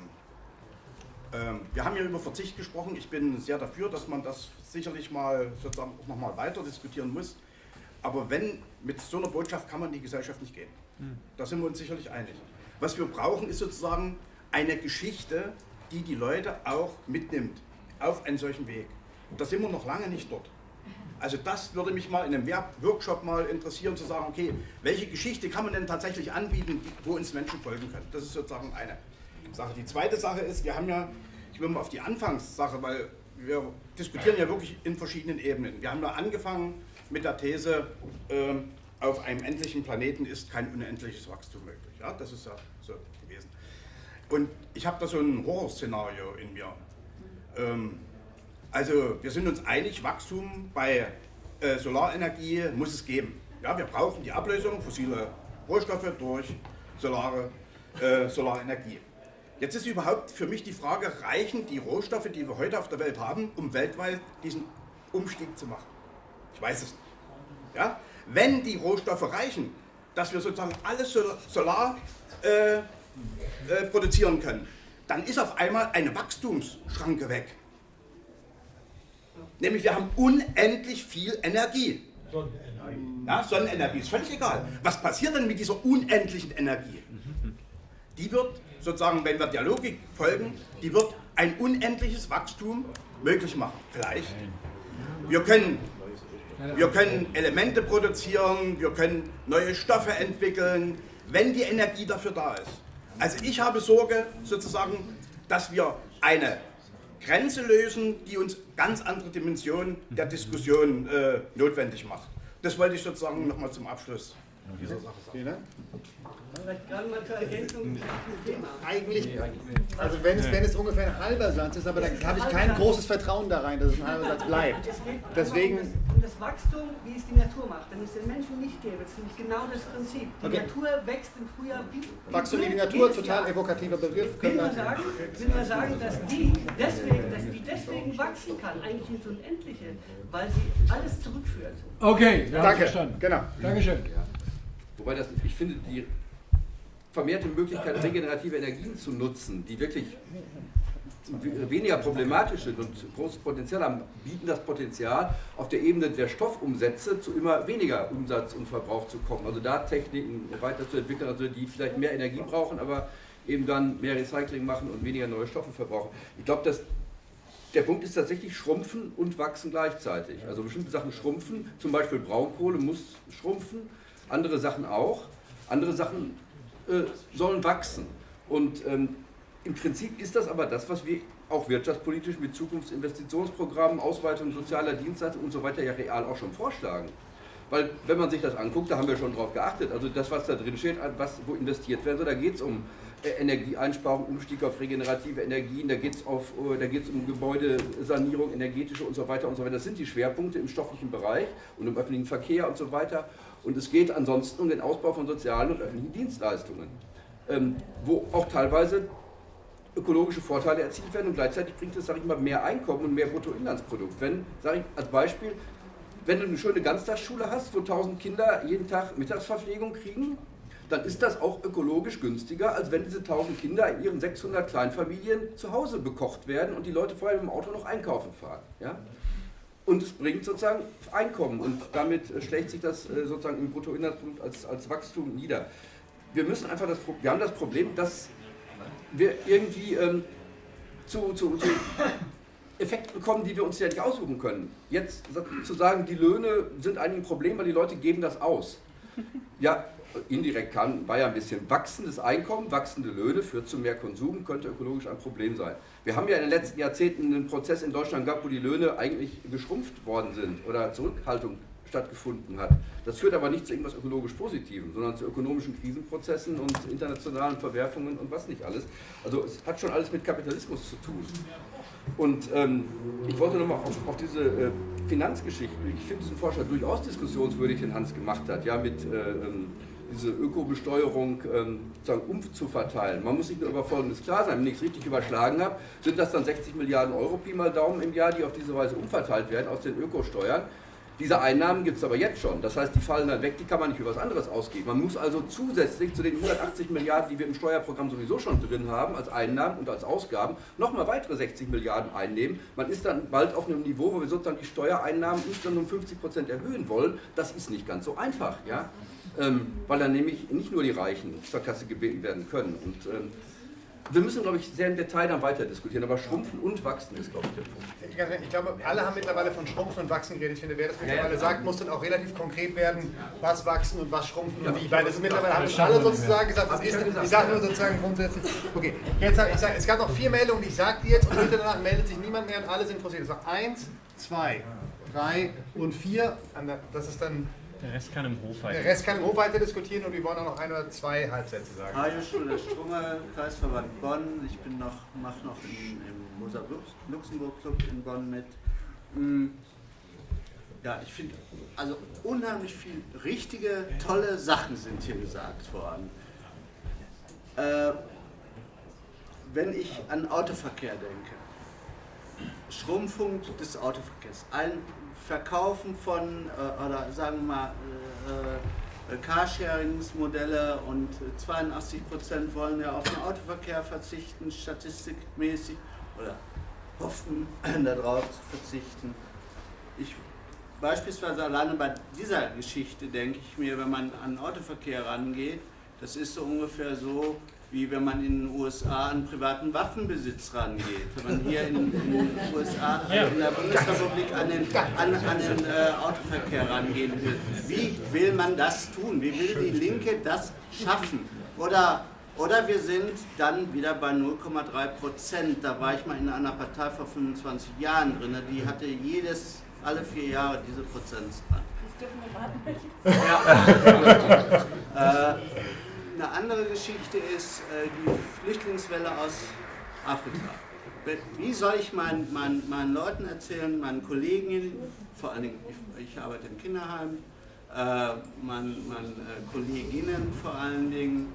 Ähm, wir haben hier über Verzicht gesprochen. Ich bin sehr dafür, dass man das sicherlich mal sozusagen auch nochmal weiter diskutieren muss. Aber wenn mit so einer Botschaft kann man die Gesellschaft nicht gehen. Hm. Da sind wir uns sicherlich einig. Was wir brauchen, ist sozusagen eine Geschichte, die die Leute auch mitnimmt auf einen solchen Weg. Da sind wir noch lange nicht dort. Also das würde mich mal in einem Workshop mal interessieren, zu sagen, okay, welche Geschichte kann man denn tatsächlich anbieten, wo uns Menschen folgen können. Das ist sozusagen eine Sache. Die zweite Sache ist, wir haben ja, ich will mal auf die Anfangssache, weil wir diskutieren ja wirklich in verschiedenen Ebenen. Wir haben ja angefangen mit der These, äh, auf einem endlichen Planeten ist kein unendliches Wachstum möglich. Ja, das ist ja so gewesen. Und ich habe da so ein Horrorszenario in mir. Ähm, also wir sind uns einig, Wachstum bei äh, Solarenergie muss es geben. Ja, wir brauchen die Ablösung fossiler Rohstoffe durch solare, äh, Solarenergie. Jetzt ist überhaupt für mich die Frage, reichen die Rohstoffe, die wir heute auf der Welt haben, um weltweit diesen Umstieg zu machen? Ich weiß es nicht. Ja? Wenn die Rohstoffe reichen, dass wir sozusagen alles Solar äh, äh, produzieren können, dann ist auf einmal eine Wachstumsschranke weg. Nämlich wir haben unendlich viel Energie. Ja, Sonnenenergie ist völlig egal. Was passiert denn mit dieser unendlichen Energie? Die wird sozusagen, wenn wir der Logik folgen, die wird ein unendliches Wachstum möglich machen. Vielleicht. Wir können, wir können Elemente produzieren, wir können neue Stoffe entwickeln, wenn die Energie dafür da ist. Also ich habe Sorge sozusagen, dass wir eine Grenze lösen, die uns ganz andere Dimensionen der Diskussion äh, notwendig macht. Das wollte ich sozusagen nochmal zum Abschluss dieser Sache sagen. Vielleicht gerade mal zur Ergänzung zum Thema. Eigentlich, also wenn es, wenn es ungefähr ein halber Satz ist, aber dann habe ich kein großes Vertrauen da rein, dass es ein halber Satz bleibt. Es geht Deswegen, um das, um Wachstum, wie es die Natur macht. Wenn es den Menschen nicht gäbe, das ist nämlich genau das Prinzip. Die Okay. Natur wächst im Frühjahr wie Wachstum wie die Natur, total Jahr. evokativer Begriff. Ich will wir- sagen, will nur sagen, dass die deswegen, dass die deswegen wachsen kann, eigentlich ins Unendliche, weil sie alles zurückführt. Okay, haben Danke. verstanden. Genau. Dankeschön. Wobei das, ich finde, die vermehrte Möglichkeit, regenerative Energien zu nutzen, die wirklich weniger problematisch sind und großes Potenzial haben, bieten das Potenzial, auf der Ebene der Stoffumsätze zu immer weniger Umsatz und Verbrauch zu kommen. Also da Techniken weiterzuentwickeln, also die vielleicht mehr Energie brauchen, aber eben dann mehr Recycling machen und weniger neue Stoffe verbrauchen. Ich glaube, der Punkt ist tatsächlich schrumpfen und wachsen gleichzeitig. Also bestimmte Sachen schrumpfen, zum Beispiel Braunkohle muss schrumpfen, andere Sachen auch. Andere Sachen äh, sollen wachsen. Und ähm, im Prinzip ist das aber das, was wir auch wirtschaftspolitisch mit Zukunftsinvestitionsprogrammen, Ausweitung sozialer Dienstleistungen und so weiter ja real auch schon vorschlagen. Weil wenn man sich das anguckt, da haben wir schon drauf geachtet, also das, was da drin steht, was, wo investiert werden soll, da geht es um äh, Energieeinsparung, Umstieg auf regenerative Energien, da geht es äh, um Gebäudesanierung, energetische und so weiter und so weiter. Das sind die Schwerpunkte im stofflichen Bereich und im öffentlichen Verkehr und so weiter. Und es geht ansonsten um den Ausbau von sozialen und öffentlichen Dienstleistungen, ähm, wo auch teilweise ökologische Vorteile erzielt werden und gleichzeitig bringt es, sage ich mal, mehr Einkommen und mehr Bruttoinlandsprodukt. Wenn, sage ich als Beispiel, wenn du eine schöne Ganztagsschule hast, wo 1000 Kinder jeden Tag Mittagsverpflegung kriegen, dann ist das auch ökologisch günstiger, als wenn diese 1000 Kinder in ihren 600 Kleinfamilien zu Hause bekocht werden und die Leute vorher mit dem Auto noch einkaufen fahren. Ja? Und es bringt sozusagen Einkommen und damit äh, schlägt sich das äh, sozusagen im Bruttoinlandsprodukt als, als Wachstum nieder. Wir müssen einfach das, wir haben das Problem, dass wir irgendwie ähm, zu, zu, zu Effekten bekommen, die wir uns ja nicht aussuchen können. Jetzt zu sagen, die Löhne sind eigentlich ein Problem, weil die Leute geben das aus. Ja, indirekt kann, war ja ein bisschen wachsendes Einkommen, wachsende Löhne führt zu mehr Konsum, könnte ökologisch ein Problem sein. Wir haben ja in den letzten Jahrzehnten einen Prozess in Deutschland gehabt, wo die Löhne eigentlich geschrumpft worden sind oder Zurückhaltung stattgefunden hat. Das führt aber nicht zu irgendwas ökologisch Positivem, sondern zu ökonomischen Krisenprozessen und internationalen Verwerfungen und was nicht alles. Also es hat schon alles mit Kapitalismus zu tun. Und ähm, ich wollte nochmal auf, auf diese äh, Finanzgeschichte, ich finde diesen Vorschlag durchaus diskussionswürdig, den Hans gemacht hat, ja, mit äh, ähm, diese Ökobesteuerung ähm, sozusagen umzuverteilen. Man muss sich nur über Folgendes klar sein, wenn ich es richtig überschlagen habe, sind das dann 60 Milliarden Euro Pi mal Daumen im Jahr, die auf diese Weise umverteilt werden aus den Ökosteuern. Diese Einnahmen gibt es aber jetzt schon. Das heißt, die fallen dann weg, die kann man nicht für was anderes ausgeben. Man muss also zusätzlich zu den 180 Milliarden, die wir im Steuerprogramm sowieso schon drin haben, als Einnahmen und als Ausgaben, nochmal weitere 60 Milliarden einnehmen. Man ist dann bald auf einem Niveau, wo wir sozusagen die Steuereinnahmen insgesamt um 50 Prozent erhöhen wollen. Das ist nicht ganz so einfach, ja? Ähm, weil dann nämlich nicht nur die Reichen zur Kasse gebeten werden können. Und ähm, wir müssen, glaube ich, sehr im Detail dann weiter diskutieren, aber Schrumpfen und Wachsen ist, glaube ich, der Punkt. Ich, glaube, alle haben mittlerweile von Schrumpfen und Wachsen geredet. Ich finde, wer das mittlerweile ja. sagt, muss dann auch relativ konkret werden, was wachsen und was schrumpfen und Ja, wie. Weil das ist mittlerweile, haben das schon alle sozusagen gesagt, das ist, gesagt. ich sage nur sozusagen grundsätzlich. Okay, jetzt ich sag, es gab noch vier Meldungen, ich sage die jetzt und bitte danach meldet sich niemand mehr und alle sind interessiert. Es war eins, zwei, drei und vier. Das ist dann, Der Rest kann im Hof halten. der Rest kann im Hof weiter diskutieren und wir wollen auch noch ein oder zwei Halbsätze sagen. Hajo Schuler Strummer, Kreisverband Bonn. Ich bin noch, mache noch im, im Rosa Luxemburg Club in Bonn mit. Mm. Ja, ich finde, also unheimlich viele richtige, tolle Sachen sind hier gesagt worden. Äh, wenn ich an Autoverkehr denke, Schrumpfung des Autoverkehrs, ein Verkaufen von, äh, oder sagen wir mal, äh, äh Carsharings-Modelle und 82 Prozent wollen ja auf den Autoverkehr verzichten, statistikmäßig, oder hoffen [CLEARS THROAT] darauf zu verzichten. Ich, beispielsweise alleine bei dieser Geschichte denke ich mir, wenn man an Autoverkehr rangeht, das ist so ungefähr so, wie wenn man in den USA an privaten Waffenbesitz rangeht. Wenn man hier in, in den USA, in der Bundesrepublik an den, an, an den äh, Autoverkehr rangehen will. Wie will man das tun? Wie will die Linke das schaffen? Oder, oder wir sind dann wieder bei 0,3 Prozent. Da war ich mal in einer Partei vor 25 Jahren drin, die hatte jedes, alle vier Jahre diese Prozentzahl. Das dürfen wir nicht. Ja. [LAUGHS] äh, eine andere Geschichte ist äh, die Flüchtlingswelle aus Afrika. Wie soll ich meinen, meinen, meinen Leuten erzählen, meinen Kollegen, vor allen Dingen, ich, ich arbeite im Kinderheim, äh, meinen, meinen äh, Kolleginnen vor allen Dingen,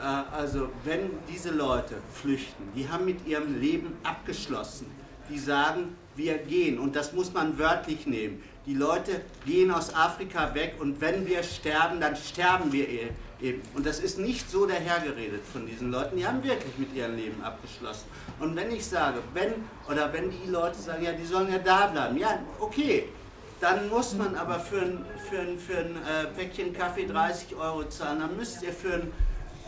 äh, also wenn diese Leute flüchten, die haben mit ihrem Leben abgeschlossen, die sagen, wir gehen und das muss man wörtlich nehmen. Die Leute gehen aus Afrika weg und wenn wir sterben, dann sterben wir Eben. Und das ist nicht so dahergeredet von diesen Leuten. Die haben wirklich mit ihrem Leben abgeschlossen. Und wenn ich sage, wenn, oder wenn die Leute sagen, ja, die sollen ja da bleiben, ja, okay, dann muss man aber für ein, für ein, für ein äh, Päckchen Kaffee 30 Euro zahlen, dann müsst ihr für ein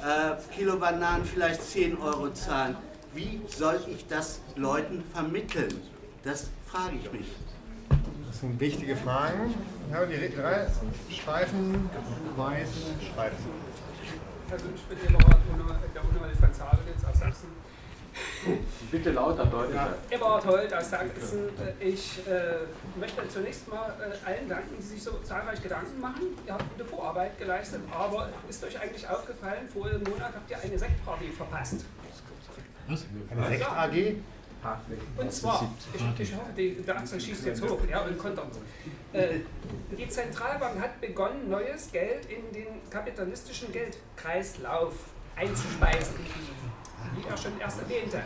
äh, Kilo Bananen vielleicht 10 Euro zahlen. Wie soll ich das Leuten vermitteln? Das frage ich mich. Sind wichtige Fragen. Ja, die drei Streifen, weiße Streifen persönlich bin Eberhard der Universität von Zahlwitz aus Sachsen. Bitte lauter, deutlicher. Ja, Eberhard Holt aus Sachsen. Ich äh, möchte zunächst mal äh, allen danken, die sich so zahlreich Gedanken machen. Ihr habt gute Vorarbeit geleistet, aber ist euch eigentlich aufgefallen, vor einem Monat habt ihr eine Sektparty verpasst. Was? Eine Sekt-AG? Und zwar, ich, ich hoffe, die, der Axel schießt jetzt hoch ja, und kontert. Äh, die Zentralbank hat begonnen, neues Geld in den kapitalistischen Geldkreislauf einzuspeisen, wie er schon erst erwähnte.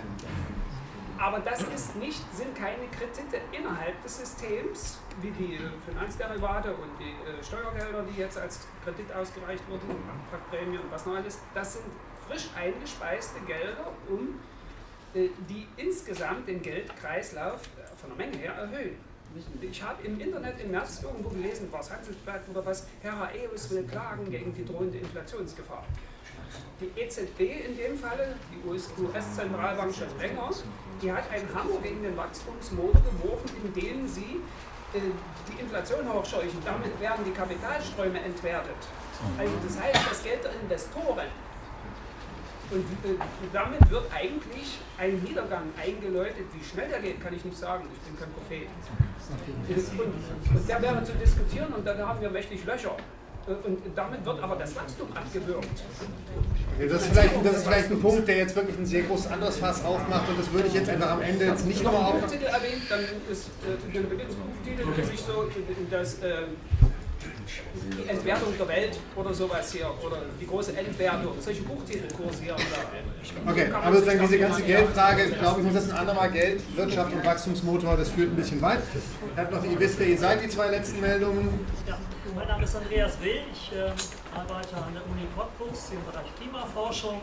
Aber das ist nicht, sind keine Kredite innerhalb des Systems, wie die Finanzderivate und die äh, Steuergelder, die jetzt als Kredit ausgereicht wurden, Abwrackprämie und was noch alles. Das sind frisch eingespeiste Gelder, um die insgesamt den Geldkreislauf von der Menge her erhöhen. Ich habe im Internet im März irgendwo gelesen, war es Handelsblatt oder was, Herr Eus will klagen gegen die drohende Inflationsgefahr. Die EZB in dem Falle, die US-Zentralbank schon länger, die hat einen Hammer gegen den Wachstumsmotor geworfen, indem sie äh, die Inflation hochscheuchen. Damit werden die Kapitalströme entwertet. Also das heißt, das Geld der Investoren und äh, damit wird eigentlich ein Niedergang eingeläutet. Wie schnell der geht, kann ich nicht sagen. Ich bin kein Prophet. Und, und der wäre zu diskutieren und dann haben wir mächtig Löcher. Äh, und damit wird aber das Wachstum abgewürgt. Das, ist vielleicht, das ist vielleicht ein Punkt, der jetzt wirklich ein sehr großes anderes Fass aufmacht und das würde ich jetzt einfach am Ende jetzt nicht nochmal aufmachen. Titel erwähnt, dann ist äh, der Begriffstitel okay. sich so, dass äh, die Entwertung der Welt oder sowas hier, oder die große Entwertung, solche Buchtitel kursieren da. Okay, aber sozusagen diese ganze Geldfrage, ich glaube, ich muss das ein andermal Geld, Wirtschaft und Wachstumsmotor, das führt ein bisschen weit. Ich habe noch, ihr wisst, wer ihr seid, die zwei letzten Meldungen. Ja, mein Name ist Andreas Will, ich äh, arbeite an der Uni Cottbus im Bereich Klimaforschung,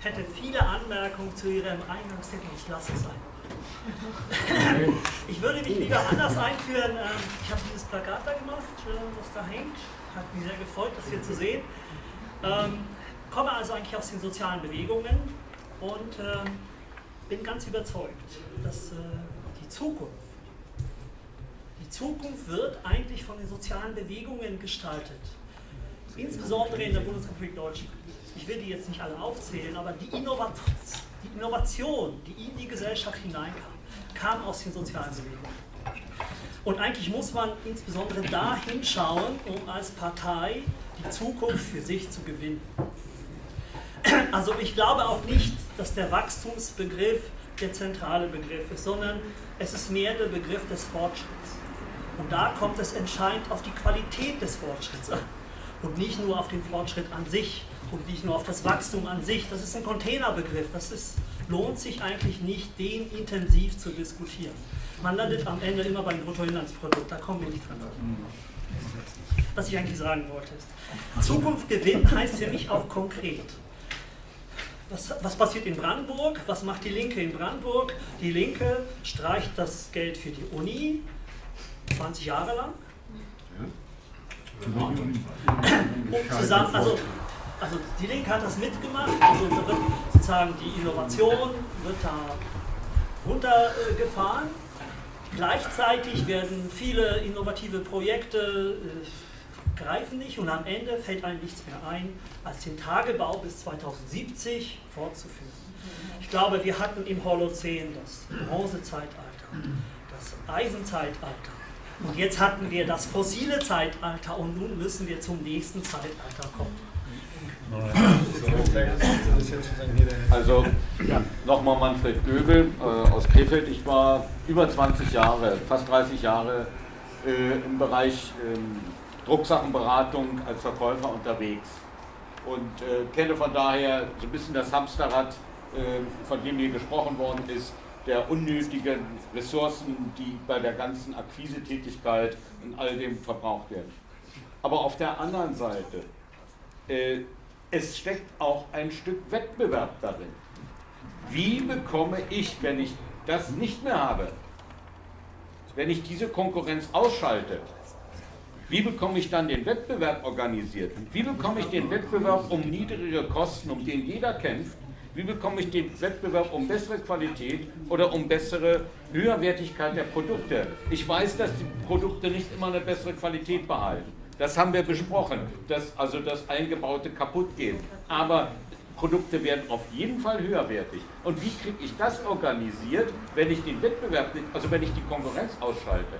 hätte viele Anmerkungen zu Ihrem Eingangstitel, ich lasse es einfach. Ich würde mich lieber anders einführen. Ähm, ich habe dieses Plakat da gemacht, was da hängt. Hat mich sehr gefreut, das hier zu sehen. Ähm, komme also eigentlich aus den sozialen Bewegungen und ähm, bin ganz überzeugt, dass äh, die Zukunft, die Zukunft wird eigentlich von den sozialen Bewegungen gestaltet. Insbesondere in der Bundesrepublik Deutschland. Ich will die jetzt nicht alle aufzählen, aber die Innovation die Innovation, die in die Gesellschaft hineinkam, kam aus den sozialen Bewegungen. Und eigentlich muss man insbesondere da hinschauen, um als Partei die Zukunft für sich zu gewinnen. Also ich glaube auch nicht, dass der Wachstumsbegriff der zentrale Begriff ist, sondern es ist mehr der Begriff des Fortschritts. Und da kommt es entscheidend auf die Qualität des Fortschritts an und nicht nur auf den Fortschritt an sich und nicht nur auf das Wachstum an sich. Das ist ein Containerbegriff. Das ist, lohnt sich eigentlich nicht, den intensiv zu diskutieren. Man landet am Ende immer beim Bruttoinlandsprodukt. Da kommen wir nicht dran. Was ich eigentlich sagen wollte ist, Zukunft gewinnen heißt für mich auch konkret. Was, was, passiert in Brandenburg? Was macht die Linke in Brandenburg? Die Linke streicht das Geld für die Uni 20 Jahre lang. Um zusammen, also, also die Linke hat das mitgemacht, also da wird sozusagen die Innovation wird da runtergefahren. Gleichzeitig werden viele innovative Projekte äh, greifen nicht und am Ende fällt einem nichts mehr ein, als den Tagebau bis 2070 fortzuführen. Ich glaube, wir hatten im Holozän das Bronzezeitalter, das Eisenzeitalter und jetzt hatten wir das fossile Zeitalter und nun müssen wir zum nächsten Zeitalter kommen. Also nochmal Manfred Göbel äh, aus Krefeld. Ich war über 20 Jahre, fast 30 Jahre äh, im Bereich ähm, Drucksachenberatung als Verkäufer unterwegs und äh, kenne von daher so ein bisschen das Hamsterrad, äh, von dem hier gesprochen worden ist, der unnötigen Ressourcen, die bei der ganzen Akquisetätigkeit und all dem verbraucht werden. Aber auf der anderen Seite, äh, es steckt auch ein Stück Wettbewerb darin. Wie bekomme ich, wenn ich das nicht mehr habe, wenn ich diese Konkurrenz ausschalte, wie bekomme ich dann den Wettbewerb organisiert? Wie bekomme ich den Wettbewerb um niedrigere Kosten, um den jeder kämpft? Wie bekomme ich den Wettbewerb um bessere Qualität oder um bessere Höherwertigkeit der Produkte? Ich weiß, dass die Produkte nicht immer eine bessere Qualität behalten. Das haben wir besprochen, dass also das Eingebaute kaputt geht. Aber Produkte werden auf jeden Fall höherwertig. Und wie kriege ich das organisiert, wenn ich den Wettbewerb, also wenn ich die Konkurrenz ausschalte?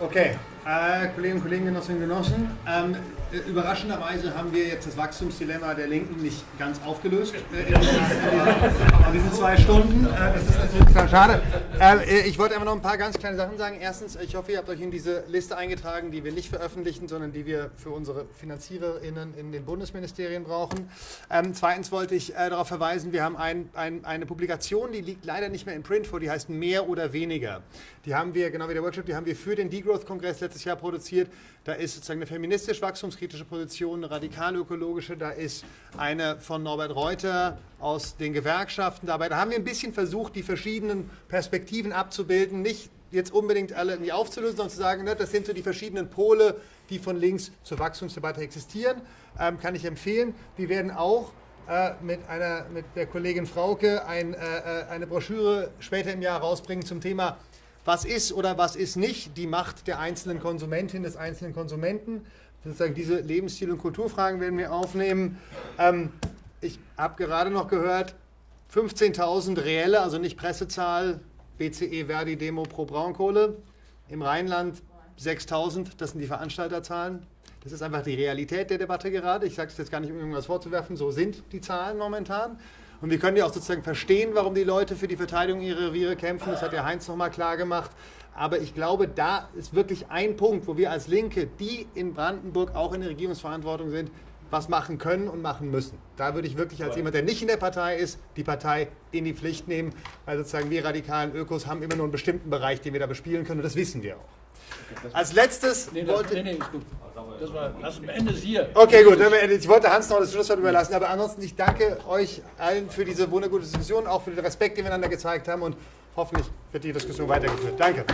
Okay, äh, Kolleginnen und Kollegen, Genossinnen und Genossen. Ähm, äh, überraschenderweise haben wir jetzt das Wachstumsdilemma der Linken nicht ganz aufgelöst äh, in, in, diesen, zwei Stunden. Äh, das ist natürlich schade. Ähm, äh, ich wollte einfach noch ein paar ganz kleine Sachen sagen. Erstens, ich hoffe, ihr habt euch in diese Liste eingetragen, die wir nicht veröffentlichen, sondern die wir für unsere FinanziererInnen in den Bundesministerien brauchen. Ähm, zweitens wollte ich äh, darauf verweisen, wir haben ein, ein, eine Publikation, die liegt leider nicht mehr im Print vor, die heißt Mehr oder Weniger. Die haben wir, genau wie der Workshop, die haben wir für den Degrowth-Kongress letztes Jahr produziert. Da ist sozusagen eine feministisch wachstumskritische Position, eine radikal-ökologische, da ist eine von Norbert Reuter aus den Gewerkschaften dabei. Da haben wir ein bisschen versucht, die verschiedenen Perspektiven abzubilden, nicht jetzt unbedingt alle nie aufzulösen, sondern zu sagen, ne, das sind so die verschiedenen Pole, die von links zur Wachstumsdebatte existieren. Ähm, kann ich empfehlen. Wir werden auch äh, mit, einer, mit der Kollegin Frauke ein, äh, äh eine Broschüre später im Jahr rausbringen zum Thema was ist oder was ist nicht die Macht der einzelnen Konsumentin, des einzelnen Konsumenten. Sozusagen diese Lebensstil- und Kulturfragen werden wir aufnehmen. Ähm, ich habe gerade noch gehört, 15.000 reelle, also nicht Pressezahl, BCE Verdi Demo pro Braunkohle. Im Rheinland 6.000, das sind die Veranstalterzahlen. Das ist einfach die Realität der Debatte gerade. Ich sage es jetzt gar nicht, um irgendwas vorzuwerfen, so sind die Zahlen momentan. Und wir können ja auch sozusagen verstehen, warum die Leute für die Verteidigung ihrer Reviere kämpfen. Das hat der Heinz nochmal klar gemacht. Aber ich glaube, da ist wirklich ein Punkt, wo wir als Linke, die in Brandenburg auch in der Regierungsverantwortung sind, was machen können und machen müssen. Da würde ich wirklich als jemand, der nicht in der Partei ist, die Partei in die Pflicht nehmen, weil sozusagen wir radikalen Ökos haben immer nur einen bestimmten Bereich, den wir da bespielen können und das wissen wir auch. Als letztes nee, das, wollte... Nee, nee. Das war, das Ende hier. Okay, gut. Ich wollte Hans noch das Schlusswort überlassen, aber ansonsten, ich danke euch allen für diese wundergute Diskussion, auch für den Respekt, den wir einander gezeigt haben und hoffentlich wird die Diskussion weitergeführt. Danke.